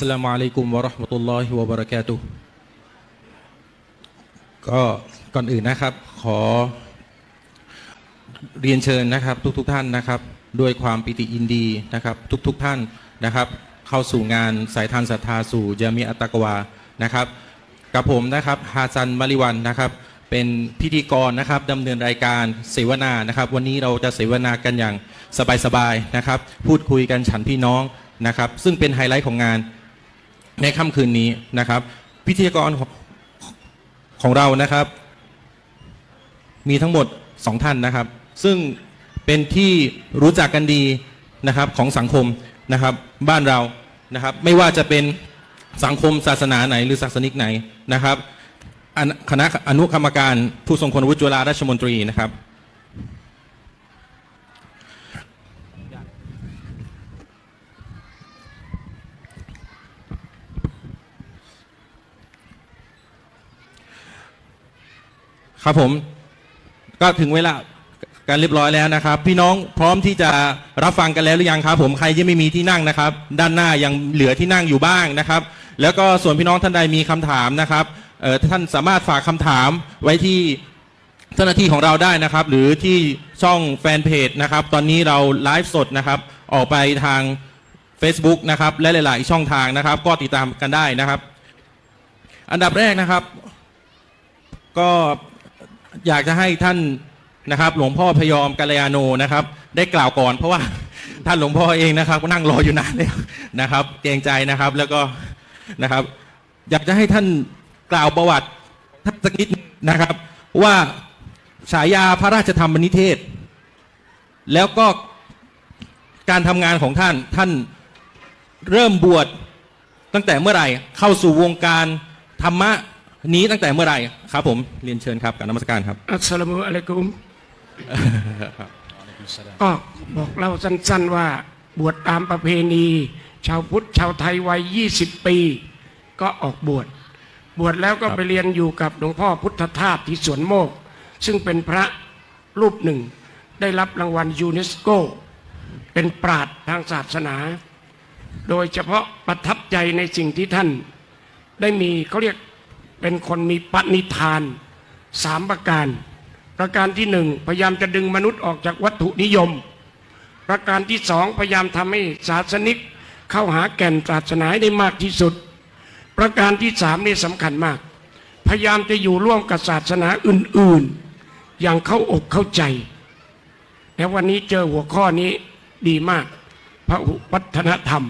สลามอะลัยกุมวะเราะห์มะตุลลอฮิวะบะเราะกาตุฮ์ก็ก่อนอื่นนะครับ ขอเรียนเชิญนะครับทุกๆทท่านนะครับ ด้วยความปิติยินดีนะครับ ทุกๆทท่านนะครับ เข้าสู่งานสายทานศรัทธาสู่จามีอัตตะกวานะครับ กับผมนะครับฮาซันมาริวันนะครับ เป็นพิธีกรนะครับดำเนินรายการเสวนานะครับ วันนี้เราจะเสวนากันอย่างสบายๆนะครับ พูดคุยกันฉันพี่น้องนะครับ ซึ่งเป็นไฮไลท์ของงาน ในค่ำคืนนี้นะครับพิธีกรของเรานะครับ มีทั้งหมดสองท่านนะครับ ซึ่งเป็นที่รู้จักกันดีนะครับของสังคมนะครับบ้านเรานะครับ ไม่ว่าจะเป็นสังคมศาสนาไหนหรือศาสนิกไหนนะครับคณะอนุกรรมการผู้ทรงคุณวุฒิจุฬาราชมนตรีนะครับ ครับผมก็ถึงเวลาการเรียบร้อยแล้วนะครับ พี่น้องพร้อมที่จะรับฟังกันแล้วหรือยังครับ ผมใครที่ไม่มีที่นั่งนะครับ ด้านหน้ายังเหลือที่นั่งอยู่บ้างนะครับ แล้วก็ส่วนพี่น้องท่านใดมีคำถามนะครับท่านสามารถฝากคำถามไว้ที่เจ้าหน้าที่ของเราได้นะครับ หรือที่ช่องแฟนเพจนะครับ ตอนนี้เราไลฟ์สดนะครับ ออกไปทาง Facebook นะครับ และหลาย ๆ ช่องทางนะครับ ก็ติดตามกันได้นะครับ อันดับแรกนะครับ ก็ อยากจะให้ท่านนะครับหลวงพ่อพยอมกัลยาโนนะครับ ได้กล่าวก่อนเพราะว่าท่านหลวงพ่อเองนะครับก็นั่งรออยู่นานแล้วนะครับเกรงใจนะครับแล้วก็นะครับ อยากจะให้ท่านกล่าวประวัติท่านสักนิดนะครับ ว่าฉายาพระราชธรรมนิเทศ แล้วก็การทำงานของท่านท่านเริ่มบวชตั้งแต่เมื่อไหร่เข้าสู่วงการธรรมะ นี้ตั้งแต่เมื่อไหร่ครับผมเรียนเชิญครับกับนมัสการครับอัสสลามุอะลัยกุมก็บอกเล่าสั้นๆว่าบวชตามประเพณี ชาวพุทธชาวไทยวัย 20 ปี ก็ออกบวชบวชแล้วก็ครับไปเรียนอยู่กับหลวงพ่อพุทธทาสที่สวนโมก ซึ่งเป็นพระรูปหนึ่ง ได้รับรางวัลยูเนสโก เป็นปราดทางศาสนา โดยเฉพาะประทับใจในสิ่งที่ท่าน ได้มีเขาเรียก เป็นคนมีปณิธานสามประการ ประการที่หนึ่งพยายามจะดึงมนุษย์ออกจากวัตถุนิยม ประการที่สองพยายามทำให้ศาสนิก เข้าหาแก่นศาสนาได้มากที่สุด ประการที่สามนี่สำคัญมาก พยายามจะอยู่ร่วมกับศาสนาอื่น ๆ อย่างเข้าอกเข้าใจ แล้ววันนี้เจอหัวข้อนี้ดีมาก พระวัฒนธรรม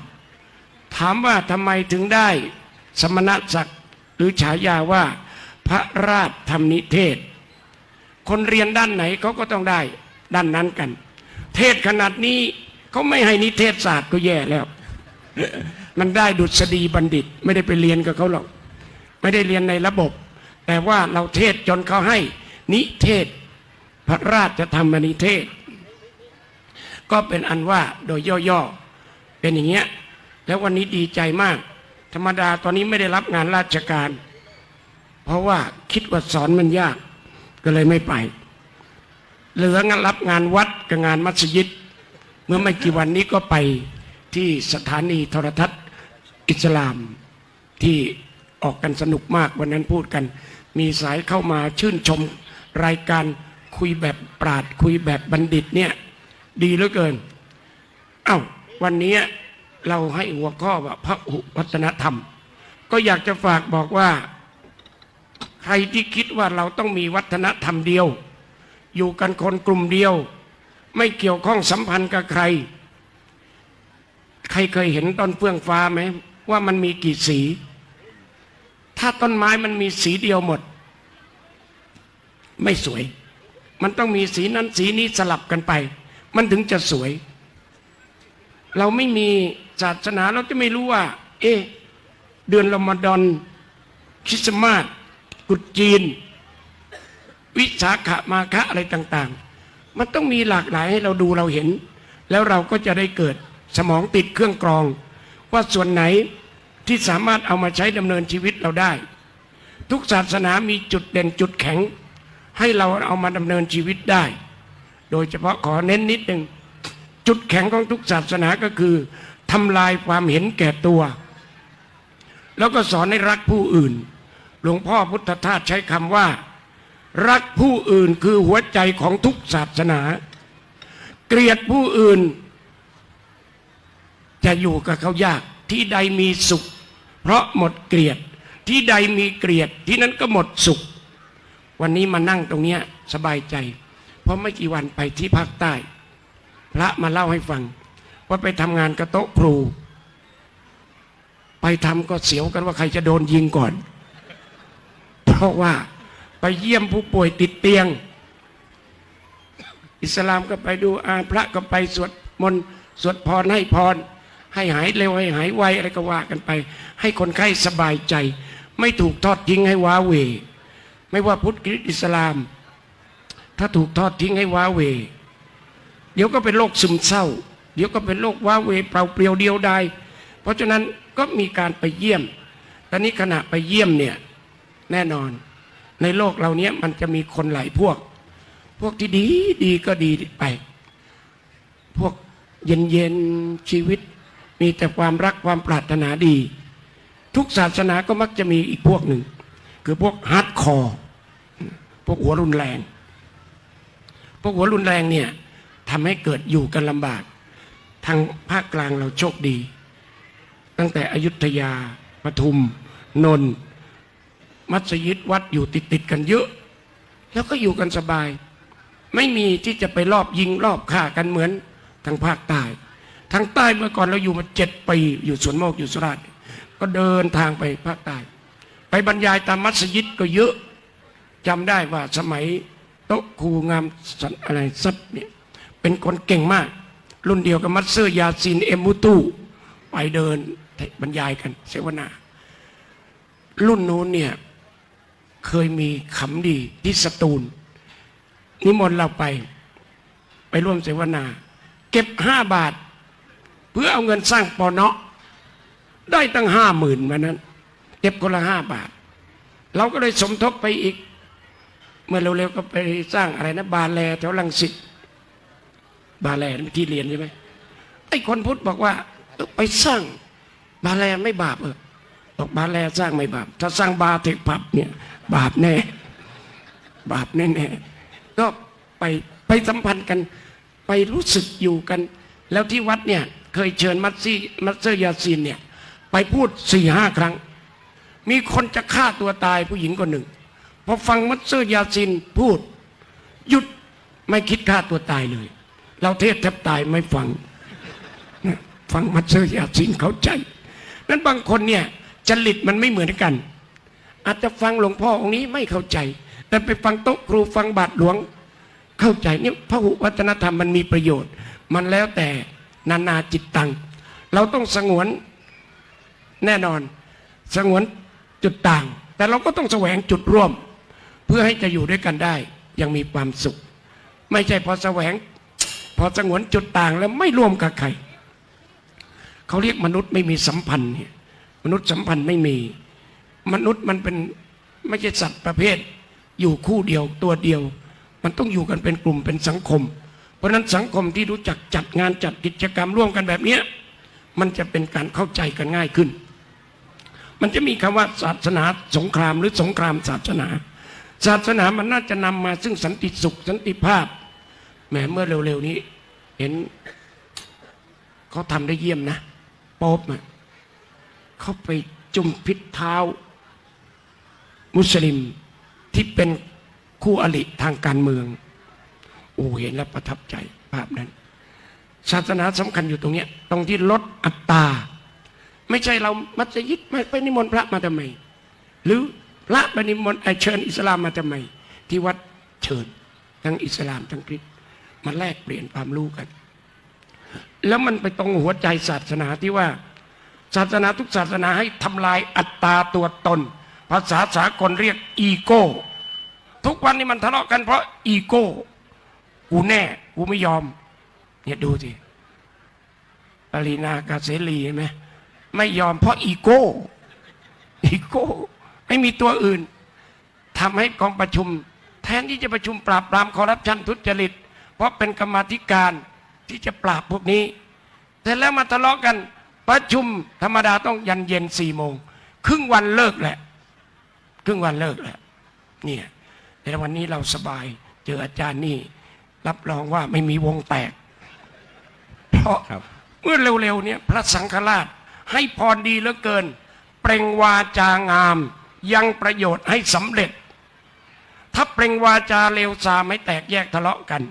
ถามว่าทำไมถึงได้สมณศักดิ์ หรือฉายาว่าพระราชธรรมนิเทศ คนเรียนด้านไหนเขาก็ต้องได้ด้านนั้นกัน เทศขนาดนี้เขาไม่ให้นิเทศศาสตร์ก็แย่แล้ว มันได้ดุษฎีบัณฑิต ไม่ได้ไปเรียนกับเขาหรอก ไม่ได้เรียนในระบบ แต่ว่าเราเทศจนเขาให้นิเทศ พระราชธรรมนิเทศ ก็เป็นอันว่าโดยย่อๆเป็นอย่างเงี้ยแล้ววันนี้ดีใจมาก ธรรมดาตอนนี้ไม่ได้รับงานราชการ เพราะว่าคิดว่าสอนมันยากก็เลยไม่ไป เหลืองานรับงานวัดกับงานมัสยิด เมื่อไม่กี่วันนี้ก็ไปที่สถานีโทรทัศน์อิสลามที่ออกกันสนุกมากวันนั้นพูดกัน มีสายเข้ามาชื่นชมรายการคุยแบบปราดคุยแบบบัณฑิตเนี่ย ดีเหลือเกิน เอ้าวันนี้ เราให้หัวข้อว่าพระหุวัฒนธรรม ก็อยากจะฝากบอกว่า ใครที่คิดว่าเราต้องมีวัฒนธรรมเดียว อยู่กันคนกลุ่มเดียว ไม่เกี่ยวข้องสัมพันธ์กับใคร ใครเคยเห็นต้นเฟื่องฟ้าไหมว่ามันมีกี่สี ถ้าต้นไม้มันมีสีเดียวหมด ไม่สวย มันต้องมีสีนั้นสีนี้สลับกันไป มันถึงจะสวย เราไม่มี ศาสนาเราจะไม่รู้ว่า เอ๊ะเดือนรอมฎอนคริสต์มาสกุดจีน วิสาขมาคะอะไรต่าง ๆ มันต้องมีหลากหลายให้เราดูเราเห็น แล้วเราก็จะได้เกิดสมองติดเครื่องกรอง ว่าส่วนไหนที่สามารถเอามาใช้ดำเนินชีวิตเราได้ ทุกศาสนามีจุดเด่นจุดแข็ง ให้เราเอามาดำเนินชีวิตได้ โดยเฉพาะขอเน้นนิดหนึ่งจุดแข็งของทุกศาสนาก็คือ ทำลายความเห็นแก่ตัว แล้วก็สอนให้รักผู้อื่น หลวงพ่อพุทธทาสใช้คำว่า รักผู้อื่นคือหัวใจของทุกศาสนา เกลียดผู้อื่น จะอยู่กับเขายากที่ใดมีสุข เพราะหมดเกลียดที่ใดมีเกลียดที่นั้นก็หมดสุข วันนี้มานั่งตรงเนี้ยสบายใจ เพราะไม่กี่วันไปที่ภาคใต้ พระมาเล่าให้ฟัง ว่าไปทำงานกระโต๊ะครู ไปทำก็เสียวกันว่าใครจะโดนยิงก่อน เพราะว่าไปเยี่ยมผู้ป่วยติดเตียง อิสลามก็ไปดูอาพระก็ไปสวดมนต์สวดพรให้พร ให้หายเร็วให้หายไวอะไรก็ว่ากันไป ให้คนไข้สบายใจ ไม่ถูกทอดทิ้งให้ว้าเหวไม่ว่าพุทธคริสต์อิสลาม ถ้าถูกทอดทิ้งให้ว้าเหวเดี๋ยวก็เป็นโรคซึมเศร้า ดี๋ยวก็เป็นโรคว้าเวเปล่าเปลี่ยวเดียวดายเพราะฉะนั้นก็มีการไปเยี่ยมตอนนี้ขณะไปเยี่ยมเนี่ยแน่นอน ในโลกเราเนี้ยมันจะมีคนหลายพวก พวกที่ดีดีก็ดีไป พวกเย็นเย็นชีวิต มีแต่ความรักความปรารถนาดี ทุกศาสนาก็มักจะมีอีกพวกหนึ่ง คือพวก hardcore พวกหัวรุนแรง พวกหัวรุนแรงเนี่ยทำให้เกิดอยู่กันลำบาก ทางภาคกลางเราโชคดี ตั้งแต่อยุธยาปทุม นนมัสยิดวัดอยู่ติดติดๆกันเยอะ แล้วก็อยู่กันสบาย ไม่มีที่จะไปรอบยิงรอบฆ่ากันเหมือนทางภาคใต้ทางใต้เมื่อก่อนเราอยู่มาเจ็ดปีอยู่สวนโมกอยู่สุราษฎร์ก็เดินทางไปภาคใต้ไปบรรยายตามมัสยิดก็เยอะจำได้ว่าสมัยโต๊ะครูงามสันอะไรซับเนี่ยเป็นคนเก่งมาก รุ่นเดียวกับมัตเซอร์ยาซินเอมมุตูไปเดินบรรยายกันเสวนา รุ่นนู้นเนี่ยเคยมีขำดีที่สตูล นิมนต์เราไป ไปร่วมเสวนา เก็บห้าบาท เพื่อเอาเงินสร้างปอเนาะได้ตั้งห้าหมื่นมานั้น เก็บคนละห้าบาท เราก็เลยสมทบไปอีก เมื่อเร็วๆก็ไปสร้างอะไรนะบาแลแถวลังสิต บาแลนที่เรียนใช่ไหมไอ้คนพุทธบอกว่าเออไปสร้างบาแลนไม่บาปเออบอกบาแลสร้างไม่บาป ถ้าสร้างบาเทคผับเนี่ย บาปแน่ บาปแน่ๆก็ไปไปสัมพันธ์กันไปรู้สึกอยู่กัน แล้วที่วัดเนี่ย เคยเชิญมัตซี่มัตเซอร์ยาซีนเนี่ย ไปพูดสี่ห้าครั้ง มีคนจะฆ่าตัวตายผู้หญิงคนหนึ่งพอฟังมัตเซอร์ยาซินพูด หยุดไม่คิดฆ่าตัวตายเลย เราเทศน์แทบตายไม่ฟัง ฟังมัตเซอร์ยาซินเข้าใจนั้นบางคนเนี่ยจริตมันไม่เหมือนกัน อาจจะฟังหลวงพ่อองค์นี้ไม่เข้าใจ แต่ไปฟังโต๊ะครูฟังบาทหลวงเข้าใจเนี่ยพระหุวัฒนธรรมมันมีประโยชน์ มันแล้วแต่นานาจิตตัง เราต้องสงวนแน่นอน สงวนจุดต่าง แต่เราก็ต้องแสวงจุดร่วม เพื่อให้จะอยู่ด้วยกันได้ ยังมีความสุข ไม่ใช่พอแสวง พอสงวนจุดต่างแล้วไม่ร่วมกับใครเขาเรียกมนุษย์ไม่มีสัมพันธ์เนี่ยมนุษย์สัมพันธ์ไม่มี มนุษย์มันเป็นไม่ใช่สัตว์ประเภท อยู่คู่เดียวตัวเดียว มันต้องอยู่กันเป็นกลุ่มเป็นสังคม เพราะฉะนั้นสังคมที่รู้จักจัดงานจัดกิจกรรมร่วมกันแบบเนี้ยมันจะเป็นการเข้าใจกันง่ายขึ้น มันจะมีคำว่าศาสนาสงครามหรือสงครามศาสนา ศาสนามันน่าจะนำมาซึ่งสันติสุขสันติภาพ แหมเมื่อเร็วๆนี้ เห็นเขาทำได้เยี่ยมนะโป๊บอะเขาไปจุ่มพิษเท้า มุสลิมที่เป็นคู่อริทางการเมือง โอ้เห็นแล้วประทับใจภาพนั้น ศาสนาสำคัญอยู่ตรงเนี้ย ตรงที่ลดอัตราไม่ใช่เรามัสยิดไม่ไปนิมนต์พระมาทำไม หรือพระไปนิมนต์เชิญอิสลามมาทำไม ที่วัดเชิญทั้งอิสลามทั้งคริสต มาแลกเปลี่ยนความรู้กัน แล้วมันไปตรงหัวใจศาสนาที่ว่า ศาสนาทุกศาสนาให้ทำลายอัตตาตัวตน ภาษาสากลเรียกอีโก้ ทุกวันนี้มันทะเลาะกันเพราะอีโก้ กูแน่ กูไม่ยอม เนี่ยดูสิปารีณากะเสรีเห็นไหมไม่ยอมเพราะ ego ego ไม่มีตัวอื่นทำให้กองประชุม แทนที่จะประชุมปราบปรามคอร์รัปชันทุจริต เพราะเป็นกรรมาธิการที่จะปราบพวกนี้ แต่แล้วมาทะเลาะกันประชุมธรรมดาต้องยันเย็นสี่โมงครึ่งวันเลิกแหละ ครึ่งวันเลิกแหละเนี่ยแต่วันนี้เราสบายเจออาจารย์นี่ รับรองว่าไม่มีวงแตก เพราะครับเมื่อเร็วๆเนี่ยพระสังฆราชให้พรดีเหลือเกิน เปล่งวาจางาม ยังประโยชน์ให้สำเร็จ ถ้าเปล่งวาจาเลวซามไม่แตกแยกทะเลาะกัน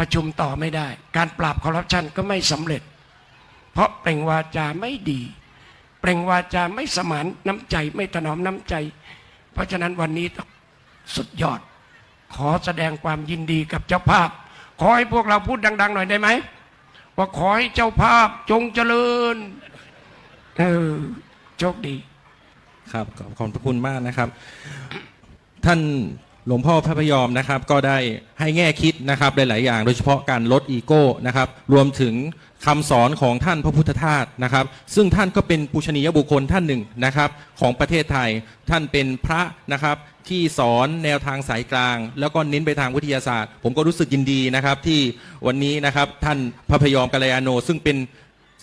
ประชุมต่อไม่ได้ การปราบคอร์รัปชันก็ไม่สำเร็จ เพราะเปล่งวาจาไม่ดี เปล่งวาจาไม่สมานน้ำใจไม่ถนอมน้ำใจ เพราะฉะนั้นวันนี้ต้องสุดยอด ขอแสดงความยินดีกับเจ้าภาพ ขอให้พวกเราพูดดัง ๆ หน่อยได้ไหมว่าขอให้เจ้าภาพจงเจริญเออโชคดี ครับขอบขอบพระคุณมากนะครับ ท่าน หลวงพ่อพระพยอมนะครับก็ได้ให้แง่คิดนะครับหลาย ๆ อย่าง โดยเฉพาะการลดอีโก้นะครับรวมถึงคำสอนของท่านพระพุทธทาสนะครับ ซึ่งท่านก็เป็นปูชนียบุคคลท่านหนึ่งนะครับของประเทศไทยท่านเป็นพระนะครับที่สอนแนวทางสายกลาง แล้วก็เน้นไปทางวิทยาศาสตร์ ผมก็รู้สึกยินดีนะครับที่วันนี้นะครับท่านพระพยอมกัลยาโน ซึ่งเป็น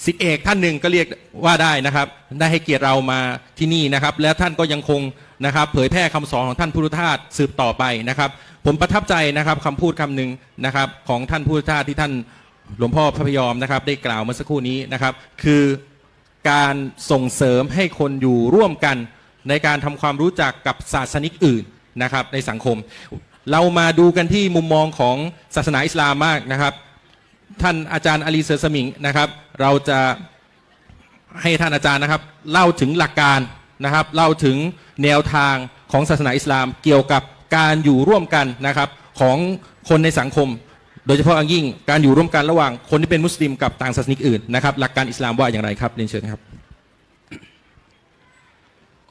สิทธิเอกท่านหนึ่งก็เรียกว่าได้นะครับ ได้ให้เกียรติเรามาที่นี่นะครับ และท่านก็ยังคง นะครับ เผยแพร่คำสอนของท่านพุทธทาสสืบต่อไปนะครับ ผมประทับใจนะครับคำพูดคำหนึ่งนะครับของท่านพุทธทาสที่ท่านหลวงพ่อพระพยอมนะครับ ได้กล่าวเมื่อสักครู่นี้นะครับ คือการส่งเสริมให้คนอยู่ร่วมกันในการทำความรู้จักกับศาสนิกอื่นนะครับ ในสังคม เรามาดูกันที่มุมมองของศาสนาอิสลามมากนะครับ ท่านอาจารย์อาลีเซอร์สมิงนะครับ เราจะให้ท่านอาจารย์นะครับ เล่าถึงหลักการ นะครับเล่าถึงแนวทางของศาสนาอิสลาม เกี่ยวกับการอยู่ร่วมกันนะครับของคนในสังคม โดยเฉพาะอย่างยิ่งการอยู่ร่วมกันระหว่างคนที่เป็นมุสลิมกับต่างศาสนิกอื่นนะครับหลักการอิสลามว่าอย่างไรครับเรียนเชิญครับ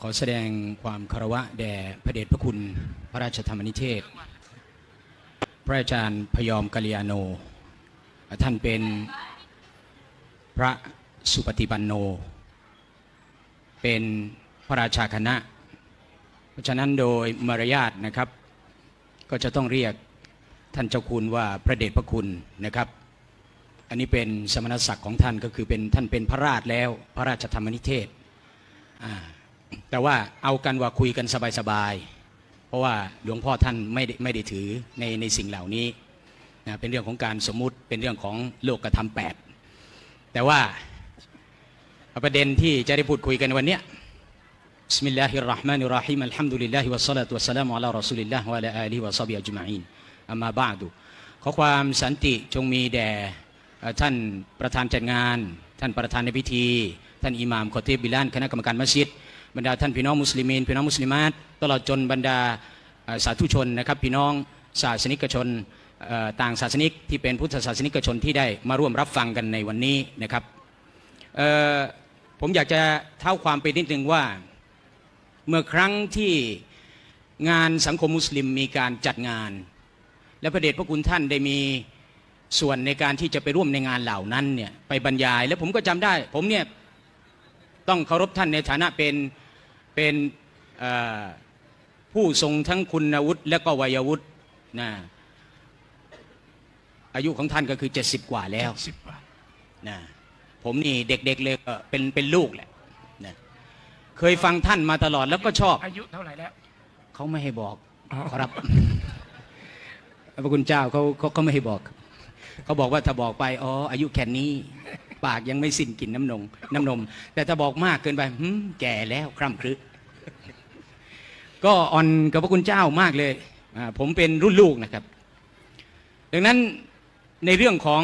ขอแสดงความคารวะแด่พระเดชพระคุณพระราชธรรมนิเทศ พระอาจารย์พยอมกัลยาโน ท่านเป็นพระสุปฏิปันโน เป็น พระราชาคณะ เพราะฉะนั้นโดยมารยาทนะครับ ก็จะต้องเรียกท่านเจ้าคุณว่าพระเดชพระคุณนะครับ อันนี้เป็นสมณศักดิ์ของท่านก็คือเป็นท่านเป็นพระราชแล้วพระราชธรรมนิเทศ แต่ว่าเอากันว่าคุยกันสบายๆ เพราะว่าหลวงพ่อท่านไม่ได้ไม่ได้ถือในในสิ่งเหล่านี้นะเป็นเรื่องของการสมมุติเป็นเรื่องของโลกธรรมแปดแต่ว่าประเด็นที่จะได้พูดคุยกันวันเนี้ ยบิสมิลลาฮิรเราะห์มานิรเราะฮีมอัลฮัมดุลิลลาฮิวะศศอลาตุวะสสลามุอะลารอซูลิลลาฮ์วะอะลาอาลีฮิวะซอฮบิอัจมาอีนอัมมาบะอ์ดุขอความสันติจงมีแด่ท่านประธานจัดงาน ท่านประธานในพิธี ท่านอิหม่ามคอตีบิลานคณะกรรมการมัสยิดบรรดาท่านพี่น้องมุสลิมีนพี่น้องมุสลิมาตตลอดจนบรรดาสาธุชนนะครับพี่น้องศาสนิกชนต่างศาสนิกที่เป็นพุทธศาสนิกชนที่ได้มาร่วมรับฟังกันในวันนี้นะครับผมอยากจะเท้าความไปนิดนึงว่า เมื่อครั้งที่งานสังคมมุสลิมมีการจัดงาน และพระเดชพระคุณท่านได้มีส่วนในการที่จะไปร่วมในงานเหล่านั้นเนี่ยไปบรรยาย และผมก็จำได้ ผมเนี่ยต้องเคารพท่านในฐานะเป็นเป็นเอ่อผู้ทรงทั้งคุณวุฒิและก็วัยวุฒินะอายุของท่านก็คือ 70 กว่าแล้วสิบบาทนะผมนี่เด็กๆเลยก็เป็นเป็นลูกแหละนะ เคยฟังท่านมาตลอดแล้วก็ชอบ อายุเท่าไหร่แล้วเขาไม่ให้บอกอ๋อครับพระคุณเจ้าเขาเขาเขาไม่ให้บอก เขาบอกว่าถ้าบอกไปอ๋ออายุแค่นี้ ปากยังไม่สิ้นกลิ่นน้ำนมน้ำนม แต่ถ้าบอกมากเกินไปหึแก่แล้วคร่ำครึก็อ่อนกับพระคุณเจ้ามากเลยอ่าผมเป็นรุ่นลูกนะครับ ดังนั้นในเรื่องของ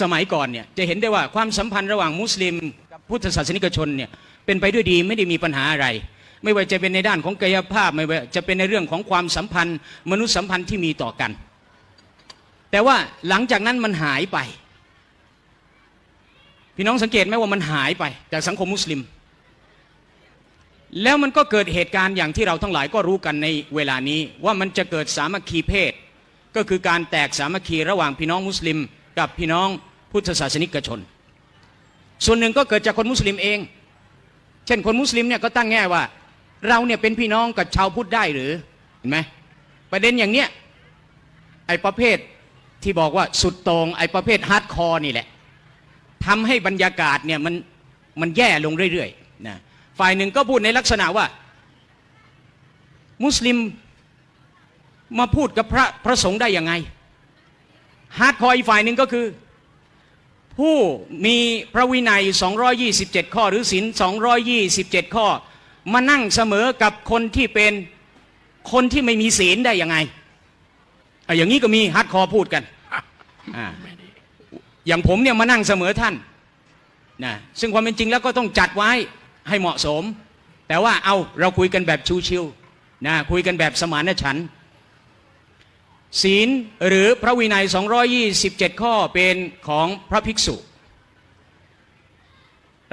สมัยก่อนเนี่ยจะเห็นได้ว่าความสัมพันธ์ระหว่างมุสลิมกับพุทธศาสนิกชนเนี่ย เป็นไปด้วยดีไม่ได้มีปัญหาอะไร ไม่ว่าจะเป็นในด้านของกายภาพไม่ว่าจะเป็นในเรื่องของความสัมพันธ์ มนุษยสัมพันธ์ที่มีต่อกัน แต่ว่าหลังจากนั้นมันหายไป พี่น้องสังเกตไหมว่ามันหายไปจากสังคมมุสลิม แล้วมันก็เกิดเหตุการณ์อย่างที่เราทั้งหลายก็รู้กันในเวลานี้ว่ามันจะเกิดสามัคคีเพศ ก็คือการแตกสามัคคีระหว่างพี่น้องมุสลิม กับพี่น้องพุทธศาสนิกชน ส่วนหนึ่งก็เกิดจากคนมุสลิมเอง เช่นคนมุสลิมเนี่ยก็ตั้งแง่ว่า เราเนี่ยเป็นพี่น้องกับชาวพุทธได้หรือเห็นไหมประเด็นอย่างเนี้ยไอ้ประเภทที่บอกว่าสุดโต่งไอ้ประเภท hardcore นี่แหละทำให้บรรยากาศเนี่ยมันมันแย่ลงเรื่อยๆนะฝ่ายหนึ่งก็พูดในลักษณะว่า มุสลิมมาพูดกับพระพระสงฆ์ได้ยังไง hardcore อีกฝ่ายหนึ่งก็คือ ผู้มีพระวินัย 227 ข้อหรือศีล227 ข้อ มานั่งเสมอกับคนที่เป็นคนที่ไม่มีศีลได้ยังไงออย่างนี้ก็มี hardcore พูดกันออย่างผมเนี่ยมานั่งเสมอท่านนะซึ่งความเป็นจริงแล้วก็ต้องจัดไว้ให้เหมาะสม แต่ว่าเอาเราคุยกันแบบชิวๆนะคุยกันแบบสมานฉันท์ ศีลหรือพระวินัย 227 ข้อเป็นของพระภิกษุ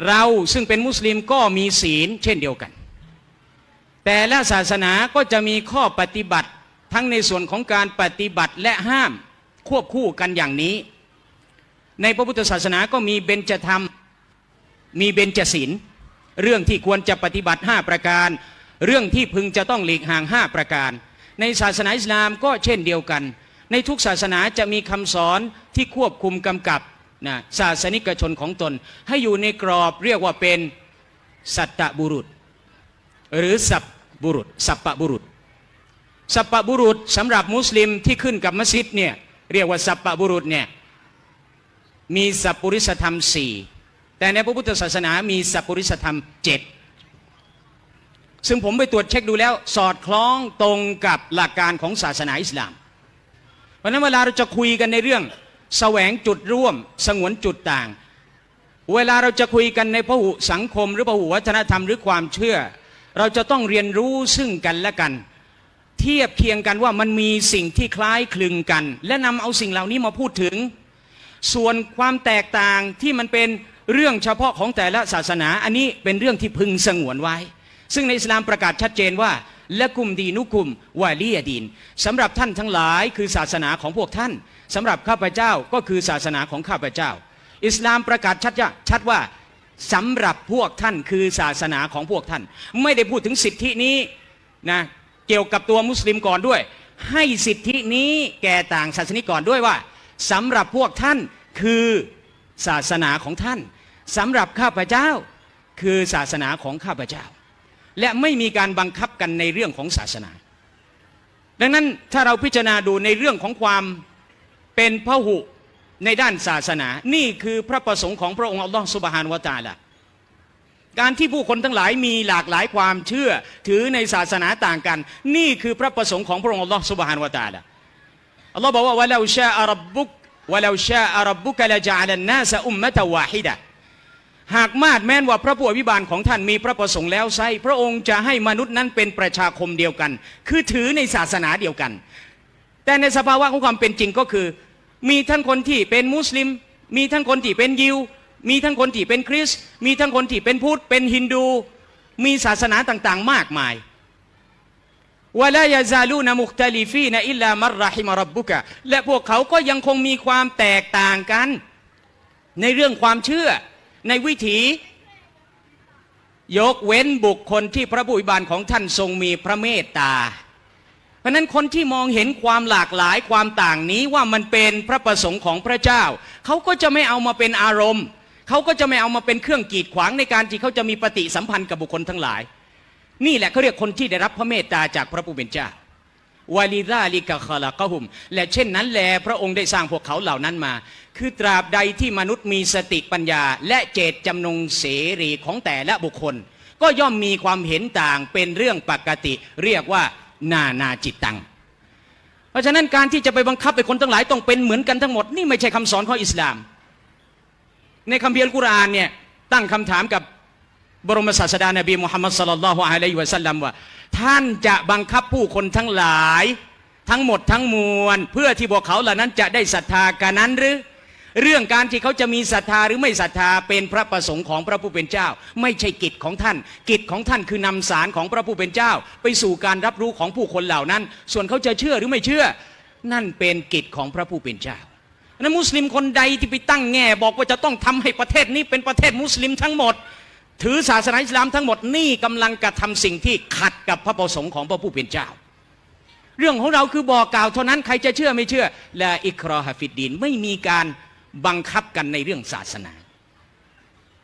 เราซึ่งเป็นมุสลิมก็มีศีลเช่นเดียวกัน แต่ละศาสนาก็จะมีข้อปฏิบัติทั้งในส่วนของการปฏิบัติและห้ามควบคู่กันอย่างนี้ ในพระพุทธศาสนาก็มีเบญจธรรม มีเบญจศีลเรื่องที่ควรจะปฏิบัติ 5 ประการ เรื่องที่พึงจะต้องหลีกห่าง 5 ประการ ในศาสนาอิสลามก็เช่นเดียวกัน ในทุกศาสนาจะมีคำสอนที่ควบคุมกำกับนะศาสนิกชนของตน ให้อยู่ในกรอบเรียกว่าเป็นสัตตบุรุษ หรือสัพบุรุษ สัพปะบุรุษ สัพปะบุรุษสำหรับมุสลิมที่ขึ้นกับมัสยิดเนี่ยเรียกว่าสัพปะบุรุษเนี่ยมีสัพปุริสธรรมสี่แต่ในพระพุทธศาสนามีสัพปุริสธรรมเจ็ด ซึ่งผมไปตรวจเช็คดูแล้ว สอดคล้องตรงกับหลักการของศาสนาอิสลาม เพราะนั้นเวลาเราจะคุยกันในเรื่อง แสวงจุดร่วม สงวนจุดต่าง เวลาเราจะคุยกันในพหุสังคม หรือพหุวัฒนธรรมหรือความเชื่อ เราจะต้องเรียนรู้ซึ่งกันและกัน เทียบเคียงกันว่ามันมีสิ่งที่คล้ายคลึงกัน และนำเอาสิ่งเหล่านี้มาพูดถึง ส่วนความแตกต่างที่มันเป็นเรื่องเฉพาะของแต่ละศาสนา อันนี้เป็นเรื่องที่พึงสงวนไว้ ซึ่งในอิสลามประกาศชัดเจนว่าและกุมดีนุกุมวาลียดีนสำหรับท่านทั้งหลายคือศาสนาของพวกท่านสำหรับข้าพเจ้าก็คือศาสนาของข้าพเจ้า อิสลามประกาศชัดชัดว่าสำหรับพวกท่านคือศาสนาของพวกท่าน ไม่ได้พูดถึงสิทธินี้นะเกี่ยวกับตัวมุสลิมก่อนด้วย ให้สิทธินี้แก่ต่างศาสนิกก่อนด้วยว่าสำหรับพวกท่านคือศาสนาของท่านสำหรับข้าพเจ้าคือศาสนาของข้าพเจ้า และไม่มีการบังคับกันในเรื่องของศาสนา ดังนั้นถ้าเราพิจารณาดูในเรื่องของความเป็นพหุในด้านศาสนา นี่คือพระประสงค์ของพระองค์อัลลอฮฺสุบฮานวะตาละการที่ผู้คนทั้งหลายมีหลากหลายความเชื่อถือในศาสนาต่างกัน นี่คือพระประสงค์ของพระองค์อัลลอฮฺสุบฮานวะตาละอัลลอฮ์บอกว่าวะลาชาอัรับบุกวะลาชาอัรับบุกละจาลันนาสอุมมะตะวาฮิดะ หากมาดแม้นว่าพระผู้อภิบาลของท่านมีพระประสงค์แล้วไซพระองค์จะให้มนุษย์นั้นเป็นประชาคมเดียวกัน คือถือในศาสนาเดียวกัน แต่ในสภาวะของความเป็นจริงก็คือ มีทั้งคนที่เป็นมุสลิม มีทั้งคนที่เป็นยิว มีทั้งคนที่เป็นคริสต์มีทั้งคนที่เป็นพุทธเป็นฮินดู มีศาสนาต่างๆ มากมายวะลายาซาลูนมุคตลิฟีนอิลลามัรรหิมรับบุกะและพวกเขาก็ยังคงมีความแตกต่างกัน ในเรื่องความเชื่อ ในวิถี ยกเว้นบุคคลที่พระบุญบาลของท่านทรงมีพระเมตตา เพราะนั้นคนที่มองเห็นความหลากหลายความต่างนี้ว่ามันเป็นพระประสงค์ของพระเจ้า เขาก็จะไม่เอามาเป็นอารมณ์ เขาก็จะไม่เอามาเป็นเครื่องกีดขวางในการที่เขาจะมีปฏิสัมพันธ์กับบุคคลทั้งหลาย นี่แหละเขาเรียกคนที่ได้รับพระเมตตาจากพระผู้เป็นเจ้าวาลิซาลิกะคาลากะฮุม และเช่นนั้นแลพระองค์ได้สร้างพวกเขาเหล่านั้นมา คือตราบใดที่มนุษย์มีสติปัญญา และเจตจำนงเสรีของแต่ละบุคคล ก็ย่อมมีความเห็นต่างเป็นเรื่องปกติ เรียกว่านานาจิตตัง เพราะฉะนั้นการที่จะไปบังคับให้คนทั้งหลายต้องเป็นเหมือนกันทั้งหมด นี่ไม่ใช่คำสอนของอิสลาม ในคัมภีร์อัลกุรอานเนี่ยตั้งคำถามกับบรมศาสดานบีมุฮัมมัดสลลัลลอฮุอะลัยฮิวะสัลลัมว่า ท่านจะบังคับผู้คนทั้งหลาย ทั้งหมดทั้งมวล เพื่อที่พวกเขาเหล่านั้นจะได้ศรัทธากันนั้นหรือ เรื่องการที่เขาจะมีศรัทธาหรือไม่ศรัทธาเป็นพระประสงค์ของพระผู้เป็นเจ้า ไม่ใช่กิจของท่าน กิจของท่านคือนำสารของพระผู้เป็นเจ้า ไปสู่การรับรู้ของผู้คนเหล่านั้น ส่วนเขาจะเชื่อหรือไม่เชื่อ นั่นเป็นกิจของพระผู้เป็นเจ้านั้นมุสลิมคนใดที่ไปตั้งแง่ บอกว่าจะต้องทำให้ประเทศนี้เป็นประเทศมุสลิมทั้งหมด ถือศาสนาอิสลามทั้งหมดนี่กำลังกระทำสิ่งที่ขัดกับพระประสงค์ของพระผู้เป็นเจ้า เรื่องของเราคือบอกกล่าวเท่านั้นใครจะเชื่อไม่เชื่อและอิครอฮฟิดดินไม่มีการ บังคับกันในเรื่องศาสนา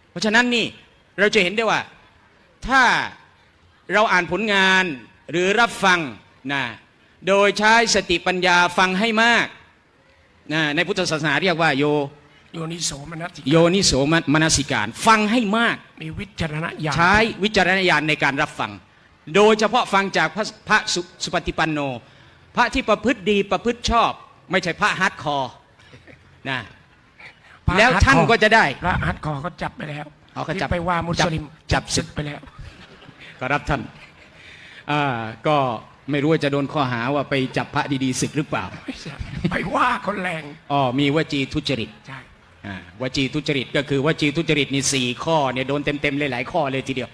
เพราะฉะนั้นนี่เราจะเห็นได้ว่าถ้าเราอ่านผลงานหรือรับฟังนะโดยใช้สติปัญญาฟังให้มากนะในพุทธศาสนาเรียกว่าโยโยนิโสมนัสสิโยนิโสมนสิการ ฟังให้มากมีวิจารณญาณใช้วิจารณญาณในการรับฟัง โดยเฉพาะฟังจากพระพระสุสุปฏิปันโน พระที่ประพฤติดีประพฤติชอบ ไม่ใช่พระ hardcoreนะ พระแล้วฮัดท่านคอร์ก็จะได้ พระฮัดคอร์เขาจับไปแล้วเอาเขาจับที่ไปว่ามุสลิมจับจับศึกไปแล้ว ก็รับท่านอ่าก็ไม่รู้ว่าจะโดนข้อหาว่าไปจับพระดีๆศึกหรือเปล่าไม่ใช่ไปว่าคนแรงอ๋อมีวจีทุจริตใช่อ่าวจีทุจริตก็คือวจีทุจริตนี่สี่ข้อเนี่ยโดนเต็มๆเลยหลายข้อเลยทีเดียว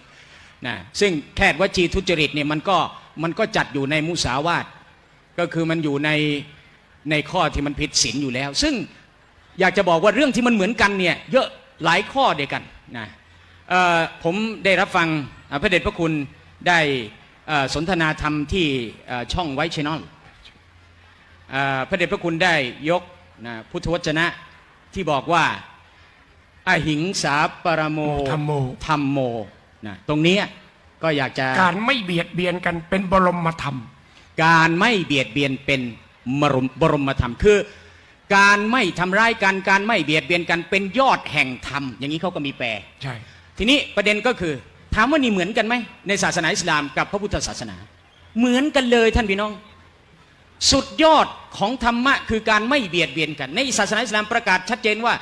นะซึ่งแค่วจีทุจริตเนี่ยมันก็มันก็จัดอยู่ในมุสาวาทก็คือมันอยู่ในในข้อที่มันผิดศีลอยู่แล้ว ซึ่ง อยากจะบอกว่าเรื่องที่มันเหมือนกันเนี่ยเยอะหลายข้อเดียวกันนะเอ่อผมได้รับฟังอ่าพระเดชพระคุณได้เอ่อสนทนาธรรมที่เอ่อช่องไวชแนลพระเดชพระคุณได้ยกนะพุทธวจนะที่บอกว่าอหิงสาปรโมธรรมโมธรรมโมนะตรงเนี้ยก็อยากจะการไม่เบียดเบียนกันเป็นบรมธรรม การไม่เบียดเบียนเป็นมรมบรมธรรมคือ การไม่ทำร้ายกันการไม่เบียดเบียนกันเป็นยอดแห่งธรรมอย่างนี้เขาก็มีแปลใช่ ทีนี้ประเด็นก็คือถามว่านี่เหมือนกันไหมในศาสนาอิสลามกับพระพุทธศาสนา เหมือนกันเลยท่านพี่น้อง สุดยอดของธรรมะคือการไม่เบียดเบียนกัน ในศาสนาอิสลามประกาศชัดเจนว่า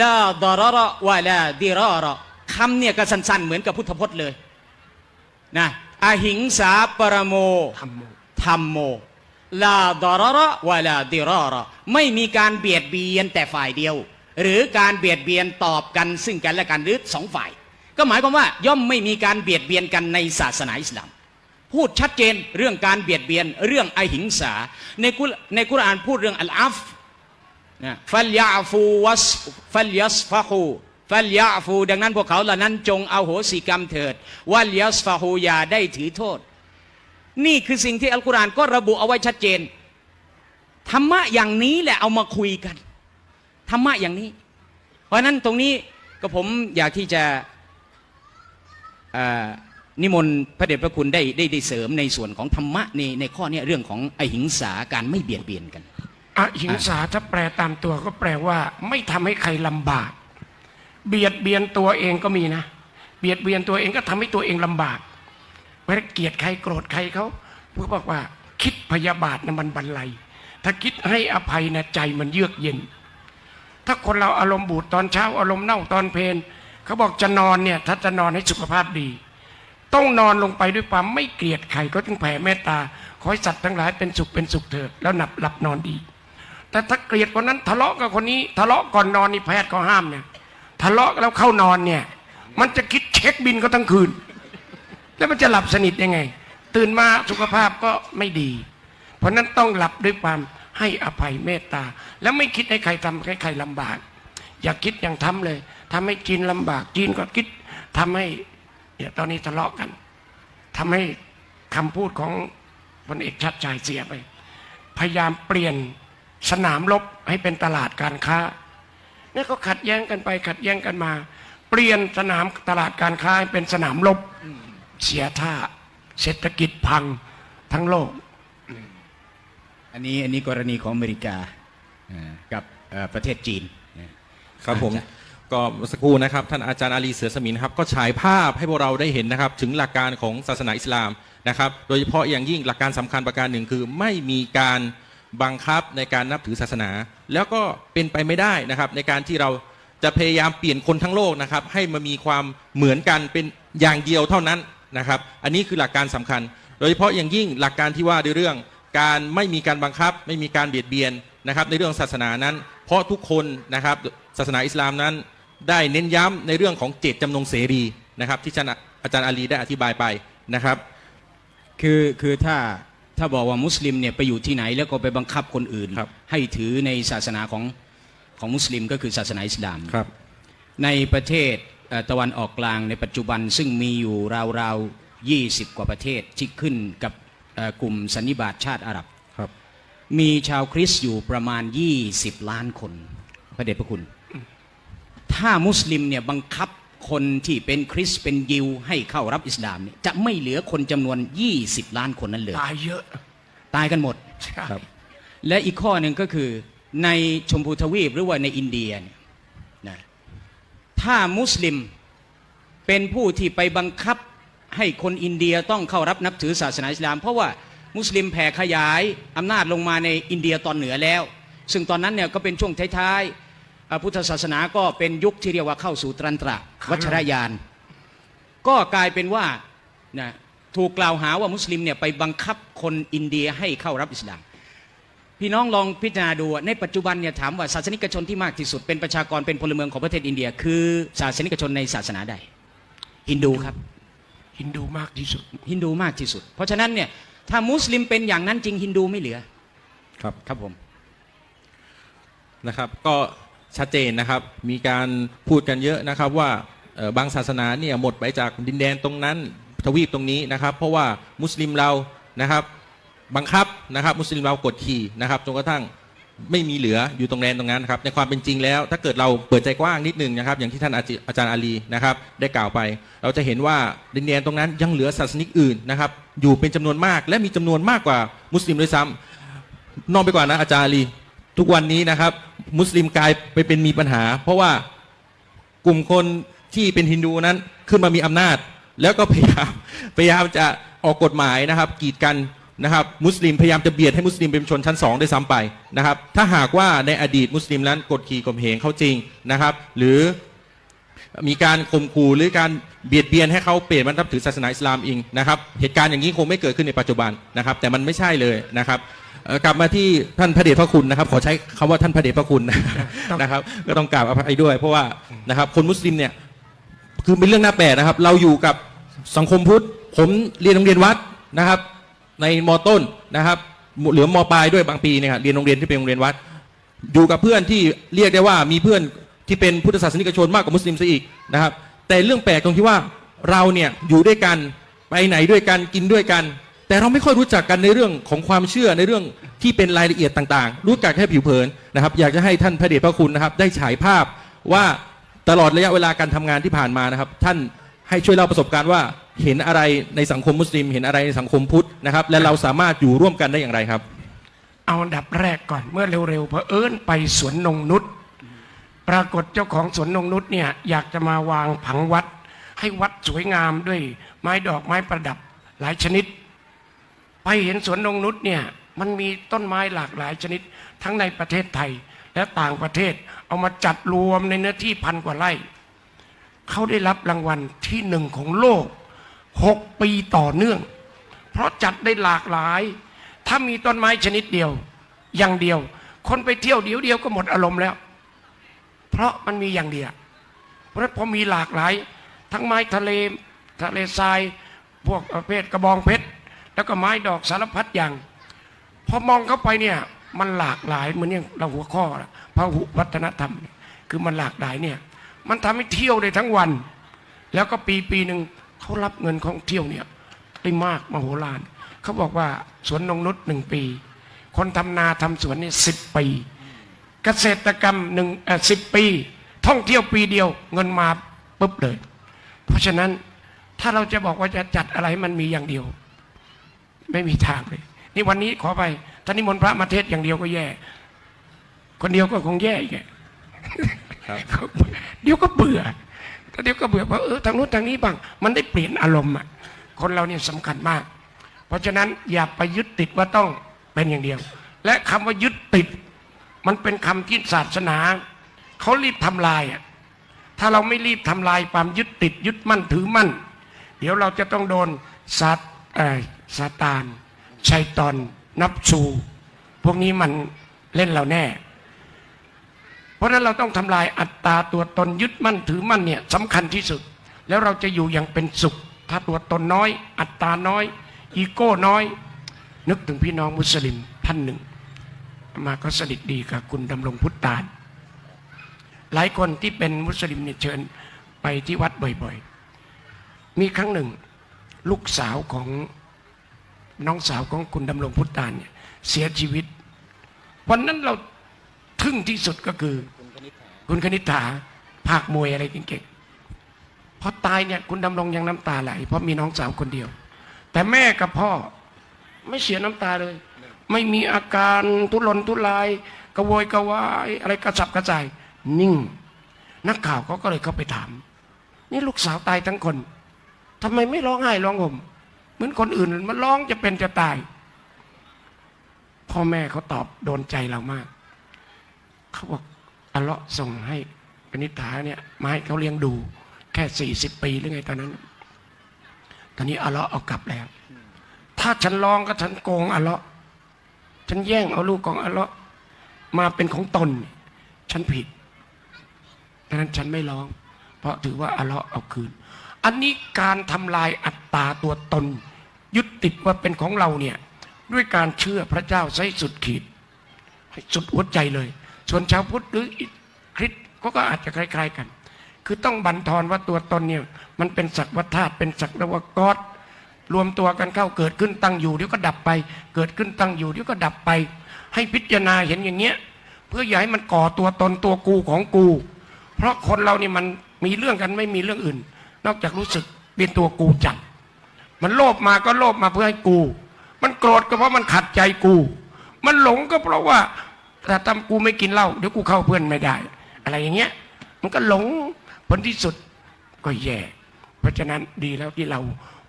ลาดาระวะลาดิรอระคำเนี่ยก็สั้นๆเหมือนกับพุทธพจน์เลยนะอหิงสาปรโมธรรมโมธรรมโม ลาดาระวลาดิรระไม่มีการเบียดเบียนแต่ฝ่ายเดียว หรือการเบียดเบียนตอบกันซึ่งกันและกันหรือสองฝ่าย ก็หมายความว่าย่อมไม่มีการเบียดเบียนกันในศาสนาอิสลาม พูดชัดเจนเรื่องการเบียดเบียนเรื่องอหิงสา ในกุในกุรอานพูดเรื่องอัลอาฟนะฟัลยาฟูวัสฟัลยัสฟะฮูฟัลยาฟูดังนั้นพวกเขาเหล่านั้นจงเอาโหสิกรรมเถิดวัลยัสฟะฮูอย่าได้ถือโทษ นี่คือสิ่งที่อัลกุรอานก็ระบุเอาไว้ชัดเจน ธรรมะอย่างนี้แหละเอามาคุยกัน ธรรมะอย่างนี้ เพราะนั้นตรงนี้ก็ผมอยากที่จะนิมนต์พระเดชพระคุณได้ได้ได้เสริมในส่วนของธรรมะในในข้อเนี้ยเรื่องของอหิงสาการไม่เบียดเบียนกัน อหิงสาถ้าแปลตามตัวก็แปลว่า ไม่ทำให้ใครลำบาก เบียดเบียนตัวเองก็มีนะ เบียดเบียนตัวเองก็ทำให้ตัวเองลำบาก วลาเกลียดใครโกรธใครเขาพวกบอกว่า คิดพยาบาทนะมันบันไลถ้าคิดให้อภัยนะใจมันเยือกเย็น ถ้าคนเราอารมณ์บูดตอนเช้าอารมณ์เน่าตอนเพลนเขาบอกจะนอนเนี่ยถ้าจะนอนให้สุขภาพดี ต้องนอนลงไปด้วยความไม่เกลียดใครก็จึงแผ่เมตตาขอให้สัตว์ทั้งหลายเป็นสุขเป็นสุขเถิดแล้วหนับหลับนอนดี แต่ถ้าเกลียดคนนั้นทะเลาะกับคนนี้ ทะเลาะก่อนนอนนี่แพทย์เขาห้ามเนี่ยทะเลาะแล้วเข้านอนเนี่ย มันจะคิดเช็คบินก็ทั้งคืน แล้วมันจะหลับสนิทยังไง ตื่นมาสุขภาพก็ไม่ดี เพราะนั้นต้องหลับด้วยความให้อภัยเมตตา แล้วไม่คิดให้ใครทำให้ใครลำบาก อย่าคิดอย่างทำเลยทำให้จีนลำบากจีนก็คิดทำให้เนี่ยตอนนี้ทะเลาะกันทำให้คำพูดของพลเอกชัดชัยเสียไป พยายามเปลี่ยนสนามรบให้เป็นตลาดการค้าเนี่ยก็ขัดแย้งกันไปขัดแย้งกันมา เปลี่ยนสนามตลาดการค้าให้เป็นสนามรบ เสียท่า เศรษฐกิจพังทั้งโลก อันนี้อันนี้กรณีของอเมริกาอ่ากับเอ่อประเทศจีน ครับผมอาจารย์ก็เมื่อสักครู่นะครับท่านอาจารย์อาลีเสือสมินครับก็ฉายภาพให้พวกเราได้เห็นนะครับถึงหลักการของศาสนาอิสลามนะครับโดยเฉพาะอย่างยิ่งหลักการสำคัญประการหนึ่งคือ ไม่มีการบังคับในการนับถือศาสนา แล้วก็เป็นไปไม่ได้นะครับในการที่เราจะพยายามเปลี่ยนคนทั้งโลกนะครับให้มามีความเหมือนกันเป็นอย่างเดียวเท่านั้น นะครับ อันนี้คือหลักการสำคัญ โดยเฉพาะอย่างยิ่งหลักการที่ว่าในเรื่องการไม่มีการบังคับ ไม่มีการเบียดเบียนนะครับ ในเรื่องศาสนานั้น เพราะทุกคนนะครับศาสนาอิสลามนั้น ได้เน้นย้ำในเรื่องของเจตจำนงเสรีนะครับ ที่อาจารย์อาจารย์อาลีได้อธิบายไปนะครับ คือคือถ้าถ้าบอกว่ามุสลิมเนี่ยไปอยู่ที่ไหนแล้วก็ไปบังคับคนอื่นครับให้ถือในศาสนาของของมุสลิมก็คือศาสนาอิสลามครับในประเทศเอ่อ ตะวันออกกลางในปัจจุบันซึ่งมีอยู่ราวๆ 20 กว่าประเทศที่ขึ้นกับเอ่อกลุ่มสันนิบาตชาติอาหรับครับ มีชาวคริสต์อยู่ประมาณ 20 ล้านคน พระเดชพระคุณ ถ้ามุสลิมเนี่ยบังคับคนที่เป็นคริสต์เป็นยิวให้เข้ารับอิสลามเนี่ยจะไม่เหลือคนจำนวน 20 ล้านคนนั้นเลยตายเยอะ ตายกันหมดใช่ครับและอีกข้อหนึ่งก็คือในชมพูทวีปหรือว่าในอินเดียเนี่ยนะ ถ้ามุสลิมเป็นผู้ที่ไปบังคับให้คนอินเดียต้องเข้ารับนับถือศาสนาอิสลาม เพราะว่ามุสลิมแผ่ขยายอำนาจลงมาในอินเดียตอนเหนือแล้ว ซึ่งตอนนั้นเนี่ยก็เป็นช่วงท้ายๆพุทธศาสนาก็เป็นยุคที่เรียกว่าเข้าสู่ตรันตระวัชรยาน ก็กลายเป็นว่านะถูกกล่าวหาว่ามุสลิมเนี่ยไปบังคับคนอินเดียให้เข้ารับอิสลาม พี่น้องลองพิจารณาดูในปัจจุบันเนี่ยถามว่าศาสนิกชนที่มากที่สุดเป็นประชากรเป็นพลเมืองของประเทศอินเดีย คือศาสนิกชนในศาสนาใดฮินดูครับฮินดูมากที่สุดฮินดูมากที่สุด เพราะฉะนั้นเนี่ยถ้ามุสลิมเป็นอย่างนั้นจริงฮินดูไม่เหลือครับครับผมนะครับ ก็ชัดเจนนะครับมีการพูดกันเยอะนะครับว่าเอ่อบางศาสนาเนี่ยหมดไปจากดินแดนตรงนั้นทวีปตรงนี้นะครับ เพราะว่ามุสลิมเรานะครับ บังคับนะครับ มุสลิมเรากดขี่นะครับจนกระทั่งไม่มีเหลืออยู่ตรงแดนตรงนั้นนะครับในความเป็นจริงแล้ว ถ้าเกิดเราเปิดใจกว้างนิดนึงนะครับ อย่างที่ท่านอาจอาจารย์อาลีนะครับ ได้กล่าวไป เราจะเห็นว่าดินแดนตรงนั้นยังเหลือศาสนิกอื่นนะครับ อยู่เป็นจำนวนมากและมีจำนวนมากกว่ามุสลิมด้วยซ้ำนอกไปกว่านะอาจารย์อาลีทุกวันนี้นะครับ มุสลิมกลายไปเป็นมีปัญหา เพราะว่ากลุ่มคนที่เป็นฮินดูนั้นขึ้นมามีอำนาจ แล้วก็พยายามพยายามจะออกกฎหมายนะครับกีดกัน นะครับมุสลิมพยายามจะเบียดให้มุสลิมเป็นชนชั้นสองได้วยซ้ำไปนะครับถ้าหากว่าในอดีตมุสลิมนั้นกดขี่ข่มเหงเขาจริงนะครับ หรือมีการข่มขู่หรือการเบียดเบียนให้เขาเปลี่ยนมานับถือศาสนาอิสลามเองนะครับเหตุการณ์อย่างนี้คงไม่เกิดขึ้นในปัจจุบันนะครับ แต่มันไม่ใช่เลยนะครับเอ่อกลับมาที่ท่านพระเดชพระคุณนะครับ ขอใช้คำว่าท่านพระเดชพระคุณนะครับ ก็ต้องกราบอภัยด้วย เพราะว่านะครับคนมุสลิมเนี่ยคือเป็นเรื่องน่าแปลกนะครับ เราอยู่กับสังคมพุทธผมเรียนโรงเรียนวัดนะครับ ในมต้นนะครับเหลือมปลายด้วยบางปีเนี่ยครับเรียนโรงเรียนที่เป็นโรงเรียนวัด อยู่กับเพื่อนที่เรียกได้ว่ามีเพื่อนที่เป็นพุทธศาสนิกชนมากกว่ามุสลิมซะอีกนะครับ แต่เรื่องแปลกตรงที่ว่าเราเนี่ยอยู่ด้วยกันไปไหนด้วยกันกินด้วยกัน แต่เราไม่ค่อยรู้จักกันในเรื่องของความเชื่อในเรื่องที่เป็นรายละเอียดต่าง ๆ รู้จักแค่ผิวเผินนะครับ อยากจะให้ท่านพระเดชพระคุณนะครับ ได้ฉายภาพว่าตลอดระยะเวลาการทำงานที่ผ่านมานะครับ ท่าน ให้ช่วยเล่าประสบการณ์ว่าเห็นอะไรในสังคมมุสลิม เห็นอะไรในสังคมพุทธนะครับ และเราสามารถอยู่ร่วมกันได้อย่างไรครับ เอาอันดับแรกก่อนเมื่อเร็วๆเพอเอิญไปสวนนงนุษย์ปรากฏเจ้าของสวนนงนุษย์เนี่ยอยากจะมาวางผังวัด ให้วัดสวยงามด้วยไม้ดอกไม้ประดับหลายชนิด ไปเห็นสวนนงนุษย์เนี่ยมันมีต้นไม้หลากหลายชนิด ทั้งในประเทศไทยและต่างประเทศเอามาจัดรวมในเนื้อที่พันกว่าไร่ เขาได้รับรางวัลที่หนึ่งของโลกหกปีต่อเนื่อง เพราะจัดได้หลากหลาย ถ้ามีต้นไม้ชนิดเดียว อย่างเดียว คนไปเที่ยวเดียวเดียวก็หมดอารมณ์แล้ว เพราะมันมีอย่างเดียว เพราะพอมีหลากหลาย ทั้งไม้ทะเลทะเลทราย พวกประเภทกระบองเพชร แล้วก็ไม้ดอกสารพัดอย่าง พอมองเข้าไปเนี่ยมันหลากหลายเหมือนอย่างเราหัวข้อนะหุวัฒนธรรม คือมันหลากหลายเนี่ย มันทำให้เที่ยวได้ทั้งวัน แล้วก็ปีปีหนึ่งเขารับเงินของเที่ยวเนี่ยได้มากมโหฬารเขาบอกว่าสวนนงนุษย์หนึ่งปี คนทำนาทำสวนนี่สิบปี เกษตรกรรมหนึ่งสิบปี ท่องเที่ยวปีเดียว เงินมาปุ๊บเลย เพราะฉะนั้นถ้าเราจะบอกว่าจะจัดอะไรมันมีอย่างเดียว ไม่มีทางเลย นี่วันนี้ขอไปท่านนิมนต์พระมาเทศอย่างเดียวก็แย่ คนเดียวก็คงแย่อีก เดี๋ยวก็เบื่อถ้าเดี๋ยวก็เบื่อเพราเออทางนู้นทางนี้บ้าง มันได้เปลี่ยนอารมณ์อะคนเราเนี่ยสำคัญมาก เพราะฉะนั้นอย่าไปยึดติดว่าต้องเป็นอย่างเดียว และคำว่ายึดติด มันเป็นคำที่ศาสนาเขารีบทำลายอะถ้าเราไม่รีบทำลายความยึดติด ยึดมั่นถือมั่น เดี๋ยวเราจะต้องโดนซาตเออซาตานชัยตอนนับชูพวกนี้มันเล่นเราแน่ เพราะนั้นเราต้องทำลายอัตตาตัวตนยึดมั่นถือมั่นเนี่ยสำคัญที่สุด แล้วเราจะอยู่อย่างเป็นสุข ถ้าตัวตนน้อย อัตตาน้อย อีโก้น้อย นึกถึงพี่น้องมุสลิมท่านหนึ่ง มาก็สนิทดีกับคุณดำรงพุทธาน หลายคนที่เป็นมุสลิมเนี่ยเชิญไปที่วัดบ่อยๆ มีครั้งหนึ่ง ลูกสาวของน้องสาวของคุณดำรงพุทธานเนี่ยเสียชีวิต วันนั้นเรา ทึ่งที่สุดก็คือ คุณคณิษฐาภาคมวยอะไรเก่งพอตายเนี่ยคุณดำรงยังน้ำตาไหลเพราะมีน้องสาวคนเดียว แต่แม่กับพ่อไม่เสียน้ำตาเลย ไม่มีอาการทุรนทุรายกระโวยกระวายอะไรกระสับกระส่ายนิ่ง นักข่าวเขาก็เลยเข้าไปถาม นี่ลูกสาวตายทั้งคนทำไมไม่ร้องไห้ร้องห่มเหมือนคนอื่นมันร้องจะเป็นจะตาย พ่อแม่เขาตอบโดนใจเรามาก เขาบอกอัลเลาะห์ส่งให้ปณิธาเนี่ยมาให้เขาเลี้ยงดู แค่สี่สิบปีหรือไงตอนนั้น ตอนนี้อัลเลาะห์เอากลับแล้ว ถ้าฉันร้องก็ฉันโกงอัลเลาะห์ฉันแย่งเอาลูกของอัลเลาะห์มาเป็นของตน ฉันผิดดังนั้นฉันไม่ร้อง เพราะถือว่าอัลเลาะห์เอาคืน อันนี้การทำลายอัตตาตัวตน ยึดติดว่าเป็นของเราเนี่ยด้วยการเชื่อพระเจ้าใช้สุดขีดสุดหัวใจเลย ส่วนชาวพุทธหรือคริสต์ก็ก็อาจจะคล้าย ๆกัน คือต้องบันทอนว่าตัวตนเนี่ยมันเป็นสักวัฏาตุเป็นสักวกอดรวมตัวกันเข้าเกิดขึ้นตั้งอยู่เดี๋ยวก็ดับไป เกิดขึ้นตั้งอยู่เดี๋ยวก็ดับไป ให้พิจารณาเห็นอย่างเงี้ยเพื่ออย่าให้มันก่อตัวตนตัวกูของกู เพราะคนเรานี่มันมีเรื่องกันไม่มีเรื่องอื่น นอกจากรู้สึกเป็นตัวกูจัดมันโลภมาก็โลภมาเพื่อให้กู มันโกรธก็เพราะมันขัดใจกู มันหลงก็เพราะว่า ถ้าทำกูไม่กินเหล้าเดี๋ยวกูเข้าเพื่อนไม่ได้ อะไรอย่างเงี้ย มันก็หลงผลที่สุดก็แย่ เพราะฉะนั้นดีแล้วที่เรา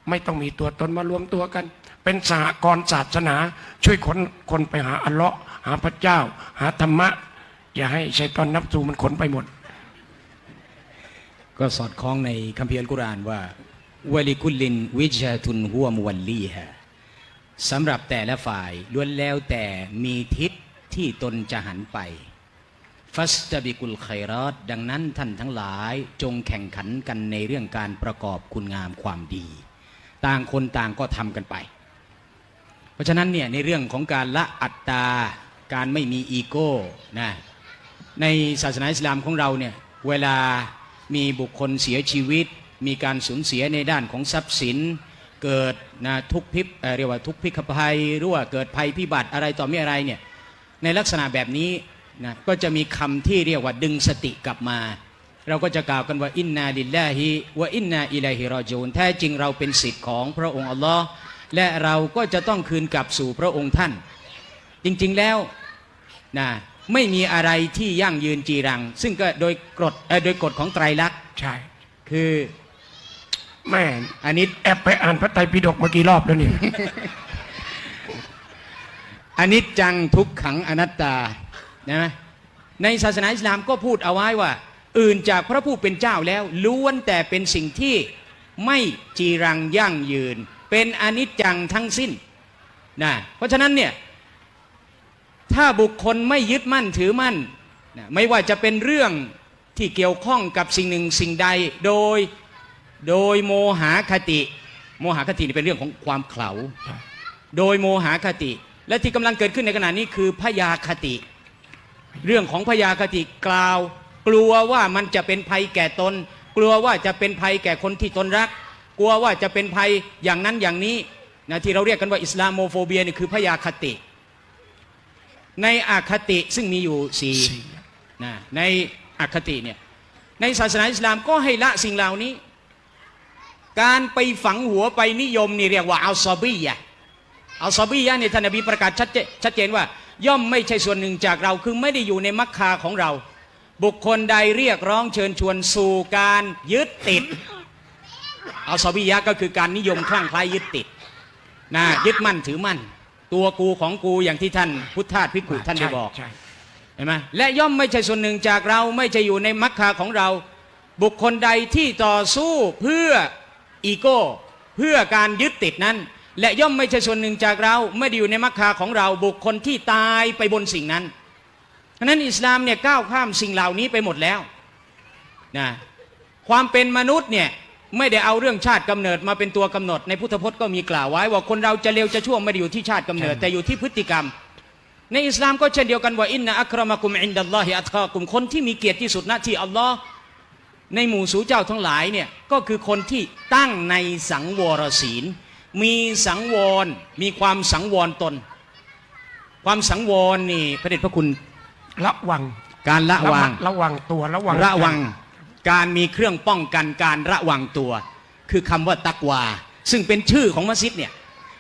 ไม่ต้องมีตัวตนมารวมตัวกัน เป็นสหกรณ์ศาสนา ช่วยคนคนไปหาอัลเลาะห์หาพระเจ้า หาธรรมะ อย่าให้ชัยตอนนับสูมันขนไปหมด ก็สอดคล้องในคัมภีร์อัลกุรอานว่าวะลิกุลินวิจาตุนหัวมวัลลีฮะสำหรับแต่ละฝ่ายล้วนแล้วแต่มีทิศ ที่ตนจะหันไป ฟัสตบิกุลไครอดดังนั้นท่านทั้งหลายจงแข่งขันกันในเรื่องการประกอบคุณงามความดี ต่างคนต่างก็ทำกันไป เพราะฉะนั้นเนี่ยในเรื่องของการละอัตตา การไม่มีอีโก้นะในศาสนาอิสลามของเราเนี่ยเวลามีบุคคลเสียชีวิต มีการสูญเสียในด้านของทรัพย์สิน เกิดนะทุกพิบเเรียกว่าทุกพิกภัยหรือว่าเกิดภัยพิบัติอะไรต่อมีอะไรเนี่ย ในลักษณะแบบนี้นะก็จะมีคำที่เรียกว่าดึงสติกลับมา เราก็จะกล่าวกันว่าอินนาลิลลาฮิวะอินนาอิลัยฮิรอจูนแท้จริงเราเป็นสิทธิ์ของพระองค์อัลลอฮ์และเราก็จะต้องคืนกลับสู่พระองค์ท่าน จริงๆแล้วนะไม่มีอะไรที่ยั่งยืนจีรัง ซึ่งก็โดยกฎเอ่อโดยกฎของไตรลักษณ์ใช่คือแม่อันนี้แอบไปอ่านพระไตรปิฎกเมื่อกี่รอบแล้วเนี่ย อนิจจังทุกขังอนัตตานะในศาสนาอิสลามก็พูดเอาไว้ว่า อื่นจากพระผู้เป็นเจ้าแล้วล้วนแต่เป็นสิ่งที่ไม่จีรังยั่งยืน เป็นอนิจจังทั้งสิ้นนะเพราะฉะนั้นเนี่ยถ้าบุคคลไม่ยึดมั่นถือมั่นนะไม่ว่าจะเป็นเรื่องที่เกี่ยวข้องกับสิ่งหนึ่งสิ่งใดโดยโดยโมหคติ โมหคตินี่เป็นเรื่องของความเขลาโดยโมหคติ และที่กำลังเกิดขึ้นในขณะนี้คือพยาคติ เรื่องของพยาคติกล่าว กลัวว่ามันจะเป็นภัยแก่ตน กลัวว่าจะเป็นภัยแก่คนที่ตนรัก กลัวว่าจะเป็นภัยอย่างนั้นอย่างนี้นะที่เราเรียกกันว่า Islamophobia นี่คือภยาคติ ในอคติซึ่งมีอยู่สี่สี่นะในอคติเนี่ยในศาสนาอิสลามก็ให้ละสิ่งเหล่านี้ การไปฝังหัวไปนิยมนี่เรียกว่าعصبية عصبية เนี่ยท่านนบีประกาศชัดเจนชัดเจนว่า ย่อมไม่ใช่ส่วนหนึ่งจากเราคือไม่ได้อยู่ในมรรคาของเรา บุคคลใดเรียกร้องเชิญชวนสู่การยึดติดอัลซอบียะก็คือการนิยมคลั่งไคล้ยึดติดนะยึดมั่นถือมั่น ตัวกูของกูอย่างที่ท่านพุทธทาสพิกุท่านได้บอกใช่เห็นไหมและย่อมไม่ใช่ส่วนหนึ่งจากเราไม่ใช่อยู่ในมักคาของเรา บุคคลใดที่ต่อสู้เพื่ออีโก้ เพื่อการยึดติดนั้น และย่อมไม่ใช่ส่วนหนึ่งจากเราไม่ได้อยู่ในมักคาของเราบุคคลที่ตายไปบนสิ่งนั้นฉะนั้นอิสลามเนี่ยก้าวข้ามสิ่งเหล่านี้ไปหมดแล้วนะความเป็นมนุษย์เนี่ยไม่ได้เอาเรื่องชาติกำเนิดมาเป็นตัวกำหนด ในพุทธพจน์ก็มีกล่าวไว้ ว่าคนเราจะเลวจะชั่วไม่ได้อยู่ที่ชาติกำเนิด แต่อยู่ที่พฤติกรรม ในอิสลามก็เช่นเดียวกันว่าอินนะอัครมะกุมอินดัลลอฮิอัตคากุมคนที่มีเกียรติที่สุดณที่อัลลอฮ์ในหมู่สู่เจ้าทั้งหลายเนี่ยก็คือคนที่ตั้งในสังวรศีล มีสังวรมีความสังวรตน ความสังวรนี่พระเดชพระคุณระวังการละวางระวังตัวระวังระวัง การมีเครื่องป้องกันการระวังตัว คือคำว่าตักวา ซึ่งเป็นชื่อของมัสยิดเนี่ย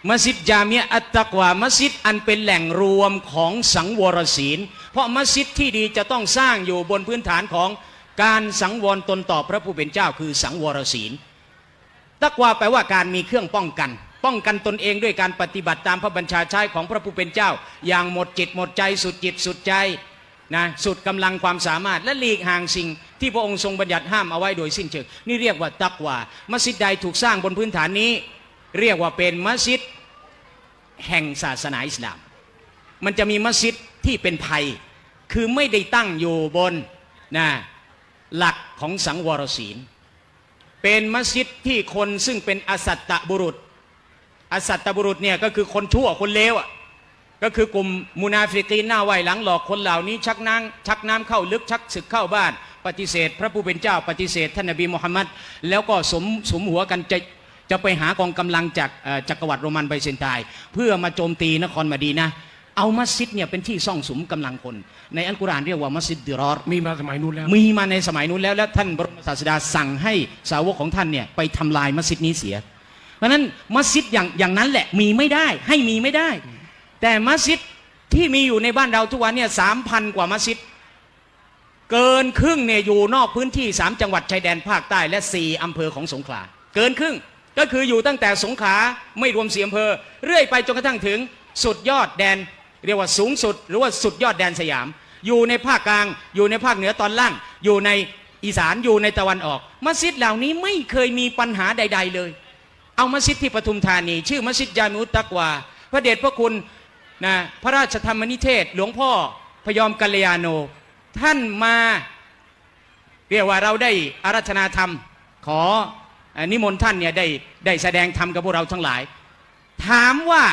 มัสยิดจามียะอัตตักวามัสยิดอันเป็นแหล่งรวมของสังวรศีล เพราะมัสยิดที่ดีจะต้องสร้างอยู่บนพื้นฐานของการสังวรตนต่อพระผู้เป็นเจ้าคือสังวรศีล ตักวาแปลว่าการมีเครื่องป้องกัน ป้องกันตนเองด้วยการปฏิบัติตามพระบัญชาใช้ของพระผู้เป็นเจ้า อย่างหมดจิตหมดใจสุดจิตสุดใจนะสุดกำลังความสามารถและหลีกห่างสิ่ง ที่พระองค์ทรงบัญญัติห้ามเอาไว้โดยสิ้นเชิงนี่เรียกว่าตักวามัสยิดใดถูกสร้างบนพื้นฐานนี้ เรียกว่าเป็นมัสยิดแห่งศาสนาอิสลาม มันจะมีมัสยิดที่เป็นภัย คือไม่ได้ตั้งอยู่บนนะหลักของสังวรศีล เป็นมัสยิดที่คนซึ่งเป็นอสัตตบุรุษ อสัตตบุรุษเนี่ยก็คือคนชั่วคนเลวอะก็คือกลุ่มมุนาฟิกีนหน้าไหวหลังหลอกคนเหล่านี้ชักน้ำชักน้ำเข้าลึกชักศึกเข้าบ้าน ปฏิเสธ พระผู้เป็นเจ้าปฏิเสธท่านนบีมุฮัมมัดแล้วก็สมสมหัวกันจะจะไปหากองกำลังจากจักรวรรดิโรมันไบเซนไตเพื่อมาโจมตีนครมาดีนะ เอามัสยิดเนี่ยเป็นที่ซ่องสุมกำลังคน ในอัลกุรอานเรียกว่ามัสยิดดิรอรมีมาสมัยนู้นแล้ว มีมาในสมัยนู้นแล้วและท่านบรมศาสดาสั่งให้สาวกของท่านเนี่ยไปทำลายมัสยิดนี้เสีย เพราะฉะนั้นมัสยิดอย่างอย่างนั้นแหละมีไม่ได้ให้มีไม่ได้ แต่มัสยิดที่มีอยู่ในบ้านเราทุกวันเนี่ยสามพันกว่ามัสยิดเกินครึ่งเนี่ยอยู่นอกพื้นที่สามจังหวัดชายแดนภาคใต้และสี่อำเภอของสงขลาเกินครึ่งก็คืออยู่ตั้งแต่สงขลาไม่รวมสี่อำเภอเรื่อยไปจนกระทั่งถึงสุดยอดแดน เรียกว่าสูงสุด หรือว่าสุดยอดแดนสยาม อยู่ในภาคกลาง อยู่ในภาคเหนือตอนล่าง อยู่ในอีสานอยู่ในตะวันออก มัสยิดเหล่านี้ไม่เคยมีปัญหาใด ๆ เลย เอามัสยิดที่ปทุมธานี ชื่อมัสยิดยามุตตักวา พระเดชพระคุณนะพระราชธรรมนิเทศ หลวงพ่อพยอมกัลยาโน ท่านมาเรียกว่าเราได้อารัธนาธรรม ขออนิมนต์ท่านเนี่ยได้ได้แสดงธรรมกับพวกเราทั้งหลาย ถามว่า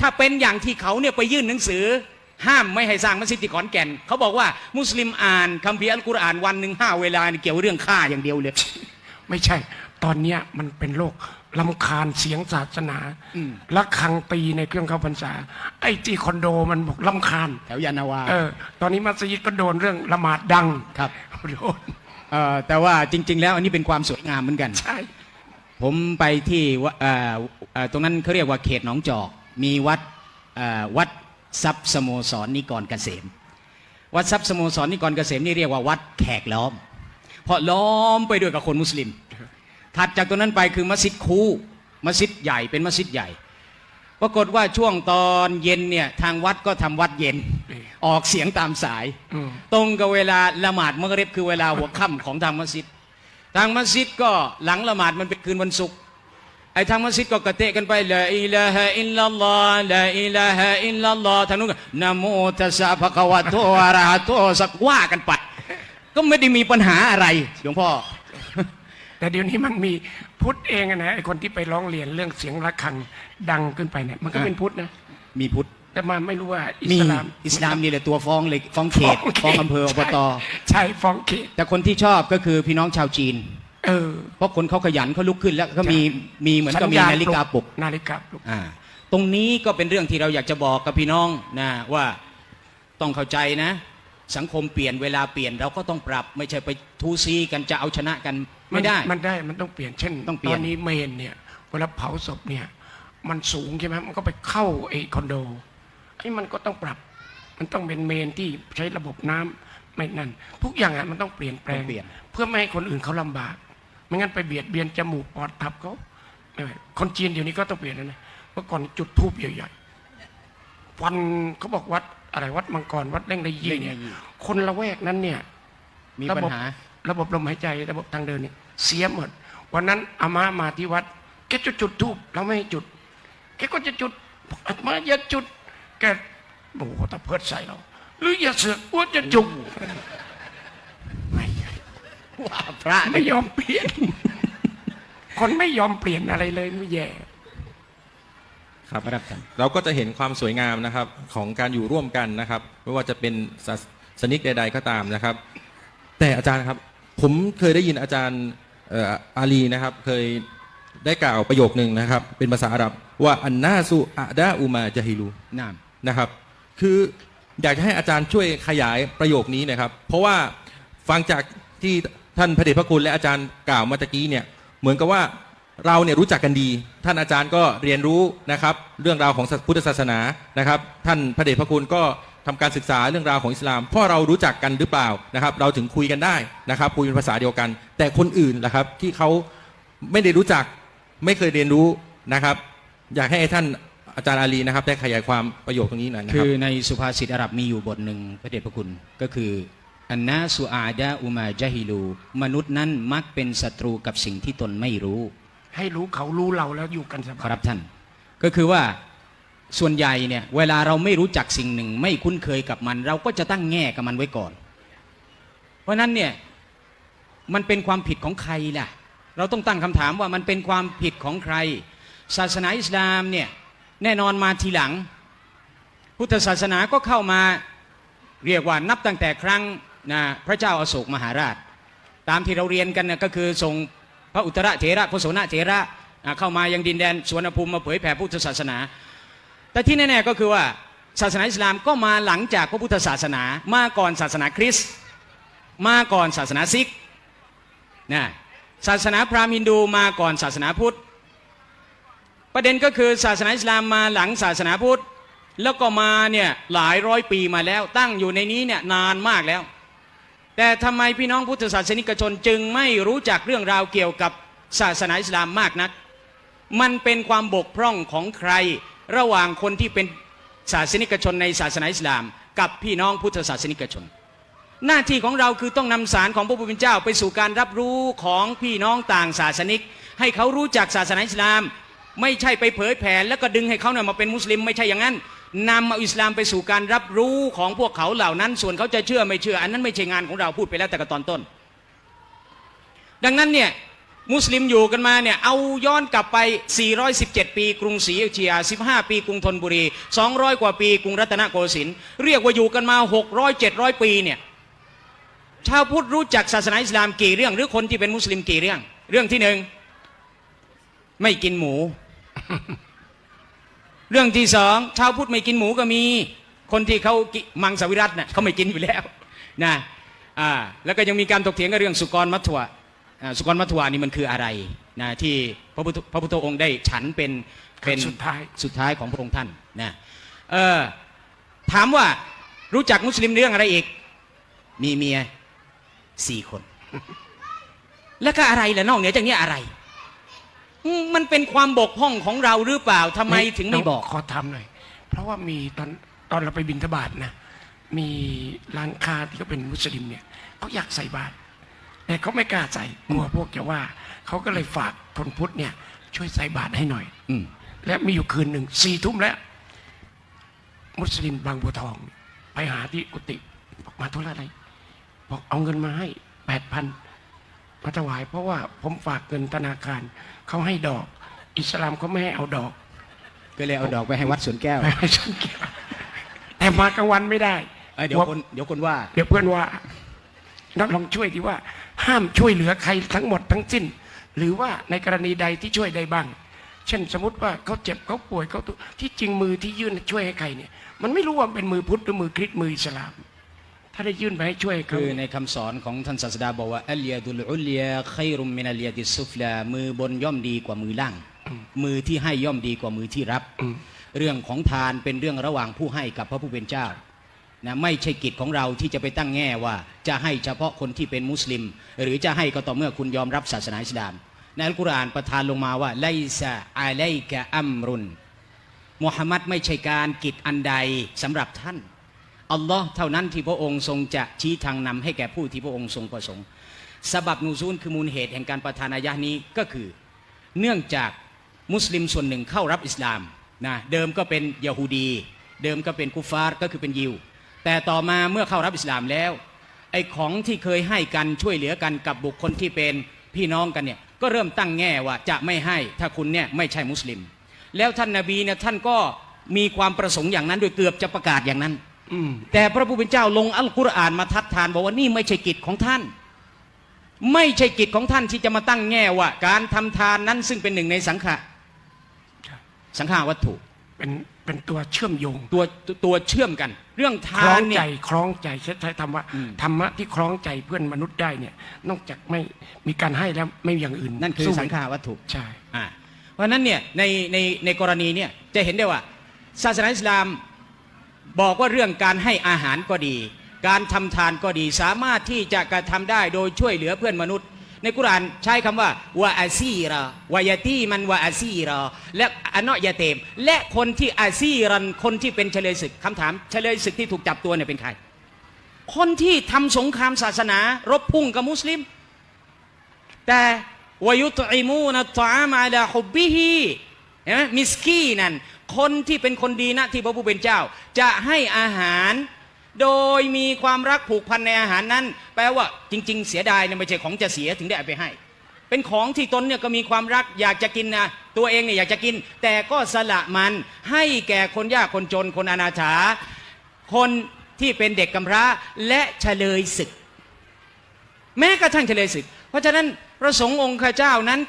ถ้าเป็นอย่างที่เขาเนี่ยไปยื่นหนังสือ ห้ามไม่ให้สร้างมัสยิดที่ขอนแก่น เขาบอกว่ามุสลิมอ่านคัมภีร์อัลกุรอานวันหนึ่งห้าเวลานี่เกี่ยวเรื่องฆ่าอย่างเดียวเลย ไม่ใช่ ตอนเนี้ยมันเป็นโรคลำคาญเสียงศาสนาอืม และคังตีในเครื่องเข้าพรรษา ไอ้ที่คอนโดมันบอกลำคาญ แถวยานาวา เออ ตอนนี้มัสยิดก็โดนเรื่องละหมาดดังครับ โดนเอ่อแต่ว่าจริง ๆ แล้วอันนี้เป็นความสวยงามเหมือนกัน ใช่ ผมไปที่วะเอ่อเอ่อตรงนั้นเขาเรียกว่าเขตหนองจอก มีวัดวัดทรัพย์สโมสรนิกรเกษม วัดทรัพย์สโมสรนิกรเกษมนี่เรียกว่าวัดแขกล้อม เพราะล้อมไปด้วยกับคนมุสลิม ถัดจากตรงนั้นไปคือมัสยิดคูมัสยิดใหญ่เป็นมัสยิดใหญ่ ปรากฏว่าช่วงตอนเย็นเนี่ยทางวัดก็ทำวัดเย็น ออกเสียงตามสาย ตรงกับเวลาละหมาดมักริบคือเวลาหัวค่ำของทางมัสยิด ทางมัสยิดก็หลังละหมาดมันเป็นคืนวันศุกร์ ไอ้ทางมัสยิดก็กระเตะกันไปละอิลาฮะอิลลัลลอฮ์ละอิลาฮะอิลลัลลอฮ์ทางนู้นก็นะโมตัสสะภะคะวะโตอะระหะโตสักว่ากันไป ก็ไม่ได้มีปัญหาอะไรหลวงพ่อ แต่เดี๋ยวนี้มันมีพุทธเองอะนะไอ้คนที่ไปร้องเรียนเรื่องเสียงระฆังดังขึ้นไปเนี่ยมันก็อ่าเป็นพุทธนะมีพุทธแต่มาไม่รู้ว่าอิมีสลาม อิสลามนี่แหละตัวฟ้องเลยฟ้องเขตฟ้องอำเภออบตใช่ฟ้องเขตแต่คนที่ชอบก็คือพี่น้องชาวจีน เออ เพราะคนเขาขยันเขาลุกขึ้นแล้วก็มีมีเหมือนกับมีนาฬิกาปลุกนาฬิกาปลุกอ่าตรงนี้ก็เป็นเรื่องที่เราอยากจะบอกกับพี่น้องนะว่าต้องเข้าใจนะ สังคมเปลี่ยนเวลาเปลี่ยนเราก็ต้องปรับ ไม่ใช่ไปทูซีกันจะเอาชนะกันไม่ได้ มันได้มันต้องเปลี่ยนเช่นต้องเปลี่ยนตอนนี้เมนเนี่ยเวลาเผาศพเนี่ย มันสูงใช่ไหมมันก็ไปเข้าไอ้คอนโดไอ้มันก็ต้องปรับ มันต้องเป็นเมนที่ใช้ระบบน้ำไม่นั่น ทุกอย่างอะมันต้องเปลี่ยนแปลต้องงเปลี่ยนเพื่อไม่ให้คนอื่นเขาลำบาก ไม่งั้นไปเบียดเบียนจมูกปอดทับเขาไม่ไหวคนจีนเดี๋ยวนี้ก็ต้องเปลี่ยนแล้วนะเมื่อก่อนจุดทูบใหญ่ๆวันเขาบอกวัดอะไรวัดมังกรวัดเล่งในยี่เล่งในเนี่ยยี่คนละแวกนั้นเนี่ยมีระปัญบบหาระบบลมหายใจระบบทางเดินเนี่ยเสียหมด วันนั้นอาม่ามาที่วัดแกจะจุดทูบเราไม่ให้จุดแกก็จะจุดบอกอามาอย่าจุดแกโอ้โหตะเพิดใส่เรา หรืออย่าเสือกอ้วนจะจุกไม่ ว่าพระไม่ยอมเปลี่ยน คนไม่ยอมเปลี่ยนอะไรเลยไม่แย่ครับรับท่านเราก็จะเห็นความสวยงามนะครับของการอยู่ร่วมกันนะครับ ไม่ว่าจะเป็นศาสนิกใด ๆ ก็ตามนะครับ แต่อาจารย์ครับ ผมเคยได้ยินอาจารย์เอ่ออาลีนะครับ เคยได้กล่าวประโยคนึงนะครับ เป็นภาษาอาหรับว่าอันนาสุอะดาอุมาจาฮิลูน้ำนะครับ คืออยากจะให้อาจารย์ช่วยขยายประโยคนี้นะครับ เพราะว่าฟังจากที่ ท่านพระเดชพระคุณและอาจารย์กล่าวมาตะกี้เนี่ยเหมือนกับว่าเราเนี่ยรู้จักกันดี ท่านอาจารย์ก็เรียนรู้นะครับ เรื่องราวของพุทธศาสนานะครับ ท่านพระเดชพระคุณก็ทำการศึกษาเรื่องราวของอิสลามเพราะเรารู้จักกันหรือเปล่านะครับ เราถึงคุยกันได้นะครับคุยเป็นภาษาเดียวกัน แต่คนอื่นล่ะครับที่เขาไม่ได้รู้จักไม่เคยเรียนรู้นะครับ อยากให้ท่านอาจารย์อาลีนะครับได้ขยายความประโยคตรงนี้หน่อยนะคคืรับอในสุภาษิตอาหรับมีอยู่บทหนึ่งพระเดชพระคุณก็คือ อันนาสุอาดาอุมาจาฮิลู มนุษย์นั้นมักเป็นศัตรูกับสิ่งที่ตนไม่รู้ ให้รู้เขารู้เราแล้วอยู่กันสบาคยรับท่าน ก็คือว่าส่วนใหญ่เนี่ยเวลาเราไม่รู้จักสิ่งหนึ่ง ไม่คุ้นเคยกับมัน เราก็จะตั้งแง่กับมันไว้ก่อน เพราะฉะนั้นเนี่ยมันเป็นความผิดของใครล่ะ เราต้องตั้งคำถามว่ามันเป็นความผิดของใคร ศาสนาอิสลามเนี่ยแน่นอนมาทีหลัง พุทธศาสนาก็เข้ามาเรียกว่านับตั้งแต่ครั้ง นะพระเจ้าอาโศกมหาราช ตามที่เราเรียนกันนะก็คือส่งพระอุตระเถระพระโสนเถระเข้ามายังดินแดนสวนภูมิมาเผยแผ่พุทธศาสนา แต่ที่แน่ๆก็คือว่าศาสนาอิสลามก็มาหลังจากพระพุทธศาสนา มาก่อนศาสนาคริสต์มาก่อนศาสนาซิกนะศาสนาพราหมณ์ฮินดูมาก่อนศาสนาพุทธ ประเด็นก็คือศาสนาอิสลามมาหลังศาสนาพุทธ แล้วก็มาเนี่ยหลายร้อยปีมาแล้วตั้งอยู่ในนี้เนี่ยนานมากแล้ว แต่ทำไมพี่น้องพุทธศาสนิกชนจึงไม่รู้จักเรื่องราวเกี่ยวกับศาสนาอิสลามมากนัก มันเป็นความบกพร่องของใคร ระหว่างคนที่เป็นศาสนิกชนในศาสนาอิสลาม กับพี่น้องพุทธศาสนิกชน หน้าที่ของเราคือต้องนำสารของพระผู้เป็นเจ้า ไปสู่การรับรู้ของพี่น้องต่างศาสนิก ให้เขารู้จักศาสนาอิสลาม ไม่ใช่ไปเผยแผ่แล้วก็ดึงให้เขาเนี่ยมาเป็นมุสลิมไม่ใช่อย่างนั้น นำเอาอิสลามไปสู่การรับรู้ของพวกเขาเหล่านั้น ส่วนเขาจะเชื่อไม่เชื่อ อันนั้นไม่ใช่งานของเราพูดไปแล้วแต่กตอนต้น ดังนั้นเนี่ยมุสลิมอยู่กันมาเนี่ยเอาย้อนกลับไป 417 ปีกรุงศรีอยุธยา 15 ปีกรุงธนบุรี 200 กว่าปีกรุงรัตนโกสินทร์เรียกว่าอยู่กันมา 600 700 ปีเนี่ยชาวพุทธรู้จักศาสนาอิสลามกี่เรื่อง หรือคนที่เป็นมุสลิมกี่เรื่อง เรื่องที่หนึ่งไม่กินหมู เรื่องที่สองชาวพุทธไม่กินหมูก็มี คนที่เขากิมังสวิรัตเน่ะเขาไม่กินอยู่แล้วนะอ่าแล้วก็ยังมีการถกเถียงกันเรื่องสุกรมัทวะอ่าสุกรมัทวะนี่มันคืออะไรนะที่พระพุทธพระพุทธองค์ได้ฉันเป็นเป็นสุดท้ายสุดท้ายของพระองค์ท่านนะเออถามว่ารู้จักมุสลิมเรื่องอะไรอีก มีเมียสี่คน แล้วก็อะไรล่ะนอกเหนือจากนี้อะไรอื มมันเป็นความบกพร่องของเราหรือเปล่าทำไมถึงไม่บอกขอทำหน่อย เพราะว่ามีตอนตอนเราไปบินทบาทนะ มีร้านค้าที่เขาเป็นมุสลิมเนี่ยเขาอยากใส่บาตรแต่เขาไม่กล้าใส่กลัวพวกจะว่าเขาก็เลยฝากคนพุทธเนี่ย ช่วยใส่บาตรให้หน่อยอืมและมีอยู่คืนหนึ่งสี่ทุ่มแล้ว มุสลิมบางบัวทอง ไปหาที่กุฏิบอกมาธุระอะไรบอกเอาเงินมาให้แปดพันมาถวายเพราะว่าผมฝากเงินธนาคาร เขาให้ดอก อิสลามเขาไม่ให้เอาดอก ก็เลยเอาดอกไปให้วัดสวนแก้วไม่ให้ฉันเกี่ยวแต่มากลางวันไม่ได้เอ้ยเดี๋ยวคนเดี๋ยวคนว่า เดี๋ยวเพื่อนว่านักลองช่วยที่ว่า ห้ามช่วยเหลือใครทั้งหมดทั้งสิ้น หรือว่าในกรณีใดที่ช่วยได้บ้าง เช่นสมมติว่าเขาเจ็บเขาป่วยเขาตุที่จริงมือที่ยื่นช่วยให้ใครเนี่ย มันไม่รู้ว่าเป็นมือพุทธหรือมือคริสต์มืออิสลาม ถ้าได้ยื่นไปให้ช่วยเขาคือในคำสอนของท่านศาสดาบอกว่าอัลยาดุลอุลยาไครุมมินัลยาดิสซุฟลามือบนย่อมดีกว่ามือล่าง มือที่ให้ย่อมดีกว่ามือที่รับอืมเรื่องของทานเป็นเรื่องระหว่างผู้ให้กับพระผู้เป็นเจ้านะไม่ใช่กิจของเราที่จะไปตั้งแง่ว่า จะให้เฉพาะคนที่เป็นมุสลิม หรือจะให้ก็ต่อเมื่อคุณยอมรับศาสนาอิสลามในอัลกุรอานประทานลงมาว่าไลซาอะไลกะอัมรุนมุฮัมมัดไม่ใช่การกิจอันใดสำหรับท่าน อัลลอฮ์เท่านั้นที่พระองค์ทรงจะชี้ทางนำให้แก่ผู้ที่พระองค์ทรงประสงค์สบับนูซูลคือมูลเหตุแห่งการประทานอายะห์นี้ก็คือ เนื่องจากมุสลิมส่วนหนึ่งเข้ารับอิสลามนะเดิมก็เป็นยะฮูดี เดิมก็เป็นกุฟาร์ก็คือเป็นยิว แต่ต่อมาเมื่อเข้ารับอิสลามแล้วไอ้ของที่เคยให้กันช่วยเหลือกันกับบุคคลที่เป็นพี่น้องกันเนี่ยก็เริ่มตั้งแง่ว่าจะไม่ให้ถ้าคุณเนี่ยไม่ใช่มุสลิม แล้วท่านนาบีเนี่ยท่านก็มีความประสงค์อย่างนั้นโดยเกือบจะประกาศอย่างนั้น แต่พระผู้เป็นเจ้าลงอัลกุรอานมาทัดทานบอกว่านี่ไม่ใช่กิจของท่าน ไม่ใช่กิจของท่านที่จะมาตั้งแง่ว่า การทำทานนั้นซึ่งเป็นหนึ่งในสังฆะสังฆาวัตถุเป็นเป็นตัวเชื่อมโยงตัวตัวเชื่อมกัน เรื่องคทาล้อนงเนี่ใจยคล้องใจใช้ใช้ธรรมะอืมธรรมะที่คล้องใจเพื่อนมนุษย์ได้เนี่ยนอกจากไม่มีการให้แล้วไม่มีอย่างอื่น นั่นคือสู้สังขาวัตถุใช่อ่าเพราะฉะนั้นเนี่ยในในในกรณีเนี่ยจะเห็นได้ว่า ศาสนาอิสลาม บอกว่าเรื่องการให้อาหารก็ดี การทำทานก็ดีสามารถที่จะกระทำได้โดยช่วยเหลือเพื่อนมนุษย์ ในกุรานใช้คำว่าวะอาซีรอวายาตีมันวะอาซีรอและอันนอยาเตม และคนที่อาซีรันคนที่เป็นเฉลยศึกคำถามเฉลยศึกที่ถูกจับตัวเนี่ยเป็นใคร คนที่ทำสงครามศาสนารบพุ่งกับมุสลิม แต่วายุตอิมูนตอามาลาฮุบบิฮีเห็นไหมมิสกีนั่น คนที่เป็นคนดีนะที่พระผู้เป็นเจ้า จะให้อาหาร โดยมีความรักผูกพันในอาหารนั้น แปลว่าจริง ๆ เสียดายเนี่ยไม่ใช่ของจะเสียถึงได้เอาไปให้ เป็นของที่ตนเนี่ยก็มีความรักอยากจะกินนะตัวเองเนี่ยอยากจะกิน แต่ก็สละมันให้แก่คนยากคนจนคนอนาถาคนที่เป็นเด็กกำพร้าและเฉลยศึก แม้กระทั่งเฉลยศึก เพราะฉะนั้นพระสงฆ์องค์ข้าเจ้านั้น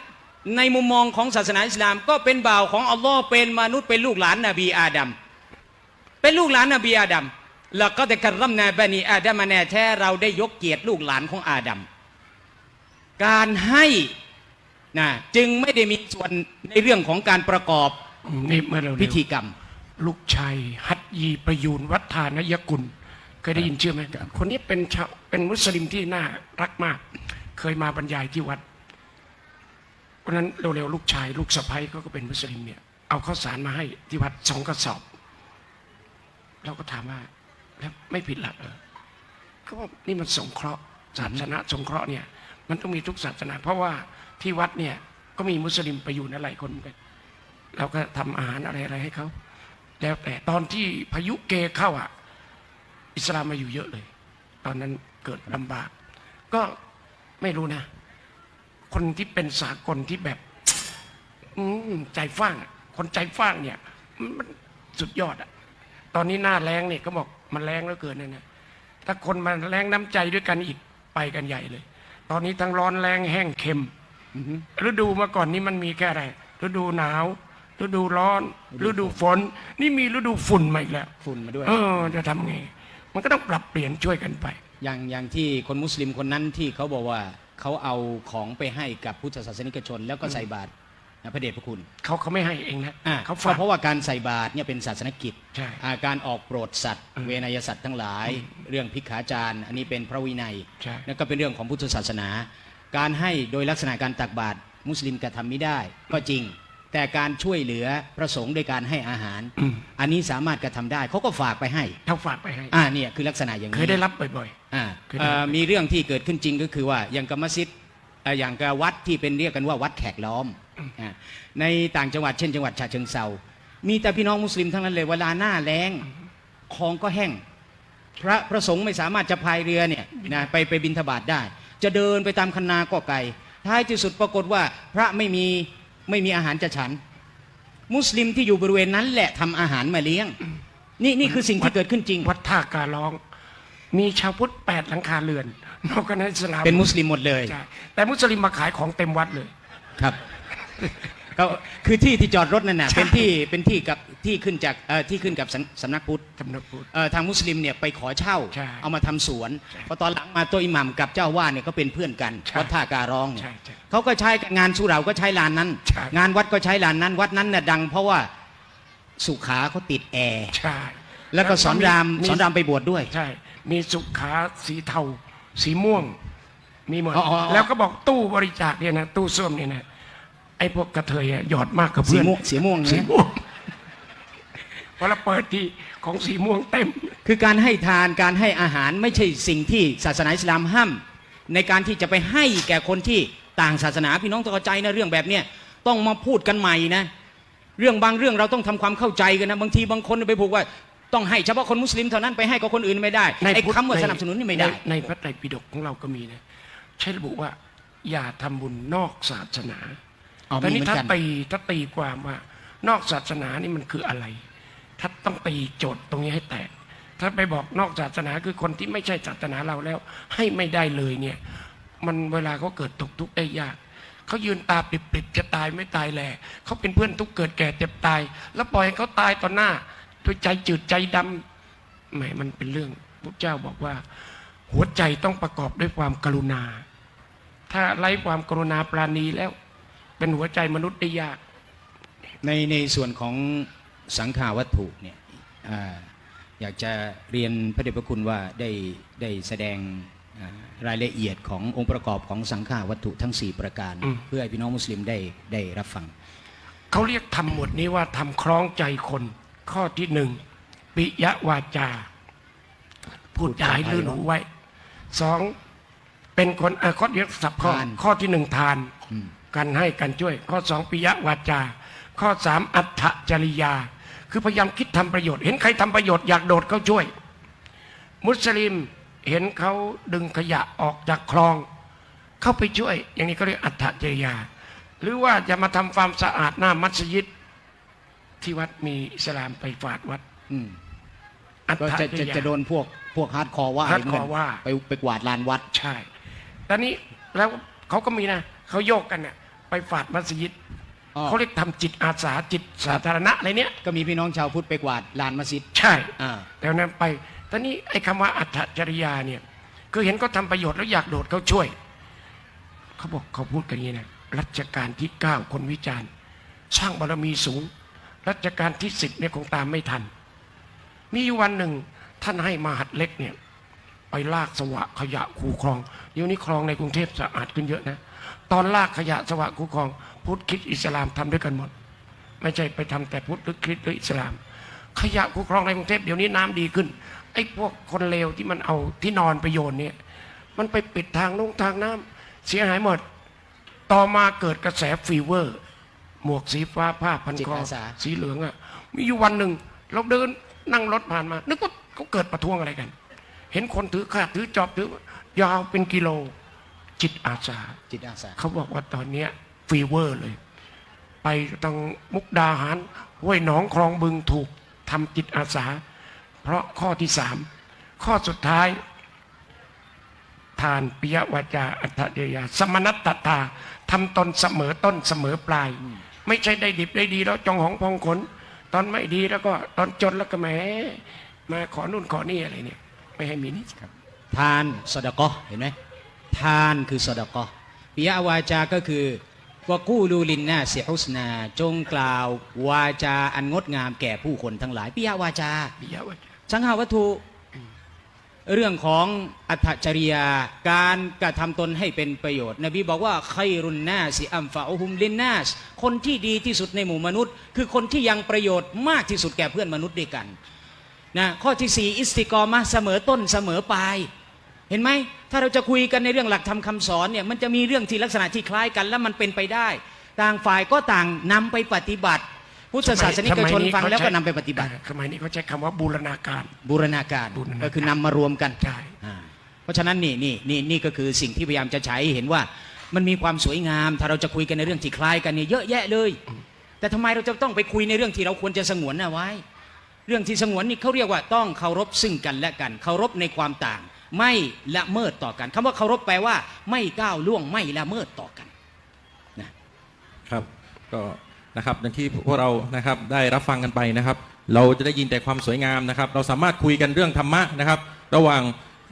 ในมุมมองของศาสนาอิสลาม ก็เป็นบ่าวของอัลลอฮ์เป็นมนุษย์เป็นลูกหลานนบีอาดัมเป็นลูกหลานนบีอาดัมแล้วก็แต่กรัมนาบานีอาดัมมาแน่แท้เราได้ยกเกียรติลูกหลานของอาดัมการให้นะจึงไม่ได้มีส่วนในเรื่องของการประกอบนี่เมื่อเราพิธีกรรม ลูกชายฮัตยีประยูนวัฒานยกุล เคยได้ยินชื่อไหมคนนี้เป็นชาวเป็นมุสลิมที่น่ารักมาก เคยมาบรรยายที่วัด วันนั้นเร็วๆลูกชายลูกสะใภ้เขาก็เป็นมุสลิมเนี่ยเอาข้าวสารมาให้ที่วัดสองกระสอบเราก็ถามว่าแล้วไม่ผิดหลักเหรอเขาบอกนี่มันสงเคราะห์ศาสนาสงเคราะห์เนี่ย มันต้องมีทุกศาสนา เพราะว่าที่วัดเนี่ยก็มีมุสลิมไปอยู่นั่นหลายคนกันเราก็ทำอาหารอะไรอะไรให้เขาแล้วแต่ตอนที่พายุเกเข้าอะ อิสลามมาอยู่เยอะเลย ตอนนั้นเกิดลำบาก ก็ไม่รู้นะ คนที่เป็นสากลที่แบบอืมใจฟ้างอะคนใจฟ้างเนี่ย มันสุดยอดอะตอนนี้หน้าแรงเนี่ยก็บอกมันแรงแล้วเกินนะเนี่ยถ้าคนมันแรงน้ำใจด้วยกันอีกไปกันใหญ่เลย ตอนนี้ทั้งร้อนแรงแห้งเค็มฤดูเมื่อก่อนนี้มันมีแค่อะไรฤดูหนาวฤดูร้อนฤดูฝน นี่มีฤดูฝุ่นมาอีกแล้วฝุ่นมาด้วยเออจะทำไง มันก็ต้องปรับเปลี่ยนช่วยกันไป อย่างอย่างที่คนมุสลิมคนนั้นที่เขาบอกว่า เขาเอาของไปให้กับพุทธศาสนิกชน แล้วก็ใส่บาตรพระเดชพระคุณเขาเขาไม่ให้เองนะอะเขาก็ฝาก เพราะว่าการใส่บาตรเนี่ยเป็นศาสนกิจใช่อ่าการออกโปรดสัตว์ เวนยสัตว์ทั้งหลาย เรื่องพิกขาจารอันนี้เป็นพระวินัยใช่นั่นก็เป็นเรื่องของพุทธศาสนา การให้โดยลักษณะการตักบาตรมุสลิมกระทำไม่ได้ ก็จริง แต่การช่วยเหลือพระสงฆ์โดยการให้อาหารอืมอันนี้สามารถกระทำได้เขาก็ฝากไปให้เขาฝากไปให้ อ่าเนี่ยคือลักษณะอย่างเคนี้ยได้รับบ่อยอ่าเคยได้เอ่อมีเรื่องที่เกิดขึ้นจริงก็คือว่าอย่างกับมัสยิดเอ่ออย่างกับวัดที่เป็นเรียกกันว่าวัดแขกล้อมอ่าในต่างจังหวัดเช่นจังหวัดฉะเชิงเซามีแต่พี่น้องมุสลิมทั้งนั้นเลยเวลาหน้าแล้งคลองก็แห้ง พระพระสงฆ์ไม่สามารถจะพายเรือเนี่ยนะไปไปบินทบาทได้ จะเดินไปตามคันนาก็ไกลท้ายที่สุดปรากฏว่าพระไม่มี ไม่มีอาหารจะฉัน มุสลิมที่อยู่บริเวณนั้นแหละทำอาหารมาเลี้ยง นี่นี่คือสิ่งที่เกิดขึ้นจริงๆวัดท่าการร้อง มีชาวพุทธแปดหลังคาเรือนนอกจากนั้นอิสลามเป็นมุสลิมหมดเลยใช่แต่มุสลิมมาขายของเต็มวัดเลยครับก็คือที่ที่จอดรถนั่นน่ะใช่เป็นที่เป็นที่กับ ที่ขึ้นจากเอ่อที่ขึ้นกับสำสำนักพุทธสำนักพุทธเอ่อทางมุสลิมเนี่ยไปขอเช่าใช่เอามาทำสวนใช่พอตอนหลังมาตัวอิหมัมกับเจ้าว่าเนี่ยก็เป็นเพื่อนกันใช่วัดท่าการร้องเนี่ยใช่ใช่เขาก็ใช้งานสุเหราก็ใช้ลานนั้นใช่งานวัดก็ใช้ลานนั้น วัดนั้นน่ะดัง เพราะว่าสุขาเขาติดแอร์ใช่แล้วก็สอนรามมีสอนรามไปบวชด้วยใช่มีสุขาสีเทาสีม่วง มีหมดอ๋ออ๋ออ๋อแล้วก็บอกตู้บริจาคเนี่ยนะตู้ส้วมเนี่ยนะไอ้พวกกระเทยอะหยอดมากกับสีเพื่อนม่วงสีม่วงสีนะม่วง พอเราเปิดที่ของสีม่วงเต็ม คือการให้ทานการให้อาหารไม่ใช่สิ่งที่ศาสนาอิสลามห้ามในการที่จะไปให้แก่คนที่ต่างศาสนาพี่น้องต้องเข้าใจนะเรื่องแบบเนี้ยต้องมาพูดกันใหม่นะ เรื่องบางเรื่องเราต้องทำความเข้าใจกันนะบางทีบางคนไปผูกว่าต้องให้เฉพาะคนมุสลิมเท่านั้นไปให้กับคนอื่นไม่ได้ในไอ้พุทธคำว่าสนับสนุนนี่ไม่ได้ในในพระไตรปิฎกของเราก็มีนะใช้ระบุว่าอย่าทำบุญนอกศาสนาอ๋อแต่มีนี่เหมือนถ้ากันตีถ้าตีความว่านอกศาสนานี่มันคืออะไร ถ้าต้องตีโจทย์ตรงนี้ให้แตกถ้าไปบอกนอกศาสนาคือคนที่ไม่ใช่ศาสนาเราแล้ว ให้ไม่ได้เลยเนี่ย มันเวลาเขาเกิดตกทุกข์ได้ยากเขายืนตาปริบๆจะตายไม่ตายแหล่เขาเป็นเพื่อนทุกเกิดแก่เจ็บตาย แล้วปล่อยให้เขาตายต่อหน้าด้วยใจจืดใจดำแหมมันเป็นเรื่องพระเจ้าบอกว่า หัวใจต้องประกอบด้วยความกรุณา ถ้าไร้ความกรุณาปราณีแล้ว เป็นหัวใจมนุษย์ได้ยาก ในในส่วนของ สังขาวัตถุเนี่ยอ่าอยากจะเรียนพระเดชพระคุณว่าได้ได้แสดงอ่ารายละเอียดขององค์ประกอบของสังขาวัตถุทั้ง 4 ประการอืมเพื่อให้พี่น้องมุสลิมได้ได้รับฟังเขาเรียกทำหมวดนี้ว่าทำคล้องใจคนข้อที่หนึ่งปิยวาจา พูดจาให้ลื่นหูไว้สองเป็นคนเอ่อข้อเดียวสับข้อทานข้อที่หนึ่งทานอืมการให้การช่วย ข้อสองปิยวาจา ข้อสามอัตถจริยา คือพยายามคิดทำประโยชน์ เห็นใครทำประโยชน์อยากโดดเข้าช่วย มุสลิมเห็นเขาดึงขยะออกจากคลอง เข้าไปช่วย อย่างนี้ก็เรียกอัตถจริยา หรือว่าจะมาทำความสะอาดหน้ามัสยิด ที่วัดมีอิสลามไปกวาดวัดอืมอัตก็ถจะจจะริยาจะโดนพวกพวกฮาร์ดคอร์ว่า hardcore ว่าไปไปกวาดลานวัดใช่ตอนนี้แล้วเขาก็มีนะเขาโยกกันเนี่ยไปฝาดมัสยิดอ๋อ เขาเรียกทำจิตอาสาจิตสาธารณะอะไรเนี้ยก็มีพี่น้องชาวพุทธไปกวาดลานมัสยิดใช่อ่าแต่นั้นไปตอนนี้ไอ้คำว่าอัตถจริยาเนี่ยคือเห็นเขาทำประโยชน์แล้วอยากโดดเขาช่วย เขาบอกเขาพูดกันอย่างนี้นะรัชกาลที่เก้าคนวิจารณ์ สร้างบารมีสูง รัชกาลที่สิบเนี่ยคงตามไม่ทัน มีอยู่วันหนึ่งท่านให้มหัดเล็กเนี่ยไปลากสวะขยะคูคลองเดี๋ยวนี้คลองในกรุงเทพสะอาดขึ้นเยอะนะ ตอนลากขยะสวะคูคลอง พุทธคริดอิสลามทำด้วยกันหมด ไม่ใช่ไปทำแต่พุทธหรือคริสต์หรืออิสลาม ขยะคูคลองในกรุงเทพเดี๋ยวนี้น้ำดีขึ้นไอ้พวกคนเลวที่มันเอาที่นอนไปโยนเนี่ยมันไปปิดทางลงทางน้ำเสียหายหมด ต่อมาเกิดกระแสฟีเวอร์ หมวกสีฟ้าผ้าพันจิตคออาสาสีเหลืองอะมีอยู่วันหนึ่งเราเดินนั่งรถผ่านมา นึกว่าเขาเกิดประท้วงอะไรกัน เห็นคนถือคราดถือจอบถือยาวเป็นกิโลจิตอาสาจิตอาสาเขาบอกว่าตอนเนี้ย fever เลย ไปทางมุกดาหารห้วยหนองคลองบึงถูกทำจิตอาสา เพราะข้อที่สามข้อสุดท้าย ทานปิยวาจาอัตถจริยา สมานัตตตาทำตนเสมอต้นเสมอปลาย ไม่ใช่ได้ดิบได้ดีแล้วจองหองพองขนตอนไม่ดีแล้วก็ตอนจนแล้วก็แหมมาขอนู่นขอนี่อะไรเนี่ย ไม่ให้มีนี่ทานสดกอเห็นไหมทานคือสดกอปิยวาจาก็คือ ว่ากู้ลูลินนาเสียฮุสนา จงกล่าววาจาอันงดงามแก่ผู้คนทั้งหลายปิยวาจาปิยวาจาสังหาวัตถุ เรื่องของอัตถจริยาการกระทำตนให้เป็นประโยชน์ นบีบอกว่าไครุนนาสิอัมฟาอุฮุมลินนาสคนที่ดีที่สุดในหมู่มนุษย์ คือคนที่ยังประโยชน์มากที่สุดแก่เพื่อนมนุษย์ด้วยกันนะข้อที่สี่อิสติกอมะเสมอต้นเสมอปลาย เห็นไหมถ้าเราจะคุยกันในเรื่องหลักธรรมคำสอนเนี่ยมันจะมีเรื่องที่ลักษณะที่คล้ายกันและมันเป็นไปได้ ต่างฝ่ายก็ต่างนำไปปฏิบัติ พุทธศาสนิกชนฟังแล้วก็นำไปปฏิบัติสมัยนี้เขาใช้คำว่าบูรณาการบูรณาการ บูรณาการก็คือนำมารวมกันใช่อ่าเพราะฉะนั้นนี่นี่นี่นี่ก็คือสิ่งที่พยายามจะใช้ให้เห็นว่ามันมีความสวยงาม ถ้าเราจะคุยกันในเรื่องที่คล้ายกันเนี่ยเยอะแยะเลย แต่ทำไมเราจะต้องไปคุยในเรื่องที่เราควรจะสงวนเอาไว้ เรื่องที่สงวนนี่เขาเรียกว่าต้องเคารพซึ่งกันและกันเคารพในความต่าง ไม่ละเมิดต่อกันคำว่าเคารพแปลว่า ไม่ก้าวล่วงไม่ละเมิดต่อกันนะครับก็นะครับอย่างที่พวกเรานะครับได้รับฟังกันไปนะครับ เราจะได้ยินแต่ความสวยงามนะครับ เราสามารถคุยกันเรื่องธรรมะนะครับ ระหว่าง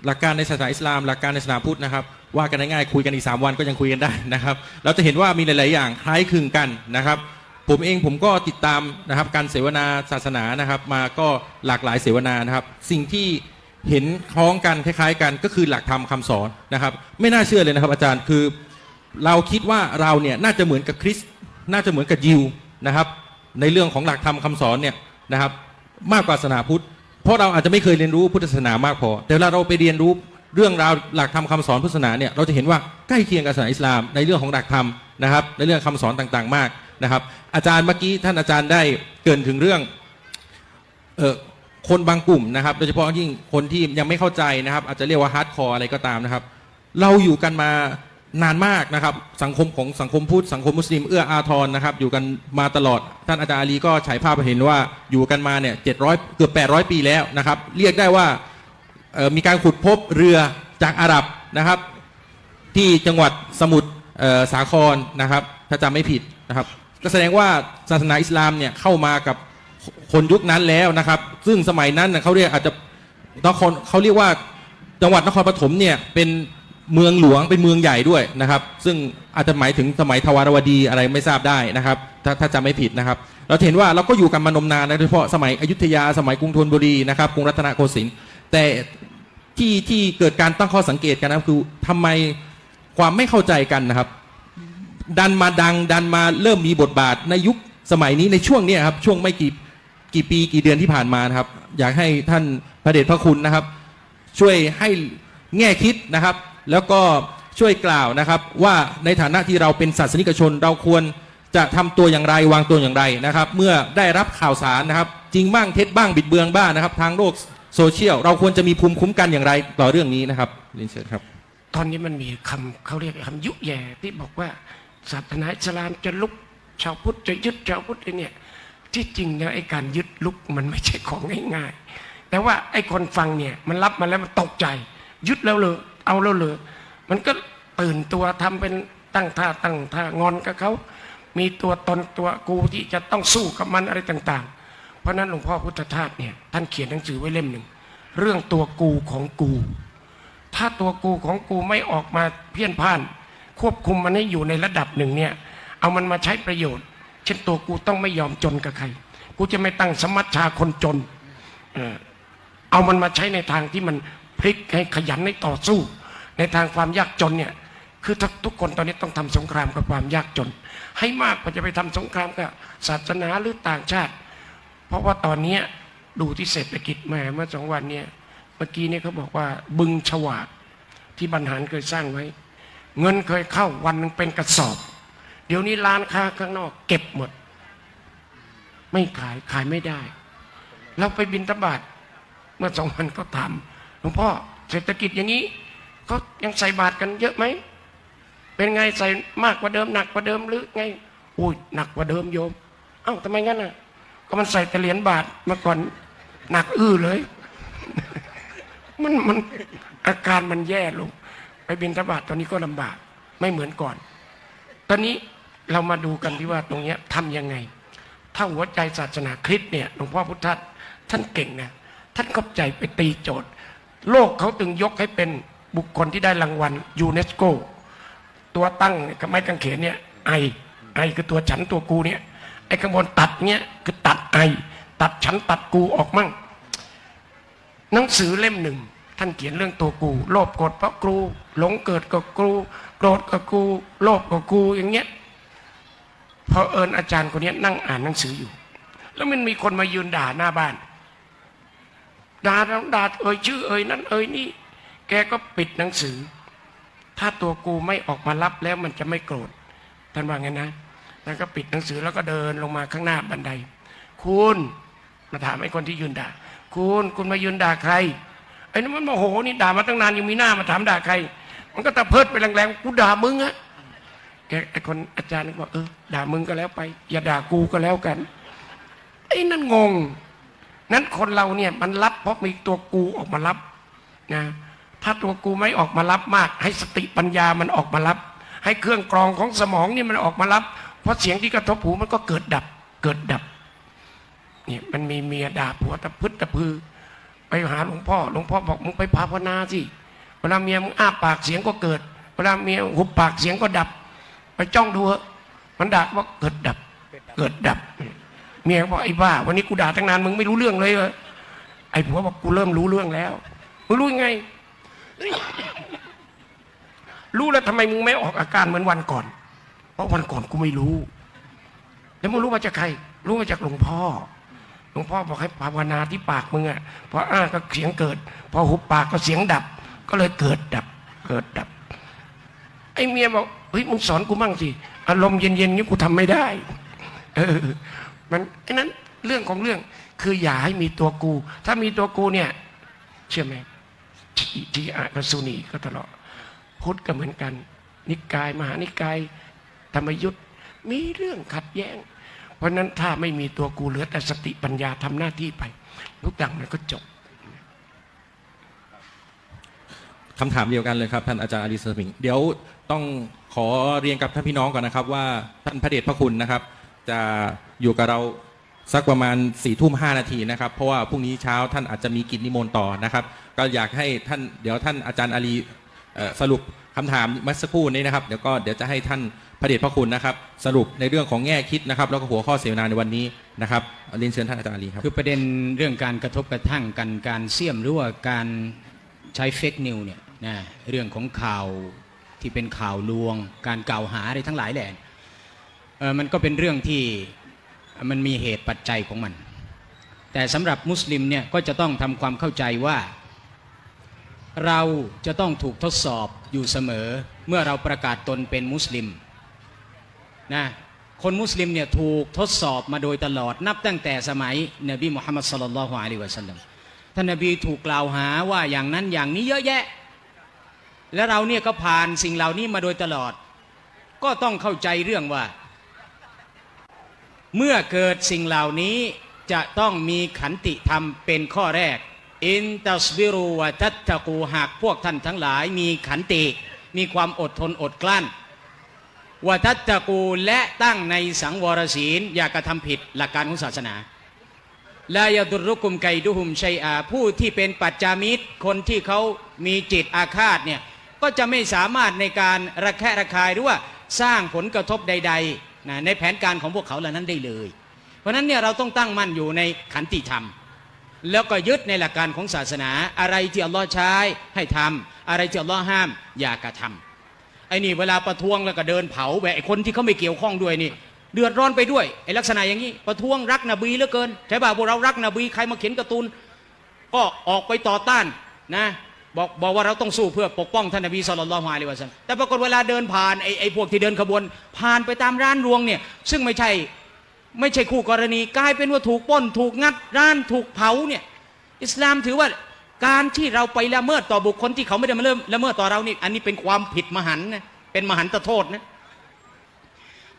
หลักการในศาสนาอิสลาม หลักการในศาสนาพุทธนะครับว่ากันง่ายๆคุยกันอีก 3 วันก็ยังคุยกันได้นะครับ เราจะเห็นว่ามีหลาย ๆ อย่างคล้ายคลึงกันนะครับ ผมเองผมก็ติดตามนะครับการเสวนาศาสนานะครับ มาก็หลากหลายเสวนานะครับ สิ่งที่ เห็นคล้องกันคล้าย ๆ กันก็คือหลักธรรมคำสอนนะครับ ไม่น่าเชื่อเลยนะครับ อาจารย์คือ เราคิดว่าเราเนี่ยน่าจะเหมือนกับคริสน่าจะเหมือนกับยิวนะครับ ในเรื่องของหลักธรรมคำสอนเนี่ยนะครับ มากกว่าศาสนาพุทธ เพราะเราอาจจะไม่เคยเรียนรู้พุทธศาสนามากพอ แต่เวลาเราไปเรียนรู้เรื่องราวหลักธรรมคำสอนพุทธศาสนาเนี่ยเราจะเห็นว่าใกล้เคียงกับศาสนาอิสลาม ในเรื่องของหลักธรรมนะครับ ในเรื่องคำสอนต่างๆ มากนะครับ อาจารย์เมื่อกี้ท่านอาจารย์ได้เกริ่นถึงเรื่องเออ คนบางกลุ่มนะครับ โดยเฉพาะยิ่งคนที่ยังไม่เข้าใจนะครับ อาจจะเรียกว่า hardcore อะไรก็ตามนะครับ เราอยู่กันมานานมากนะครับ สังคมของสังคมพุทธสังคมมุสลิมเอื้ออาทรนะครับ อยู่กันมาตลอด ท่านอาจารย์อาลีก็ฉายภาพเห็นว่าอยู่กันมาเนี่ยเจ็ดร้อยเกือบแปดร้อยปีแล้วนะครับ เรียกได้ว่ามีการขุดพบเรือจากอาหรับนะครับ ที่จังหวัดสมุทรสาครนะครับ ถ้าจำไม่ผิดนะครับก็แสดงว่าศาสนาอิสลามเนี่ยเข้ามากับ คนยุคนั้นแล้วนะครับ ซึ่งสมัยนั้นเขาเรียกอาจจะนครเขาเรียกว่าจังหวัดนครปฐมเนี่ยเป็นเมืองหลวงเป็นเมืองใหญ่ด้วยนะครับ ซึ่งอาจจะหมายถึงสมัยทวารวดีอะไรไม่ทราบได้นะครับ ถ้าถ้าจำไม่ผิดนะครับ เราเห็นว่าเราก็อยู่กันมานมนานนะโดยเฉพาะสมัยอยุธยาสมัยกรุงธนบุรีนะครับกรุงรัตนโกสินทร์แต่ที่ที่เกิดการตั้งข้อสังเกตกันนะคือทำไมความไม่เข้าใจกันนะครับ ดันมาดังดันมาเริ่มมีบทบาทในยุคสมัยนี้ในช่วงนี้ครับช่วงไม่กี่ กี่ปีกี่เดือนที่ผ่านมานะครับ อยากให้ท่านพระเดชพระคุณนะครับ ช่วยให้แง่คิดนะครับ แล้วก็ช่วยกล่าวนะครับ ว่าในฐานะที่เราเป็นศาสนิกชน เราควรจะทำตัวอย่างไรวางตัวอย่างไรนะครับ เมื่อได้รับข่าวสารนะครับ จริงบ้างเท็จบ้างบิดเบือนบ้างนะครับ ทางโลกโซเชียล เราควรจะมีภูมิคุ้มกันอย่างไร ต่อเรื่องนี้นะครับเรียนเชิญครับ ตอนนี้มันมีคำเขาเรียกคำยุแย่ที่บอกว่าศาสนาอิสลามจะลุกชาวพุทธจะยึดชาวพุทธเนี่ย ที่จริงแล้วไอ้การยึดลุกมันไม่ใช่ของง่ายๆ แต่ว่าไอ้คนฟังเนี่ยมันรับมาแล้วมันตกใจ ยึดแล้วเลยเอาแล้วเลยมันก็ตื่นตัวทำเป็นตั้งท่าตั้งท่างอนกับเขา มีตัวตนตัวกูที่จะต้องสู้กับมันอะไรต่างๆ เพราะฉะนั้นหลวงพ่อพุทธทาสเนี่ยท่านเขียนหนังสือไว้เล่มหนึ่งเรื่องตัวกูของกู ถ้าตัวกูของกูไม่ออกมาเพี้ยนพ่าน ควบคุมมันให้อยู่ในระดับหนึ่งเนี่ยเอามันมาใช้ประโยชน์ เช่นตัวกูต้องไม่ยอมจนกับใคร กูจะไม่ตั้งสมัชชาคนจนเออเอามันมาใช้ในทางที่มันพลิกให้ขยันให้ต่อสู้ ในทางความยากจนเนี่ยคือทุกคนตอนนี้ต้องทำสงครามกับความยากจน ให้มากกว่าจะไปทำสงครามกับศาสนาหรือต่างชาติ เพราะว่าตอนเนี้ดูที่เศรษฐกิจแหม่เมื่อสองวันเนี่ยเมื่อกี้เนี่ยเขาบอกว่าบึงฉวากที่บรรหารเคยสร้างไว้ เงินเคยเข้าวันหนึ่งเป็นกระสอบ ดี๋ยวนี้ร้านค้าข้างนอก เก็บหมด ไม่ขายขายไม่ได้ เราไปบินตบาทเมื่อสองวันก็ถามหลวงพ่อเศรษฐกิจอย่างนี้เขายังใส่บาทกันเยอะไหมเป็นไงใส่มากกว่าเดิมหนักกว่าเดิมหรือไงอุ้ยหนักกว่าเดิมโยม เอ้าทำไมงั้นอะ ก็มันใส่แต่เหรียญบาทเมื่อก่อนหนักอื้อเลย มันมันอาการมันแย่ลง ไปบินทบาทตอนนี้ก็ลำบาก ไม่เหมือนก่อน ตอนนี้ เรามาดูกันที่ว่าตรงนี้ทำยังไง ถ้าหัวใจศาสนาคริสต์เนี่ยหลวงพ่อพุทธะท่านเก่งนะท่านเข้าใจไปตีโจทย์ โลกเขาถึงยกให้เป็นบุคคลที่ได้รางวัลยูเนสโก ตัวตั้งกับไม้กางเขนเนี่ยไอไอคือตัวฉันตัวกูเนี่ยไอ้ข้างบนตัดเนี่ยคือตัดไอ ตัดฉันตัดกูออกมั่งหนังสือเล่มหนึ่งท่านเขียนเรื่องตัวกู โลภโกรธเพราะกูหลงเกิดกับกูโกรธกับกู โลภกับกูอย่างเงี้ย พอเอิญอาจารย์คนนี้นั่งอ่านหนังสืออยู่ แล้วมันมีคนมายืนด่าหน้าบ้านด่าด่าเอ่ยชื่อเอ่ยนั้นเอ่ยนี่ แกก็ปิดหนังสือ ถ้าตัวกูไม่ออกมารับแล้วมันจะไม่โกรธท่านว่าไงนะท่านก็ปิดหนังสือแล้วก็เดินลงมาข้างหน้าบันได คุณมาถามไอ้คนที่ยืนด่า คุณคุณมายืนด่าใครไอ้นั่นมันโมโหนี่ด่ามาตั้งนานยังมีหน้ามาถามด่าใคร มันก็ตะเพิดไปแรงๆกูด่ามึงอะ แกไอคนอาจารย์ก็บอกเออด่ามึงก็แล้วไป อย่าด่ากูก็แล้วกันไอ้นั่นงง นั้นคนเราเนี่ยมันรับเพราะมีตัวกูออกมารับนะถ้าตัวกูไม่ออกมารับมาก ให้สติปัญญามันออกมารับ ให้เครื่องกรองของสมองนี่มันออกมารับ เพราะเสียงที่กระทบหูมันก็เกิดดับ เกิดดับเนี่ยมันมีเมียด่าผัวตะพึดตะพือ ไปหาหลวงพ่อหลวงพ่อบอกมึงไปภาวนาสิเวลาเมียมึงอ้าปากเสียงก็เกิดเวลาเมียหุบปากเสียงก็ดับ ไปจ้องดูเถอะมันด่าว่าเกิดดับ เกิดดับ เมียบอกไอ้บ้า วันนี้กูด่าตั้งนานมึงไม่รู้เรื่องเลยเหรอไอ้ผัวบอกกูเริ่มรู้เรื่องแล้วมึงรู้ยังไง รู้แล้วทำไมมึงไม่ออกอาการเหมือนวันก่อน เพราะวันก่อนกูไม่รู้ แล้วมึงรู้มาจากใคร รู้มาจากหลวงพ่อหลวงพ่อบอกให้ภาวนาที่ปากมึงอะพออ้าก็เสียงเกิด พอหุบปากก็เสียงดับ ก็เลยเกิดดับ เกิดดับ ไอ้เมียบอก เฮ้ยมึงสอนกูมั่งสิอารมณ์เย็นๆนี้กูทำไม่ได้ เออ มันไอ้นั้นเรื่องของเรื่องคืออย่าให้มีตัวกู ถ้ามีตัวกูเนี่ย เชื่อไหมทีทีอากับสุนีก็ตลอดพุทธก็เหมือนกัน นิกาย มหานิกาย ธรรมยุทธ์มีเรื่องขัดแย้ง เพราะฉะนั้นถ้าไม่มีตัวกูเหลือแต่สติปัญญาทำหน้าที่ไปทุกอย่างมันก็จบคำถามเดียวกันเลยครับท่านอาจารย์อาลีสมิงเดี๋ยว ต้องขอเรียนกับท่านพี่น้องก่อนนะครับ ว่าท่านพระเดชพระคุณนะครับ จะอยู่กับเราสักประมาณสี่ทุ่มห้านาทีนะครับ เพราะว่าพรุ่งนี้เช้าท่านอาจจะมีกิจนิมนต์ต่อนะครับ ก็อยากให้ท่านเดี๋ยวท่านอาจารย์อาลีสรุปคำถามเมื่อสักครู่นี้นะครับเดี๋ยวก็เดี๋ยวจะให้ท่านพระเดชพระคุณนะครับ สรุปในเรื่องของแง่คิดนะครับ แล้วก็หัวข้อเสวนาในวันนี้นะครับเรียนเชิญท่านอาจารย์ลีครับคือประเด็นเรื่องการกระทบกระทั่งกันการเสี่ยมหรือว่าการใช้ fake news เนี่ยนะเรื่องของข่าว ที่เป็นข่าวลวง การกล่าวหาอะไรทั้งหลายแหละมันก็เป็นเรื่องที่มันมีเหตุปัจจัยของมัน แต่สำหรับมุสลิมเนี่ยก็จะต้องทำความเข้าใจว่า เราจะต้องถูกทดสอบอยู่เสมอเมื่อเราประกาศตนเป็นมุสลิมนะคนมุสลิมเนี่ยถูกทดสอบมาโดยตลอดนับตั้งแต่สมัยนบีมุฮัมมัดสลลัลลอฮุอะลัยฮิวะสัลลัมท่านนบีถูกกล่าวหาว่าอย่างนั้นอย่างนี้เยอะแยะ และเราเนี่ยก็ผ่านสิ่งเหล่านี้มาโดยตลอด ก็ต้องเข้าใจเรื่องว่า เมื่อเกิดสิ่งเหล่านี้จะต้องมีขันติธรรมเป็นข้อแรก อินตัสบิรูวะทัตตะกูหากพวกท่านทั้งหลายมีขันติ มีความอดทนอดกลั้นวะทัตตะกูและตั้งในสังวรศีล อย่ากระทำผิดหลักการของศาสนาลายาดุรุกุมไกดุหุมชัยอาผู้ที่เป็นปัจจามิตร คนที่เขามีจิตอาฆาตเนี่ย ก็จะไม่สามารถในการระแคะระคายหรือว่าสร้างผลกระทบใดๆนะในแผนการของพวกเขาเหล่านั้นได้เลย เพราะฉะนั้นเนี่ยเราต้องตั้งมั่นอยู่ในขันติธรรม แล้วก็ยึดในหลักการของศาสนา อะไรที่อัลลอฮ์ใช้ให้ทำอะไรที่อัลลอฮ์ห้ามอย่ากระทำไอ้นี่เวลาประท้วงแล้วก็เดินเผาแบบไอ้คนที่เขาไม่เกี่ยวข้องด้วยนี่เดือดร้อนไปด้วยไอ้ลักษณะอย่างนี้ประท้วงรักนบีเหลือเกินใช่ป่ะพวกเรารักนบีใครมาเขียนการ์ตูนก็ออกไปต่อต้านนะ บอกบอกว่าเราต้องสู้เพื่อปกป้องท่านนบีสุลต่านละฮ์อะลัยฮิวะซัลแต่ปรากฏเวลาเดินผ่านไอ้ไอ้พวกที่เดินขบวน ผ่านไปตามร้านรวงเนี่ยซึ่งไม่ใช่ไม่ใช่คู่กรณีกลายเป็นว่าถูกป้น ถูกงัดร้านถูกเผาเนี่ยอิสลามถือว่าการที่เราไปละเมิดต่อบุคคลที่เขาไม่ได้มาเริ่มละเมิดต่อเรานี่อันนี้เป็นความผิดมหันนะเป็นมหันตโทษนะ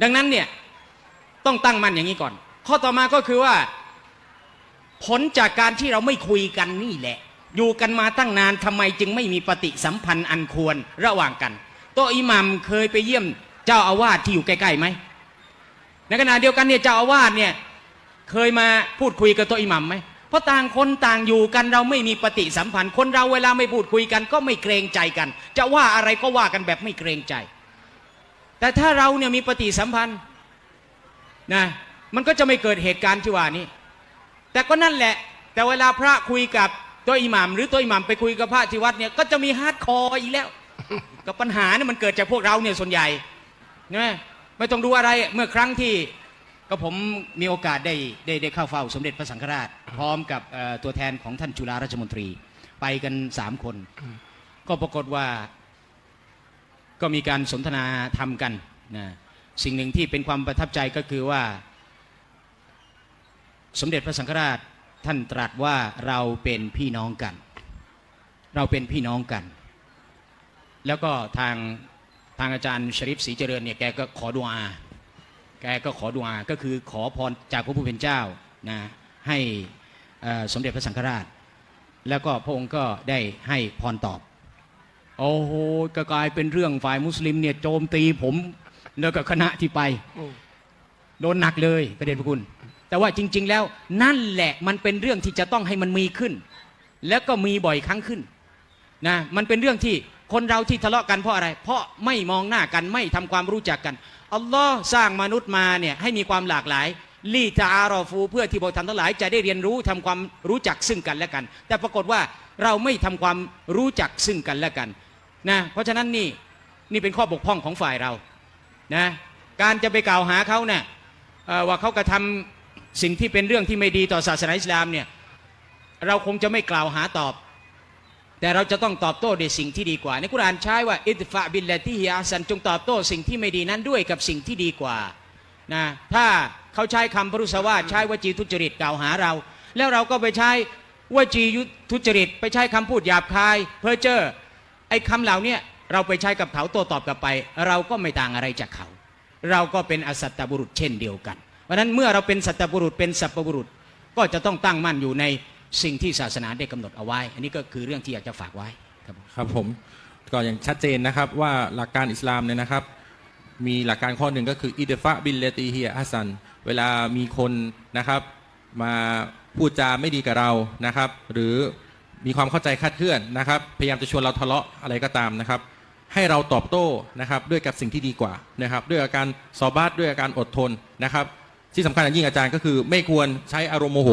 ดังนั้นเนี่ยต้องตั้งมั่นอย่างนี้ก่อน ข้อต่อมาก็คือว่า ผลจากการที่เราไม่คุยกันนี่แหละ อยู่กันมาตั้งนานทำไมจึงไม่มีปฏิสัมพันธ์อันควรระหว่างกัน โตอิหมัมเคยไปเยี่ยมเจ้าอาวาสที่อยู่ใกล้ๆไหมในขณะเดียวกันเนี่ยเจ้าอาวาสเนี่ยเคยมาพูดคุยกับโต๊ะอิหม่ามไหมเพราะต่างคนต่างอยู่กันเราไม่มีปฏิสัมพันธ์ คนเราเวลาไม่พูดคุยกัน ก็ไม่เกรงใจกัน จะว่าอะไรก็ว่ากันแบบไม่เกรงใจ แต่ถ้าเราเนี่ยมีปฏิสัมพันธ์นะมันก็จะไม่เกิดเหตุการณ์ที่ว่านี้ แต่ก็นั่นแหละ แต่เวลาพระคุยกับ โต๊ะอิหม่ามหรือโต๊ะอิหม่ามไปคุยกับพระที่วัดเนี่ยก็จะมี hardcore อีกแล้ว กับปัญหาเนี่ยมันเกิดจากพวกเราเนี่ยส่วนใหญ่นะไม่ต้องดูอะไรเมื่อครั้งที่ก็ผมมีโอกาสได้ได้ได้เข้าเฝ้าสมเด็จพระสังฆราช พร้อมกับตัวแทนของท่านจุฬาราชมนตรี ไปกันสามคน ก็ปรากฏว่าก็มีการสนทนาทำกันนะสิ่งหนึ่งที่เป็นความประทับใจก็คือว่า สมเด็จพระสังฆราช ท่านตรัสว่าเราเป็นพี่น้องกัน เราเป็นพี่น้องกัน แล้วก็ทางทางอาจารย์ชริฟศรีเจริญเนี่ยแกก็ขอดุอาแกก็ขอดุอาก็คือขอพรจากพระผู้เป็นเจ้านะให้เอ่อสมเด็จพระสังฆราช แล้วก็พระองค์ก็ได้ให้พรตอบ โอ้โหก็กลายเป็นเรื่องฝ่ายมุสลิมเนี่ยโจมตีผมแล้วก็คณะที่ไป โดนหนักเลยประเด็นพระคุณ แต่ว่าจริง ๆ แล้วนั่นแหละมันเป็นเรื่องที่จะต้องให้มันมีขึ้น แล้วก็มีบ่อยครั้งขึ้นนะมันเป็นเรื่องที่คนเราที่ทะเลาะกันเพราะอะไร เพราะไม่มองหน้ากันไม่ทำความรู้จักกันอัลลอฮ์สร้างมนุษย์มาเนี่ยให้มีความหลากหลายลีตาอารอฟูเพื่อที่พวกท่านทั้งหลายจะได้เรียนรู้ทำความรู้จักซึ่งกันและกัน แต่ปรากฏว่าเราไม่ทำความรู้จักซึ่งกันและกันนะเพราะฉะนั้นนี่นี่เป็นข้อบกพร่องของฝ่ายเรานะการจะไปกล่าวหาเขาเนี่ยว่าเขากระทำ สิ่งที่เป็นเรื่องที่ไม่ดีต่อศาสนาอิสลามเนี่ยเราคงจะไม่กล่าวหาตอบ แต่เราจะต้องตอบโต้ด้วยสิ่งที่ดีกว่า ในกุรานใช้ว่าอิดฟะบิลลที่ฮิอาสันจงตอบโต้สิ่งที่ไม่ดีนั้นด้วยกับสิ่งที่ดีกว่านะถ้าเขาใช้คำพรุษวาใช้วจีทุจริตกล่าวหาเรา แล้วเราก็ไปใช้วจียุทุจริต ไปใช้คำพูดหยาบคาย เพ้อเจ้อไอ้คำเหล่านี้เราไปใช้กับเขาโต้ตอบกลับไป เราก็ไม่ต่างอะไรจากเขา เราก็เป็นอสัตตบุรุษเช่นเดียวกัน เพราะนั้นเมื่อเราเป็นสัตบุรุษเป็นสัปบุรุษ ก็จะต้องตั้งมั่นอยู่ในสิ่งที่ศาสนาได้กำหนดเอาไว้ อันนี้ก็คือเรื่องที่อยากจะฝากไว้ครับผมครับผมก็อย่างชัดเจนนะครับว่าหลักการอิสลามเนี่ยนะครับ มีหลักการข้อหนึ่งก็คือادفع بالتي هي أحسن เวลามีคนนะครับ มาพูดจาไม่ดีกับเรานะครับ หรือมีความเข้าใจคาดเคลื่อนนะครับ พยายามจะชวนเราทะเลาะอะไรก็ตามนะครับ ให้เราตอบโต้นะครับด้วยกับสิ่งที่ดีกว่านะครับ ด้วยอาการซอบาตด้วยอาการอดทนนะครับ ที่สำคัญอย่างยิ่งอาจารย์ก็คือไม่ควรใช้อารมณ์โมโห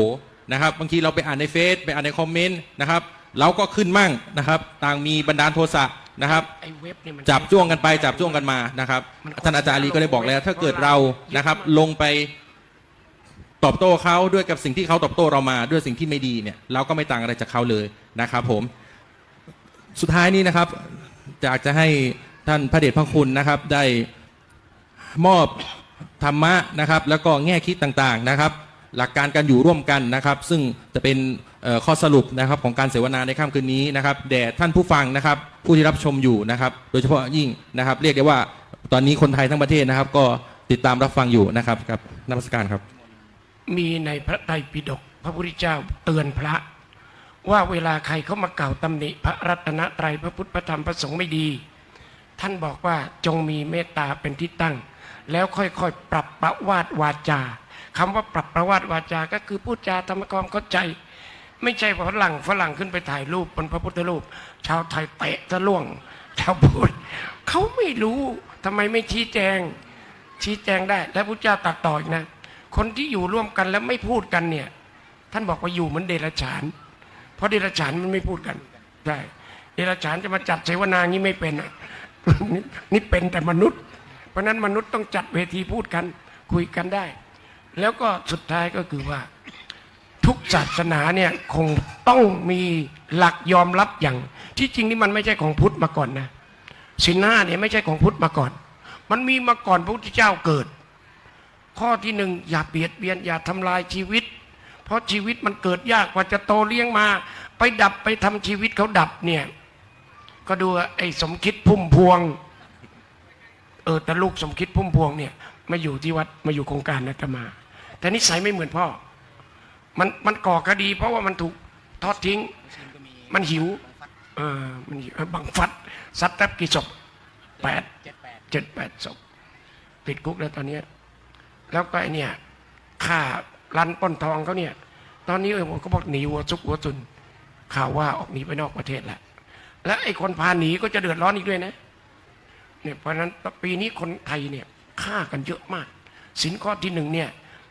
นะครับบางทีเราไปอ่านในเฟซไปอ่านในคอมเมนต์นะครับเราก็ขึ้นมั่งนะครับ ต่างมีบันดาลโทสะนะครับไอ้เว็บนี่มันจับจ้วงกันไปจับจ้วงกันมานะครับท่านอาจารย์อาลีก็ได้บอกแล้ว ถ้าเกิดเรานะครับลงไปตอบโต้เขาด้วยกับสิ่งที่เขาตอบโต้เรามาด้วยสิ่งที่ไม่ดีเนี่ยเราก็ไม่ต่างอะไรจากเขาเลยนะครับผมสุดท้ายนี้นะครับอยากจะให้ท่านพระเดชพระคุณนะครับได้มอบ ธรรมะนะครับแล้วก็แง่คิดต่างๆนะครับ หลักการการอยู่ร่วมกันนะครับ ซึ่งจะเป็นข้อสรุปนะครับของการเสวนาในค่ำคืนนี้นะครับแด่ท่านผู้ฟังนะครับ ผู้ที่รับชมอยู่นะครับ โดยเฉพาะยิ่งนะครับ เรียกได้ว่าตอนนี้คนไทยทั้งประเทศนะครับ ก็ติดตามรับฟังอยู่นะครับครับนมัสการครับ มีในพระไตรปิฎกพระพุทธเจ้าเตือนพระ ว่าเวลาใครเขามากล่าวตำหนิพระรัตนตรัยพระพุทธพระธรรมพระสงฆ์ไม่ดี ท่านบอกว่าจงมีเมตตาเป็นที่ตั้ง แล้วค่อยๆ ปรับประวาดวาจาคำว่าปรับประวาดวาจา ก็คือพูดจาทำความเข้าใจ ไม่ใช่ฝรั่งฝรั่งขึ้นไปถ่ายรูปบนพระพุทธรูป ชาวไทยเตะทะล่วงชาวพุทธเขาไม่รู้ทำไมไม่ชี้แจง ชี้แจงได้ และพระเจ้าตัดต่ออีกนะ คนที่อยู่ร่วมกันแล้วไม่พูดกันเนี่ย ท่านบอกว่าอยู่เหมือนเดรัจฉาน เพราะเดรัจฉานมันไม่พูดกันใช่เดรัจฉานจะมาจัดเสวนางี้ไม่เป็นอะนี่เป็นแต่มนุษย์ เพราะนั้นมนุษย์ต้องจัดเวทีพูดกันคุยกันได้ แล้วก็สุดท้ายก็คือว่า ทุกศาสนาเนี่ยคงต้องมีหลักยอมรับอย่าง ที่จริงนี่มันไม่ใช่ของพุทธมาก่อนนะสินห้าเนี่ยไม่ใช่ของพุทธมาก่อน มันมีมาก่อนพระพุทธเจ้าเกิด ข้อที่หนึ่งอย่าเบียดเบียนอย่าทำลายชีวิต เพราะชีวิตมันเกิดยากกว่าจะโตเลี้ยงมา ไปดับไปทำชีวิตเขาดับเนี่ยก็ดูไอ้สมคิดพุ่มพวง ออแต่ลูกสมคิดพุ่มพวงเนี่ยมาอยู่ที่วัดมาอยู่โครงการอาตมา แต่นิสัยไม่เหมือนพ่อ มันมันก่อคดี เพราะว่ามันถูกทอดทิ้ง มันหิวเออมันหิวบังฟัดซัดแทบกี่ศพแปดเจ็ดแปดศพติดคุกแล้วตอนนี้ แล้วก็ไอเนี่ยฆ่ารันป้นทองเขาเนี่ย ตอนนี้เออผมก็บอกหนีหัวซุกหัวจุนข่าวว่าออกหนีไปนอกประเทศแล้วและไอ้คนพาหนีก็จะเดือดร้อนอีกด้วยนะ เนี่ยเพราะฉะนั้นปีนี้คนไทยเนี่ยฆ่ากันเยอะมากสินข้อที่หนึ่งเนี่ย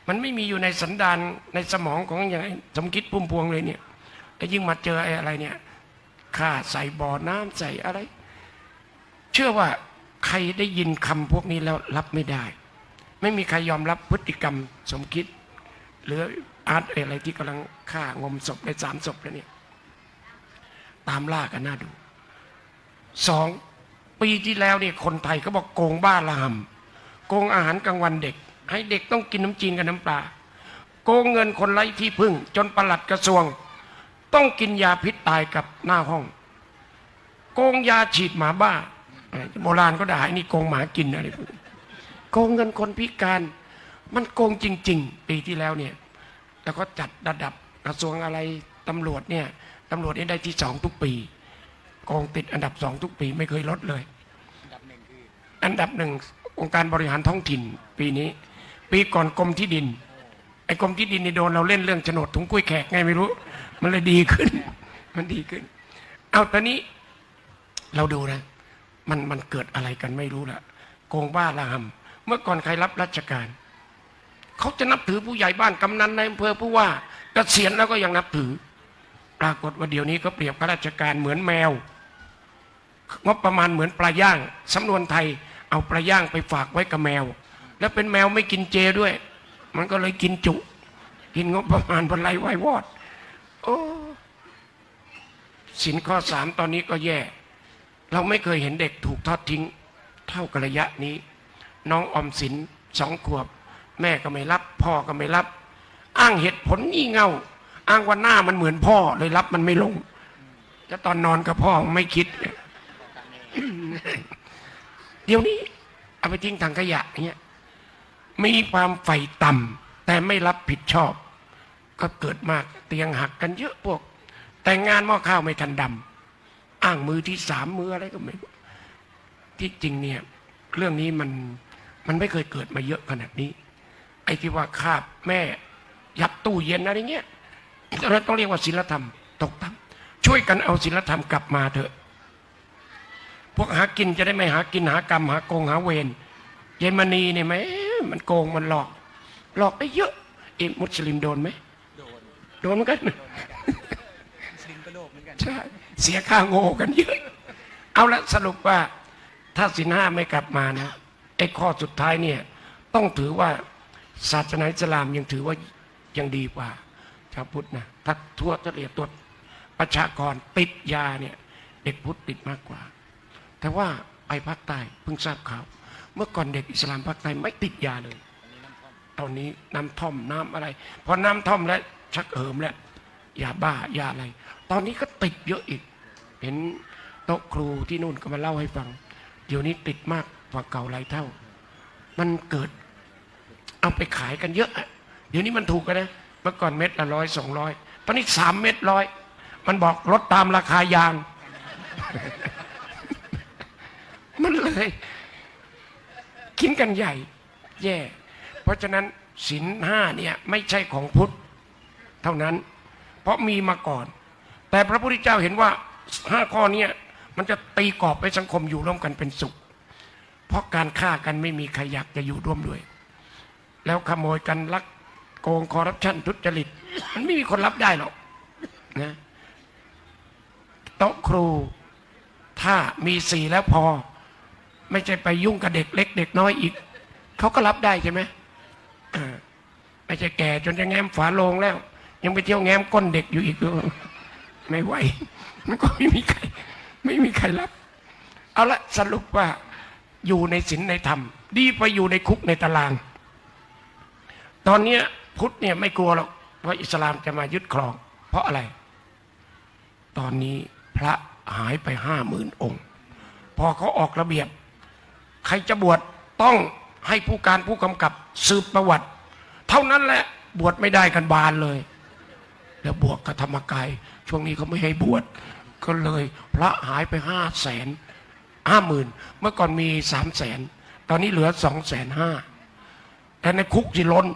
มันไม่มีอยู่ในสันดานในสมองของอย่างสมคิดพุ่มพวงเลยเนี่ยแล้วยิ่งมาเจอไอ้อะไรเนี่ยฆ่าใส่บ่อน้ำใส่อะไร เชื่อว่าใครได้ยินคำพวกนี้แล้วรับไม่ได้ ไม่มีใครยอมรับพฤติกรรมสมคิด หรืออาร์ตอะไรที่กำลังฆ่างมศพในสามศพแล้วเนี่ยตามล่ากันน่าดูสอง ปีที่แล้วเนี่ยคนไทยเขาบอกโกงบ้าละหำโกงอาหารกลางวันเด็ก ให้เด็กต้องกินน้ำจีนกับน้ำปลาโกงเงินคนไร้ที่พึ่ง จนประหลัดกระทรวง ต้องกินยาพิษตายกับหน้าห้อง โกงยาฉีดหมาบ้า โบราณก็ด่าไอ้นี่โกงหมากินอะไรพวกนี้โกงเงินคนพิการ มันโกงจริง ๆ ปีที่แล้วเนี่ยแล้วก็จัดระดับกระทรวงอะไรตำรวจเนี่ยตำรวจนี่ได้ที่สองทุกปีกองติดอันดับสองทุกปีไม่เคยลดเลย อันดับหนึ่งองค์การบริหารท้องถิ่น ปีนี้ ปีก่อนกรมที่ดิน ไอ้กรมที่ดินนี่โดนเราเล่นเรื่องโฉนดถุงกุ้ยแขกไงไม่รู้ มันเลยดีขึ้น มันดีขึ้น เอาตอนนี้เราดูนะ มันมันเกิดอะไรกันไม่รู้ละโกงบ้าละหำเมื่อก่อนใครรับราชการเขาจะนับถือผู้ใหญ่บ้านกำนันในอำเภอผู้ว่าเกษียณแล้วก็ยังนับถือ ปรากฏว่าเดี๋ยวนี้ก็เปรียบข้าราชการเหมือนแมวงบประมาณเหมือนปลาย่างสำนวนไทย เอาปลาย่างไปฝากไว้กับแมว แล้วเป็นแมวไม่กินเจด้วย มันก็เลยกินจุ กินงบประมาณบรรลัยไหวายวอด โอ้สินข้อสามตอนนี้ก็แย่ เราไม่เคยเห็นเด็กถูกทอดทิ้ง เท่ากับระยะนี้ น้องออมสินสองขวบ แม่ก็ไม่รับ พ่อก็ไม่รับ อ้างเหตุผลงี่เง่า อ้างว่าหน้ามันเหมือนพ่อเลยรับมันไม่ลงแล้วตอนนอนกับพ่อไม่คิด เดี๋ยวนี้เอาไปทิ้งถังขยะเงี้ยมีความใฝ่ต่ำแต่ไม่รับผิดชอบ ก็เกิดมากเตียงหักกันเยอะพวก แต่งงานหม้อข้าวไม่ทันดำอ้างมือที่สามมืออะไรก็ไม่ที่จริงเนี่ย เรื่องนี้มันมันไม่เคยเกิดมาเยอะขนาดนี้ ไอ้ที่ว่าคาบแม่ยัดตู้เย็นอะไรเงี้ยเราต้องเรียกว่าศีลธรรมตกต่ำช่วยกันเอาศีลธรรมกลับมาเถอะ วกหากินจะได้ไม่หากินหากรรมหาโกงหาเวรเยมนีเนี่ยไหมมันโกงมันหลอก หลอกได้เยอะเอ็มุสลิมโดนไหมโดนโดนเหมือนกันใช่เสียค่าโง่กันเยอะ เอาละสรุปว่า ถ้าสินห้าไม่กลับมานะไอ้ข้อสุดท้ายเนี่ย ต้องถือว่าศาสนาอิสลามยังถือว่ายังดีกว่าชาวพุทธนะถ้าทั่วเฉลี่ยตัวประชากรติดยาเนี่ย เด็กพุทธติดมากกว่า แต่ว่าไปภาคใต้เพิ่งทราบข่าว เมื่อก่อนเด็กอิสลามภาคใต้ไม่ติดยาเลย ตอนนี้น้ำท่อมน้ำอะไร พอน้ำท่อมแล้วชักเหิมแล้วยาบ้ายาอะไร ตอนนี้ก็ติดเยอะอีก เห็นโต๊ะครูที่นู่นก็มาเล่าให้ฟัง เดี๋ยวนี้ติดมากกว่าเก่าหลายเท่า มันเกิด เอาไปขายกันเยอะอะเดี๋ยวนี้มันถูกกันนะ เมื่อก่อนเม็ดละร้อยสองร้อยตอนนี้สามเม็ดร้อย มันบอกลดตามราคายาง มันเลยกินกันใหญ่ แย่ เพราะฉะนั้นศีลห้าเนี่ยไม่ใช่ของพุทธเท่านั้น เพราะมีมาก่อน แต่พระพุทธเจ้าเห็นว่าห้าข้อเนี้มันจะตีกรอบไปสังคมอยู่ร่วมกันเป็นสุข เพราะการฆ่ากันไม่มีใครอยากจะอยู่ร่วมด้วย แล้วขโมยกันลักโกงคอร์รัปชันทุจริต มันไม่มีคนรับได้หรอกนะโต๊ะครูถ้ามีสี่แล้วพอ ไม่ใช่ไปยุ่งกับเด็กเล็ก เด็กน้อยอีก เขาก็รับได้ใช่ไหมไม่ใช่แก่จนจะแง้มฝาโลงแล้ว ยังไปเที่ยวแง้มก้นเด็กอยู่อีกด้วยไม่ไหวมันก็ไม่มีใคร ไม่มีใครรับ เอาละสรุปว่าอยู่ในศีลในธรรม ดีไปอยู่ในคุกในตาราง ตอนเนี้ยพุทธเนี่ยไม่กลัวหรอกว่าอิสลามจะมายึดครอง เพราะอะไร ตอนนี้พระหายไปห้าหมื่นองค์ พอเขาออกระเบียบ ใครจะบวชต้องให้ผู้การผู้กำกับสืบประวัติ เท่านั้นแหละบวชไม่ได้กันบานเลย แล้วบวกกับธรรมกาย ช่วงนี้เขาไม่ให้บวชก็เลยพระหายไปห้าแสนห้าหมื่นเมื่อก่อนมีสามแสนตอนนี้เหลือสองแสนห้าแต่ในคุกสิล้น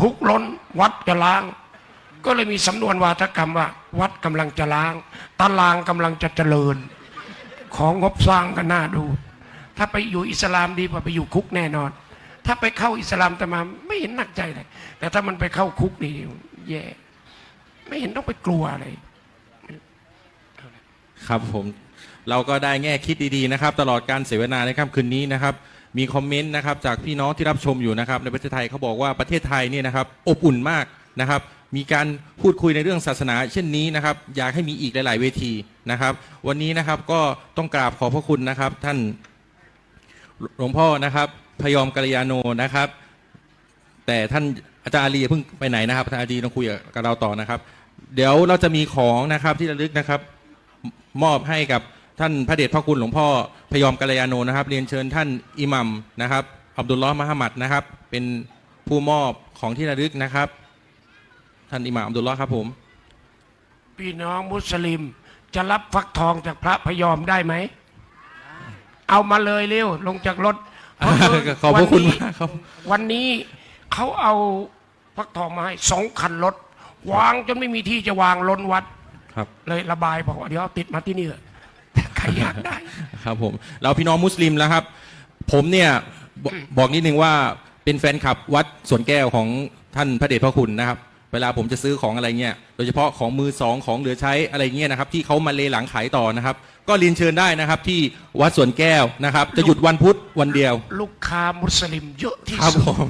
คุกล้นวัดจะล้าง ก็เลยมีสำนวนวาทกรรมว่า วัดกำลังจะล้าง ตารางกำลังจะเจริญ ของงบสร้างก็น่าดู ถ้าไปอยู่อิสลามดีกว่าไปอยู่คุกแน่นอน ถ้าไปเข้าอิสลามแต่มาไม่เห็นหนักใจเลยแต่ถ้ามันไปเข้าคุกนี่แย่ไม่เห็นต้องไปกลัวอะไรครับผมเราก็ได้แง่คิดดีๆนะครับ ตลอดการเสวนาในค่ำคืนนี้นะครับ มีคอมเมนต์นะครับจากพี่น้องที่รับชมอยู่นะครับ ในประเทศไทยเขาบอกว่าประเทศไทยเนี่ยนะครับ อบอุ่นมากนะครับ มีการพูดคุยในเรื่องศาสนา เช่นนี้นะครับ อยากให้มีอีกหลาย ๆ เวทีนะครับ วันนี้นะครับก็ต้องกราบขอบพระคุณนะครับ ท่าน หลวงพ่อนะครับ พยอมกัลยาโนนะครับ แต่ท่านอาจารย์อาลีอย่าเพิ่งไปไหนนะครับอาจารย์อาลีต้องคุยกับเราต่อนะครับ เดี๋ยวเราจะมีของนะครับที่ระลึกนะครับ มอบให้กับท่านพระเดชพระคุณหลวงพ่อพยอมกัลยาโนนะครับ เรียนเชิญท่านอิหมัมนะครับอับดุลลอฮ์มหามัดนะครับ เป็นผู้มอบของที่ระลึกนะครับ ท่านอิหมัมอับดุลลอฮ์ครับผมพี่น้องมุสลิมจะรับฟักทองจากพระพยอมได้ไหม เอามาเลยเร็วลงจากรถเพราะขอบพระคุณวันนี้มากครับ วันนี้เขาเอาฟักทองมาให้สองคันรถ วางจนไม่มีที่จะวางล้นวัดครับ เลยระบายบอกว่าเดี๋ยวเอาติดมาที่นี่เถอะใครอยากได้ ครับผมเราพี่น้องมุสลิมแล้วครับ ผมเนี่ยบบอกนิดนึงว่าเป็นแฟนคลับวัดสวนแก้วของท่านพระเดชพระคุณนะครับ เวลาผมจะซื้อของอะไรเงี้ยโดยเฉพาะของมือสองของเหลือใช้อะไรเงี้ยนะครับ ที่เขามาเลหลังขายต่อนะครับ ก็เรียนเชิญได้นะครับ ที่วัดสวนแก้วนะครับ จะหยุดวันพุธวันเดียว ลูกค้ามุสลิมเยอะที่ครับสุดผม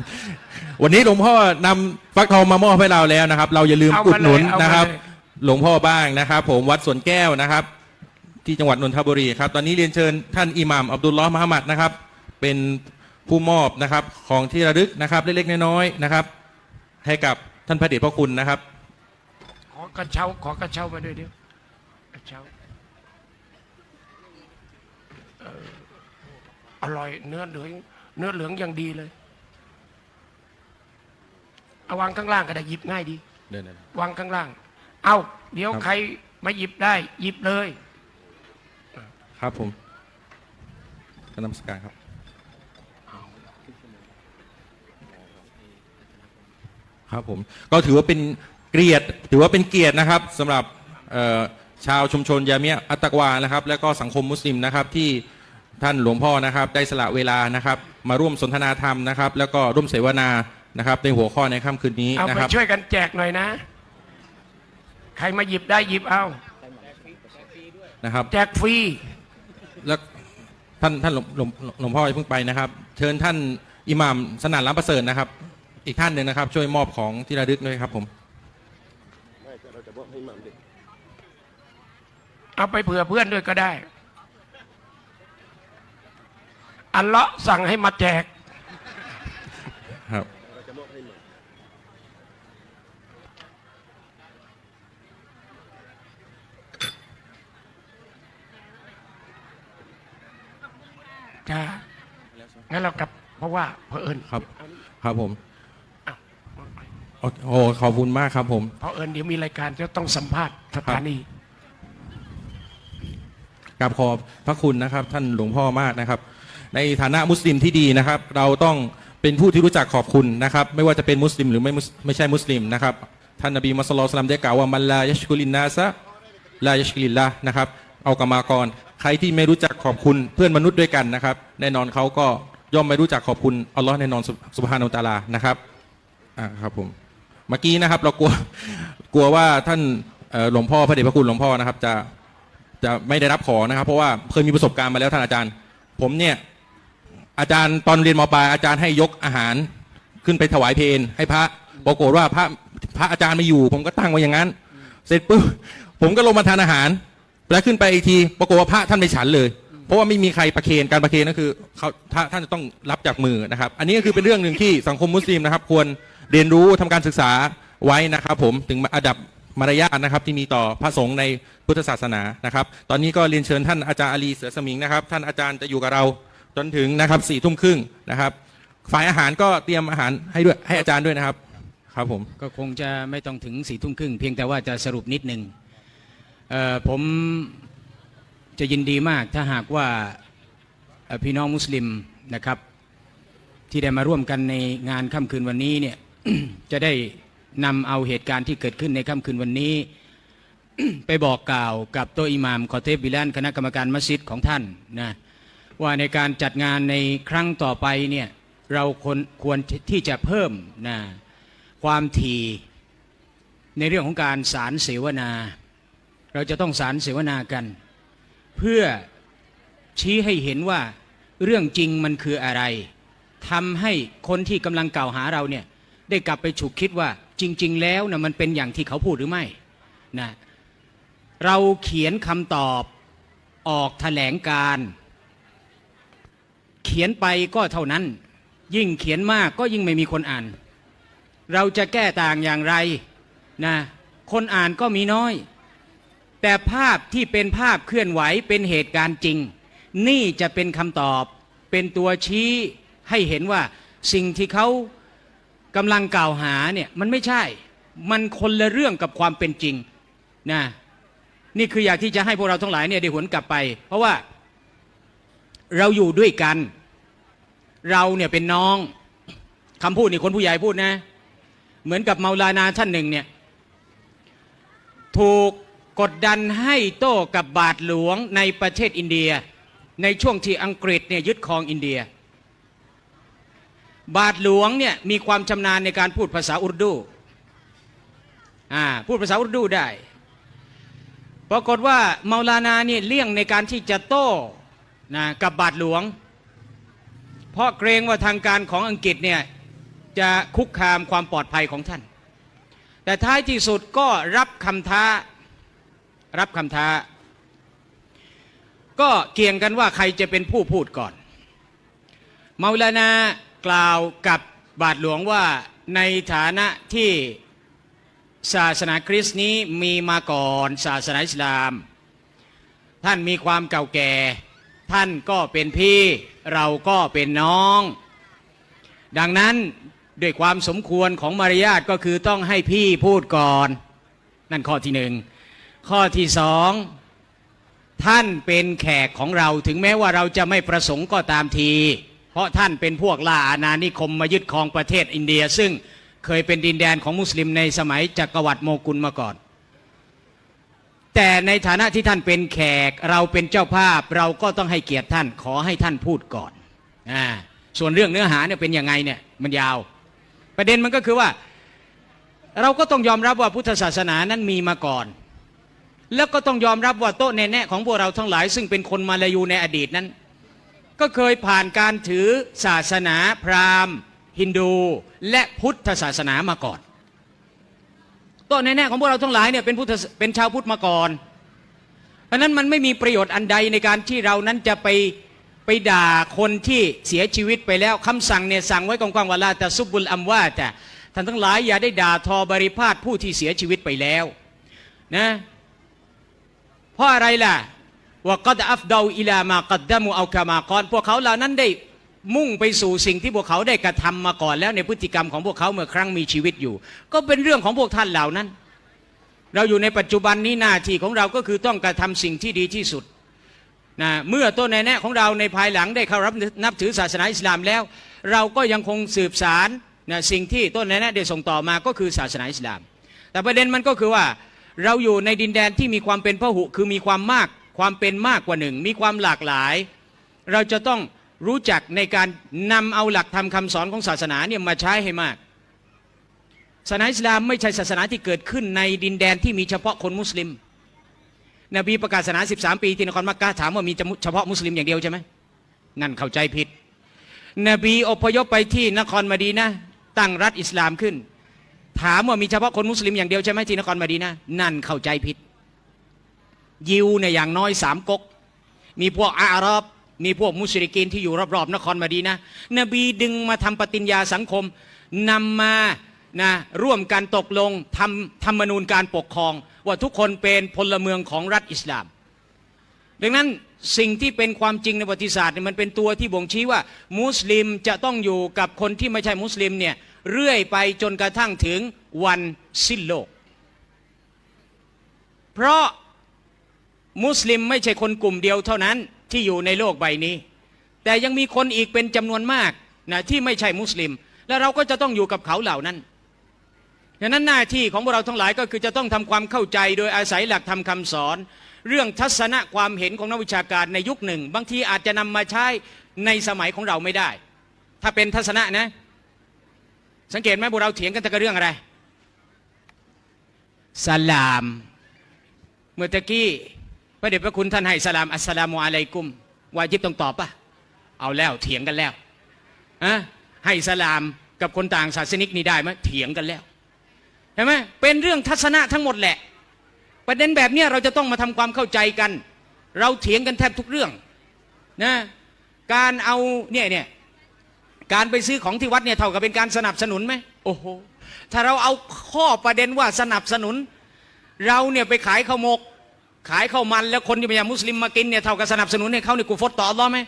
วันนี้หลวงพ่อนำฟักทองมามอบให้เราแล้วนะครับ เราอย่าลืมเอาอุมาดหนุนเลยเอามานะครับ เลย หลวงพ่อบ้างนะครับ ผมวัดสวนแก้วนะครับ ที่จังหวัดนนทบุรีครับ ตอนนี้เรียนเชิญท่านอิหม่ามอับดุลลอฮ์มหมัดนะครับ เป็นผู้มอบนะครับ ของที่ระลึกนะครับ เล็กๆน้อยๆนะครับ ให้กับท่านพระเดชพระคุณนะครับ ขอกระเช้าขอกระเช้ามาด้วยเดียวกระเช้าเอ่อ อร่อยเนื้อเหลืองเนื้อเหลืองอย่างดีเลยเอาวางข้างล่างก็ได้หยิบง่ายดีเดินวางข้างล่าง เอาเดี๋ยวครับ ใครมาหยิบได้ หยิบเลยคครับผมกนมัสการครับ ครับผม ก็ถือว่าเป็นเกียรติ ถือว่าเป็นเกียรตินะครับสำหรับเอ่อชาวชุมชนยาเมียอัตตะกวานะครับ และก็สังคมมุสลิมนะครับที่ ท่านหลวงพ่อนะครับ ได้สละเวลานะครับ มาร่วมสนทนาธรรมนะครับ แล้วก็ร่วมเสวนานะครับ ในหัวข้อในค่ำคืนนี้เอานะไปครับช่วยกันแจกหน่อยนะ ใครมาหยิบได้หยิบเอา นะครับ แจกฟรี แล้วท่านท่านหลวงหลวงหลวงพ่ออย่าเพิ่งไปนะครับ เชิญท่านอิหม่ามสนานล้ำประเสริฐนะครับ อีกท่านหนึ่งนะครับ ช่วยมอบของที่ระลึกด้วยครับผม เอาไปเผื่อเพื่อนด้วยก็ได้ อัลเลาะห์สั่งให้มาแจก ครับ จ้างั้นเรากลับ เพราะว่าเผอิญครับ ครับผมอ้าวโอ้โอ้ขอบคุณมากครับผม เพราะเอิญเดี๋ยวมีรายการจะต้องสัมภาษณ์สถานีกราบขอบพระคุณนะครับ ท่านหลวงพ่อมากนะครับ ในฐานะมุสลิมที่ดีนะครับ เราต้องเป็นผู้ที่รู้จักขอบคุณนะครับ ไม่ว่าจะเป็นมุสลิมหรือไม่ไม่ใช่มุสลิมนะครับท่านนบีมุสลิมได้กล่าวว่ามันลายชกุลินนาซะลายชกุลินละนะครับ เอากรรมากร ใครที่ไม่รู้จักขอบคุณเพื่อนมนุษย์ด้วยกันนะครับ แน่นอนเขาก็ย่อมไม่รู้จักขอบคุณอัลลอฮ์แน่นอนสุบฮานอัลตาลานะครับอ่าครับผมเมื่อกี้นะครับ เรากลัวกลัวว่าท่านหลวงพ่อพระเดชพระคุณหลวงพ่อนะครับ จะจะไม่ได้รับขอนะครับ เพราะว่าเคยมีประสบการณ์มาแล้วท่านอาจารย์ ผมเนี่ย อาจารย์ตอนเรียนมปลายอาจารย์ให้ยกอาหารขึ้นไปถวายเพลให้พระปรากฏว่าพระพระอาจารย์ไม่อยู่ ผมก็ตั้งไว้อย่างนั้น เสร็จปุ๊บผมก็ลงมาทานอาหาร แล้วขึ้นไปอีกทีปรากฏว่าพระท่านไม่ฉันเลย เพราะว่าไม่มีใครประเคนการประเคนก็คือเขาท่านจะต้องรับจากมือนะครับ อันนี้ก็คือเป็นเรื่องหนึ่งที่สังคมมุสลิมนะครับ ควรเรียนรู้ทำการศึกษาไว้นะครับผมถึงระดับมารยาทนะครับที่มีต่อพระสงฆ์ในพุทธศาสนานะครับ ตอนนี้ก็เรียนเชิญท่านอาจารย์อาลีเสือสมิงนะครับ ท่านอาจารย์จะอยู่กับเรา จนถึงนะครับสี่ทุ่มครึ่งนะครับ ฝ่ายอาหารก็เตรียมอาหารให้ด้วยให้อาจารย์ด้วยนะครับ ครับผม ก็คงจะไม่ต้องถึงสี่ทุ่มครึ่งเพียงแต่ว่าจะสรุปนิดหนึ่งผมจะยินดีมากถ้าหากว่าพี่น้องมุสลิมนะครับ ที่ได้มาร่วมกันในงานค่ำคืนวันนี้เนี่ยจะได้นำเอาเหตุการณ์ที่เกิดขึ้นในค่ำคืนวันนี้ ไปบอกกล่าวกับโตะอิหม่ามคอเทฟบิลันคณะกรรมการมัสยิดของท่านนะ ว่าในการจัดงานในครั้งต่อไปเนี่ยเราควรควรที่จะเพิ่มนะความถี่ในเรื่องของการสารเสวนา เราจะต้องสารเสวนากัน เพื่อชี้ให้เห็นว่าเรื่องจริงมันคืออะไรทำให้คนที่กำลังกล่าวหาเราเนี่ยได้กลับไปฉุกคิดว่าจริง ๆ แล้วนะมันเป็นอย่างที่เขาพูดหรือไม่นะเราเขียนคำตอบออกแถลงการ ขียนไปก็เท่านั้น ยิ่งเขียนมากก็ยิ่งไม่มีคนอ่าน เราจะแก้ต่างอย่างไรนะคนอ่านก็มีน้อย แต่ภาพที่เป็นภาพเคลื่อนไหวเป็นเหตุการณ์จริง นี่จะเป็นคำตอบ เป็นตัวชี้ให้เห็นว่าสิ่งที่เขากำลังกล่าวหาเนี่ยมันไม่ใช่ มันคนละเรื่องกับความเป็นจริงนะนี่คืออยากที่จะให้พวกเราทั้งหลายเนี่ยได้หวนกลับไป เพราะว่าเราอยู่ด้วยกัน เราเนี่ยเป็นน้องคำพูดนี่คนผู้ใหญ่พูดนะ เหมือนกับเมาลานาท่านหนึ่งเนี่ยถูกกดดันให้โต้กับบาทหลวงในประเทศอินเดีย ในช่วงที่อังกฤษเนี่ยยึดครองอินเดีย บาทหลวงเนี่ยมีความชำนาญในการพูดภาษาอุรดูอ่าพูดภาษาอุรดูได้ปรากฏว่าเมาลานาเนี่ยเลี่ยงในการที่จะโต้นะกับบาทหลวง เพราะเกรงว่าทางการของอังกฤษเนี่ยจะคุกคามความปลอดภัยของท่าน แต่ท้ายที่สุดก็รับคำท้ารับคำท้า ก็เกี่ยงกันว่าใครจะเป็นผู้พูดก่อนเมาลานากล่าวกับบาทหลวงว่าในฐานะที่ศาสนาคริสต์นี้มีมาก่อนศาสนาอิสลาม ท่านมีความเก่าแก่ ท่านก็เป็นพี่ เราก็เป็นน้อง ดังนั้นด้วยความสมควรของมารยาทก็คือต้องให้พี่พูดก่อน นั่นข้อที่หนึ่งข้อที่สองท่านเป็นแขกของเราถึงแม้ว่าเราจะไม่ประสงค์ก็ตามที เพราะท่านเป็นพวกล่าอาณานิคมมายึดครองประเทศอินเดีย ซึ่งเคยเป็นดินแดนของมุสลิมในสมัยจักรวรรดิโมกุลมาก่อน แต่ในฐานะที่ท่านเป็นแขก เราเป็นเจ้าภาพเราก็ต้องให้เกียรติท่านขอให้ท่านพูดก่อนอาส่วนเรื่องเนื้อหาเนี่ยเป็นยังไงเนี่ยมันยาว ประเด็นมันก็คือว่า เราก็ต้องยอมรับว่าพุทธศาสนานั้นมีมาก่อน แล้วก็ต้องยอมรับว่าโต๊ะแน่ๆของพวกเราทั้งหลาย ซึ่งเป็นคนมาลายูในอดีตนั้น ก็เคยผ่านการถือศาสนาพราหมณ์ ฮินดู และพุทธศาสนามาก่อน ต๊ะแน่ๆของพวกเราทั้งหลายเนี่ยเป็นพุทธเป็นชาวพุทธมาก่อน เพราะนั้นมันไม่มีประโยชน์อันใดในการที่เรานั้นจะไปไปด่าคนที่เสียชีวิตไปแล้วคำสั่งเนี่ยสั่งไว้กว้างๆว่าลาแต่ซุบบุลอัมว่าแต่ท่านทั้งหลายอย่าได้ด่าทอบริพาทผู้ที่เสียชีวิตไปแล้วนะเพราะอะไรล่ะว่ากัดอัฟดาอิลามากัดดามูเอากามากอนพวกเขาเหล่านั้นได้ มุ่งไปสู่สิ่งที่พวกเขาได้กระทำมาก่อนแล้วในพฤติกรรมของพวกเขาเมื่อครั้งมีชีวิตอยู่ ก็เป็นเรื่องของพวกท่านเหล่านั้น เราอยู่ในปัจจุบันนี้หน้าที่ของเราก็คือต้องกระทำสิ่งที่ดีที่สุดนะเมื่อต้นแน่ของเราในภายหลังได้เข้ารับนับถือศาสนาอิสลามแล้ว เราก็ยังคงสืบสารนะสิ่งที่ต้นแน่ได้ส่งต่อมาก็คือศาสนาอิสลาม แต่ประเด็นมันก็คือว่าเราอยู่ในดินแดนที่มีความเป็นพหุคือมีความมากความเป็นมากกว่าหนึ่งมีความหลากหลาย เราจะต้อง รู้จักในการนำเอาหลักธรรมคาสอนของศาสนาเนี่ยมาใช้ให้มาก ศาสนาอิสลามไม่ใช่ศาสนาที่เกิดขึ้นในดินแดนที่มีเฉพาะคนมุสลิม นบีประกาศศาสนา 13 ปีที่นครมักกะถามว่ามีเฉพาะมุสลิมอย่างเดียวใช่ไหมนั่นเข้าใจผิด นบีอพยพไปที่นครมาดีนะตั้งรัฐอิสลามขึ้น ถามว่ามีเฉพาะคนมุสลิมอย่างเดียวใช่ไหมที่นครมาดีนะนั่นเข้าใจผิด ยิวเนี่ยอย่างน้อยสามก๊กมีพวกอาหรับ มีพวกมุชริกีนที่อยู่รอบๆนครมาดีนะ นบีดึงมาทำปฏิญญาสังคมนำมานะร่วมกันตกลงทำธรรมนูญการปกครอง ว่าทุกคนเป็นพลเมืองของรัฐอิสลาม ดังนั้นสิ่งที่เป็นความจริงในประวัติศาสตร์เนี่ยมันเป็นตัวที่บ่งชี้ว่า มุสลิมจะต้องอยู่กับคนที่ไม่ใช่มุสลิมเนี่ยเรื่อยไปจนกระทั่งถึงวันสิ้นโลก เพราะมุสลิมไม่ใช่คนกลุ่มเดียวเท่านั้น ที่อยู่ในโลกใบนี้ แต่ยังมีคนอีกเป็นจำนวนมากนะที่ไม่ใช่มุสลิม และเราก็จะต้องอยู่กับเขาเหล่านั้นดังนั้นหน้าที่ของพวกเราทั้งหลายก็คือจะต้องทำความเข้าใจโดยอาศัยหลักธรรมคาสอน เรื่องทัศนะความเห็นของนักวิชาการในยุคหนึ่ง บางทีอาจจะนำมาใช้ในสมัยของเราไม่ได้ ถ้าเป็นทัศนะนะ สังเกตไหมพวกเราเถียงกันแต่กับเรื่องอะไรสลาม เมื่อตะกี้ ระเดชพระคุณท่านให้สลามอัสสลามุอะลัยกุมวาจิบต้องตอบปะเอาแล้วเถียงกันแล้วอะให้สลามกับคนต่างศาสนิกนี่ได้ไหมเถียงกันแล้วเห็นไหมเป็นเรื่องทัศนะทั้งหมดแหละ ประเด็นแบบนี้เราจะต้องมาทำความเข้าใจกัน เราเถียงกันแทบทุกเรื่องนะการเอาเนี่ยเนี่ยการไปซื้อของที่วัดเนี่ยเท่ากับเป็นการสนับสนุนไหมโอ้โหถ้าเราเอาข้อประเด็นว่าสนับสนุน เราเนี่ยไปขายข้าวหมก ขายข้าวมันแล้วคนที่เป็นมุสลิมมากินเนี่ยเท่ากับสนับสนุนให้เขาเนี่ยกูฟดต่ออัลเลอไหม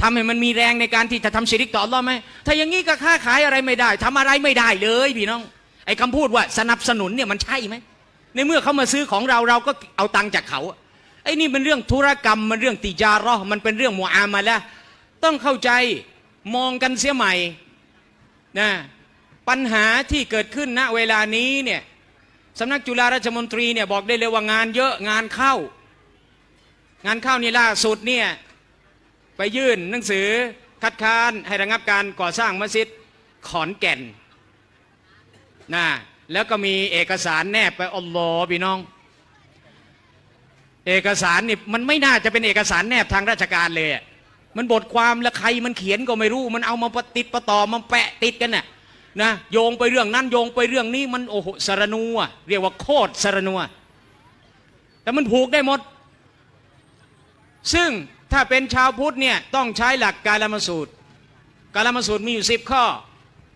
ทำให้มันมีแรงในการที่จะทำชิริกต่ออัลเลอไหมถ้าอย่างนี้ก็ค้าขายอะไรไม่ได้ทำอะไรไม่ได้เลยพี่น้อง ไอ้คำพูดว่าสนับสนุนเนี่ยมันใช่ไหมในเมื่อเขามาซื้อของเราเราก็เอาตังค์จากเขาไอ้นี่เป็นเรื่องธุรกรรมมันเรื่องติจาระมันเป็นเรื่องมัวอามาละต้องเข้าใจมองกันเสียใหม่นะปัญหาที่เกิดขึ้นณเวลานี้เนี่ย สำนักจุฬาราชมนตรีเนี่ยบอกได้เลยว่างานเยอะงานเข้า งานเข้านี่ล่าสุดเนี่ยไปยื่นหนังสือคัดค้านให้ระงับการก่อสร้างมัสยิดขอนแก่นนะแล้วก็มีเอกสารแนบไปอัลลอฮ์พี่น้อง เอกสารนี่มันไม่น่าจะเป็นเอกสารแนบทางราชการเลย มันบทความแล้วใครมันเขียนก็ไม่รู้ มันเอามาปะติดประต่อมาแปะติดกันน่ะ นะโยงไปเรื่องนั้นโยงไปเรื่องนี้มันโอ้โหสารนัวเรียกว่าโคตรสารนัวแต่มันผูกได้หมด ซึ่งถ้าเป็นชาวพุทธเนี่ยต้องใช้หลักการลมสูตร การลมสูตรมีอยู่สิบข้อ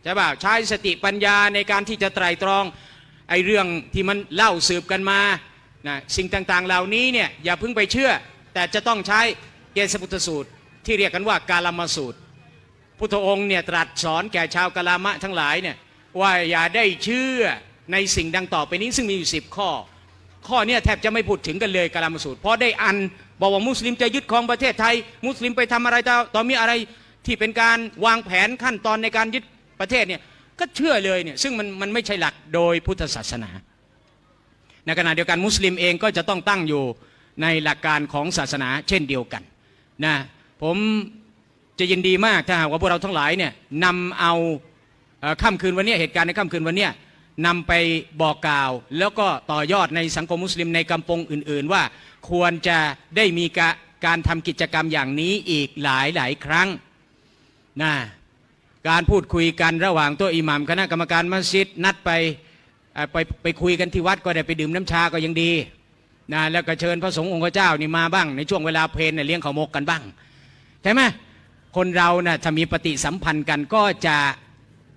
ใช่ป่ะใช้สติปัญญาในการที่จะไตรตรองไอ้เรื่องที่มันเล่าสืบกันมานะสิ่งต่างๆเหล่านี้เนี่ยอย่าเพิ่งไปเชื่อ แต่จะต้องใช้เกณฑ์สพุทสูตร ที่เรียกกันว่าการลมสูตร พุทธองค์เนี่ยตรัสสอนแก่ชาวกะลามะทั้งหลายเนี่ยว่าอย่าได้เชื่อในสิ่งดังต่อไปนี้ซึ่งมีอยู่สิบข้อ ข้อเนี้ยแทบจะไม่พูดถึงกันเลยกาลามสูตร เพราะได้อันบอกว่ามุสลิมจะยึดครองประเทศไทย มุสลิมไปทำอะไรต่อต่อมีอะไรที่เป็นการวางแผนขั้นตอนในการยึดประเทศเนี่ยก็เชื่อเลยเนี่ยซึ่งมันมันไม่ใช่หลักโดยพุทธศาสนา ในขณะเดียวกันมุสลิมเองก็จะต้องตั้งอยู่ในหลักการของศาสนาเช่นเดียวกันนะผม จะยินดีมากถ้าหากว่าพวกเราทั้งหลายเนี่ยนำเอาเอ่อค่ำคืนวันนี้เหตุการณ์ในค่ำคืนวันนี้นำไปบอกกล่าว แล้วก็ต่อยอดในสังคมมุสลิมในกำปงอื่น ๆ ว่าควรจะได้มีกะการทำกิจกรรมอย่างนี้อีกหลายหลายครั้งนะการพูดคุยกันระหว่างตัวอิหมัมคณะกรรมการมัสยิดนัดไปไปไปคุยกันที่วัดก็ได้ไปดื่มน้ำชาก็ยังดีนะแล้วก็เชิญพระสงฆ์องค์เจ้านี่มาบ้าง ในช่วงเวลาเพลนเนเลี้ยงข้าวมกกันบ้างใช่ไหม คนเรานะ่ะถ้ามีปฏิสัมพันธ์กันก็จะ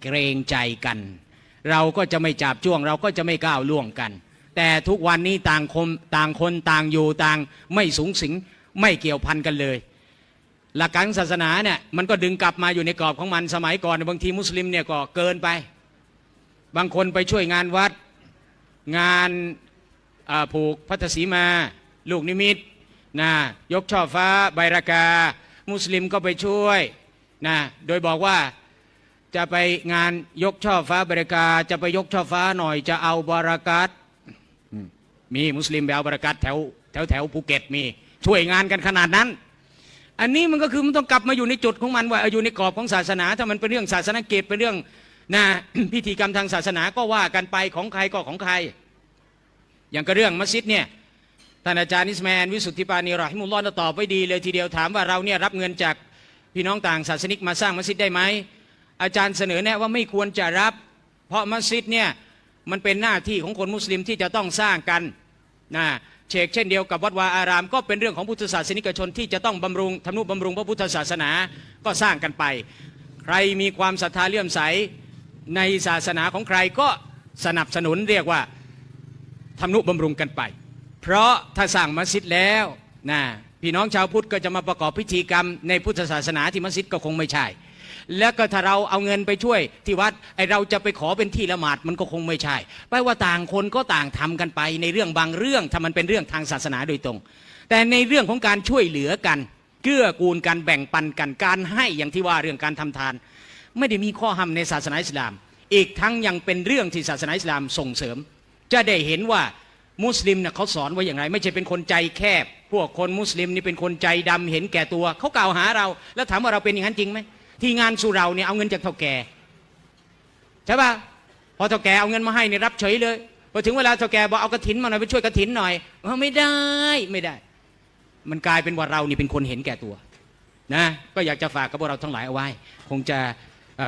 เกรงใจกัน เราก็จะไม่จับจ้วง เราก็จะไม่ก้าวล่วงกัน แต่ทุกวันนี้ต่างคนต่างคนต่างอยู่ต่างไม่สูงสิงไม่เกี่ยวพันกันเลย หลักการศาสนาเนี่ยมันก็ดึงกลับมาอยู่ในกรอบของมันสมัยก่อนบางทีมุสลิมเนี่ยก็เกินไป บางคนไปช่วยงานวัดงานผูกพัทธสีมา ลูกนิมิตนะยกช่อฟ้าใบรากา มุสลิมก็ไปช่วยนะโดยบอกว่าจะไปงานยกช่อฟ้าใบรากาจะไปยกช่อฟ้าหน่อยจะเอาบารากัตอืมมีมุสลิมไปเอาبركة แถวแถวแถวภูเก็ตมีช่วยงานกันขนาดนั้น อันนี้มันก็คือมันต้องกลับมาอยู่ในจุดของมันว่าเอออยู่ในกรอบของศาสนา ถ้ามันเป็นเรื่องศาสนกิจเป็นเรื่องนะพิธีกรรมทางศาสนาก็ว่ากันไปของใครก็ของใคร อย่างกระเรื่องมัสยิดเนี่ย ท่านอาจารย์อิสมาแอลวิสุทธิปราณี رحمه الله ตอบไว้ดีเลยทีเดียวถามว่าเราเนี่ยรับเงินจากพี่น้องต่างศาสนิกมาสร้างมัสยิดได้ไหมอาจารย์เสนอแนะว่าไม่ควรจะรับ เพราะมัสยิดเนี่ยมันเป็นหน้าที่ของคนมุสลิมที่จะต้องสร้างกันนะเชกเช่นเดียวกับวัดวาอาราม ก็เป็นเรื่องของพุทธศาสนิกชนที่จะต้องบำรุงทำนุบำรุงพระพุทธศาสนาก็สร้างกันไป ใครมีความศรัทธาเลื่อมใสในศาสนาของใครก็สนับสนุนเรียกว่าทำนุบำรุงกันไป เพราะถ้าสร้างมัสยิดแล้วนะพี่น้องชาวพุทธก็จะมาประกอบพิธีกรรมในพุทธศาสนาที่มัสยิดก็คงไม่ใช่ แล้วก็ถ้าเราเอาเงินไปช่วยที่วัดไอเราจะไปขอเป็นที่ละหมาดมันก็คงไม่ใช่แปลว่าต่างคนก็ต่างทำกันไปในเรื่องบางเรื่องถ้ามันเป็นเรื่องทางศาสนาโดยตรง แต่ในเรื่องของการช่วยเหลือกันเกื้อกูลกันแบ่งปันกันการให้อย่างที่ว่าเรื่องการทำทาน ไม่ได้มีข้อห้ามในศาสนาอิสลาม อีกทั้งยังเป็นเรื่องที่ศาสนาอิสลามส่งเสริม จะได้เห็นว่า มุสลิมเนี่ยเขาสอนไว้อย่างไร ไม่ใช่เป็นคนใจแคบ พวกคนมุสลิมนี่เป็นคนใจดำเห็นแก่ตัว เขากล่าวหาเรา แล้วถามว่าเราเป็นอย่างนั้นจริงไหมที่งานสุเราเนี่ยเอาเงินจากเท่าแก่ใช่ป่ะพอเท่าแก่เอาเงินมาให้เนี่ยรับเฉยเลยพอถึงเวลาเท่าแก่บอกเอากระถินมาหน่อยไปช่วยกระถินหน่อยเออไม่ได้ไม่ได้ มันกลายเป็นว่าเรานี่เป็นคนเห็นแก่ตัวนะก็อยากจะฝากกับพวกเราทั้งหลายเอาไว้ คงจะ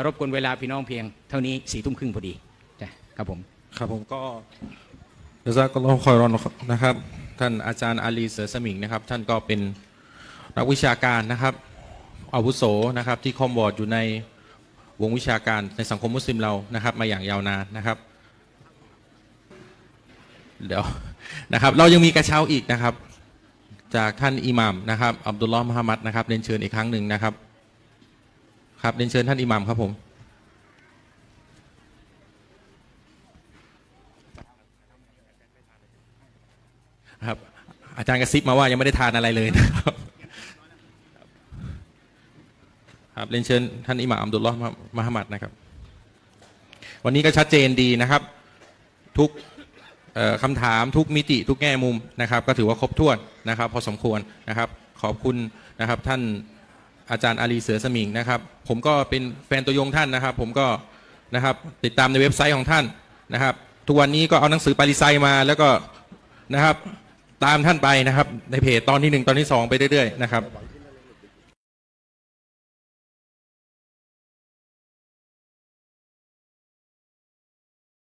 รบกวนเวลาพี่น้องเพียง เท่านี้สี่ทุ่มครึ่งพอดีจ้ะครับผมครับผมก็ จซากอัลอคอยรอนนะครับ ท่านอาจารย์อาลีเสือสมิงนะครับ ท่านก็เป็นนักวิชาการนะครับอาวุโสนะครับ ที่คอมบอร์ดอยู่ในวงวิชาการในสังคมมุสลิมเรานะครับ มาอย่างยาวนานนะครับ เดี๋ยวนะครับ เรายังมีกระเช้าอีกนะครับ จากท่านอิหมัมนะครับอับดุลลอฮ์มุฮัมมัดนะครับเรียนเชิญอีกครั้งหนึ่งนะครับ ครับเรียนเชิญท่านอิหมัมครับผม ครับ อาจารย์กระซิบมาว่ายังไม่ได้ทานอะไรเลยนะครับครับเรียนเชิญท่านอิหม่ามอัมดุลลอฮ์มะฮัมมัดนะครับ วันนี้ก็ชัดเจนดีนะครับ ทุกคำถามทุกมิติทุกแง่มุมนะครับ ก็ถือว่าครบถ้วนนะครับ พอสมควรนะครับ ขอบคุณนะครับท่านอาจารย์อาลีเสือสมิงนะครับ ผมก็เป็นแฟนตัวยงท่านนะครับ ผมก็นะครับติดตามในเว็บไซต์ของท่านนะครับ ทุกวันนี้ก็เอาหนังสือปาริไซมาแล้วก็นะครับ ตามท่านไปนะครับ ในเพจตอนที่หนึ่งตอนที่สองไปเรื่อยๆนะครับ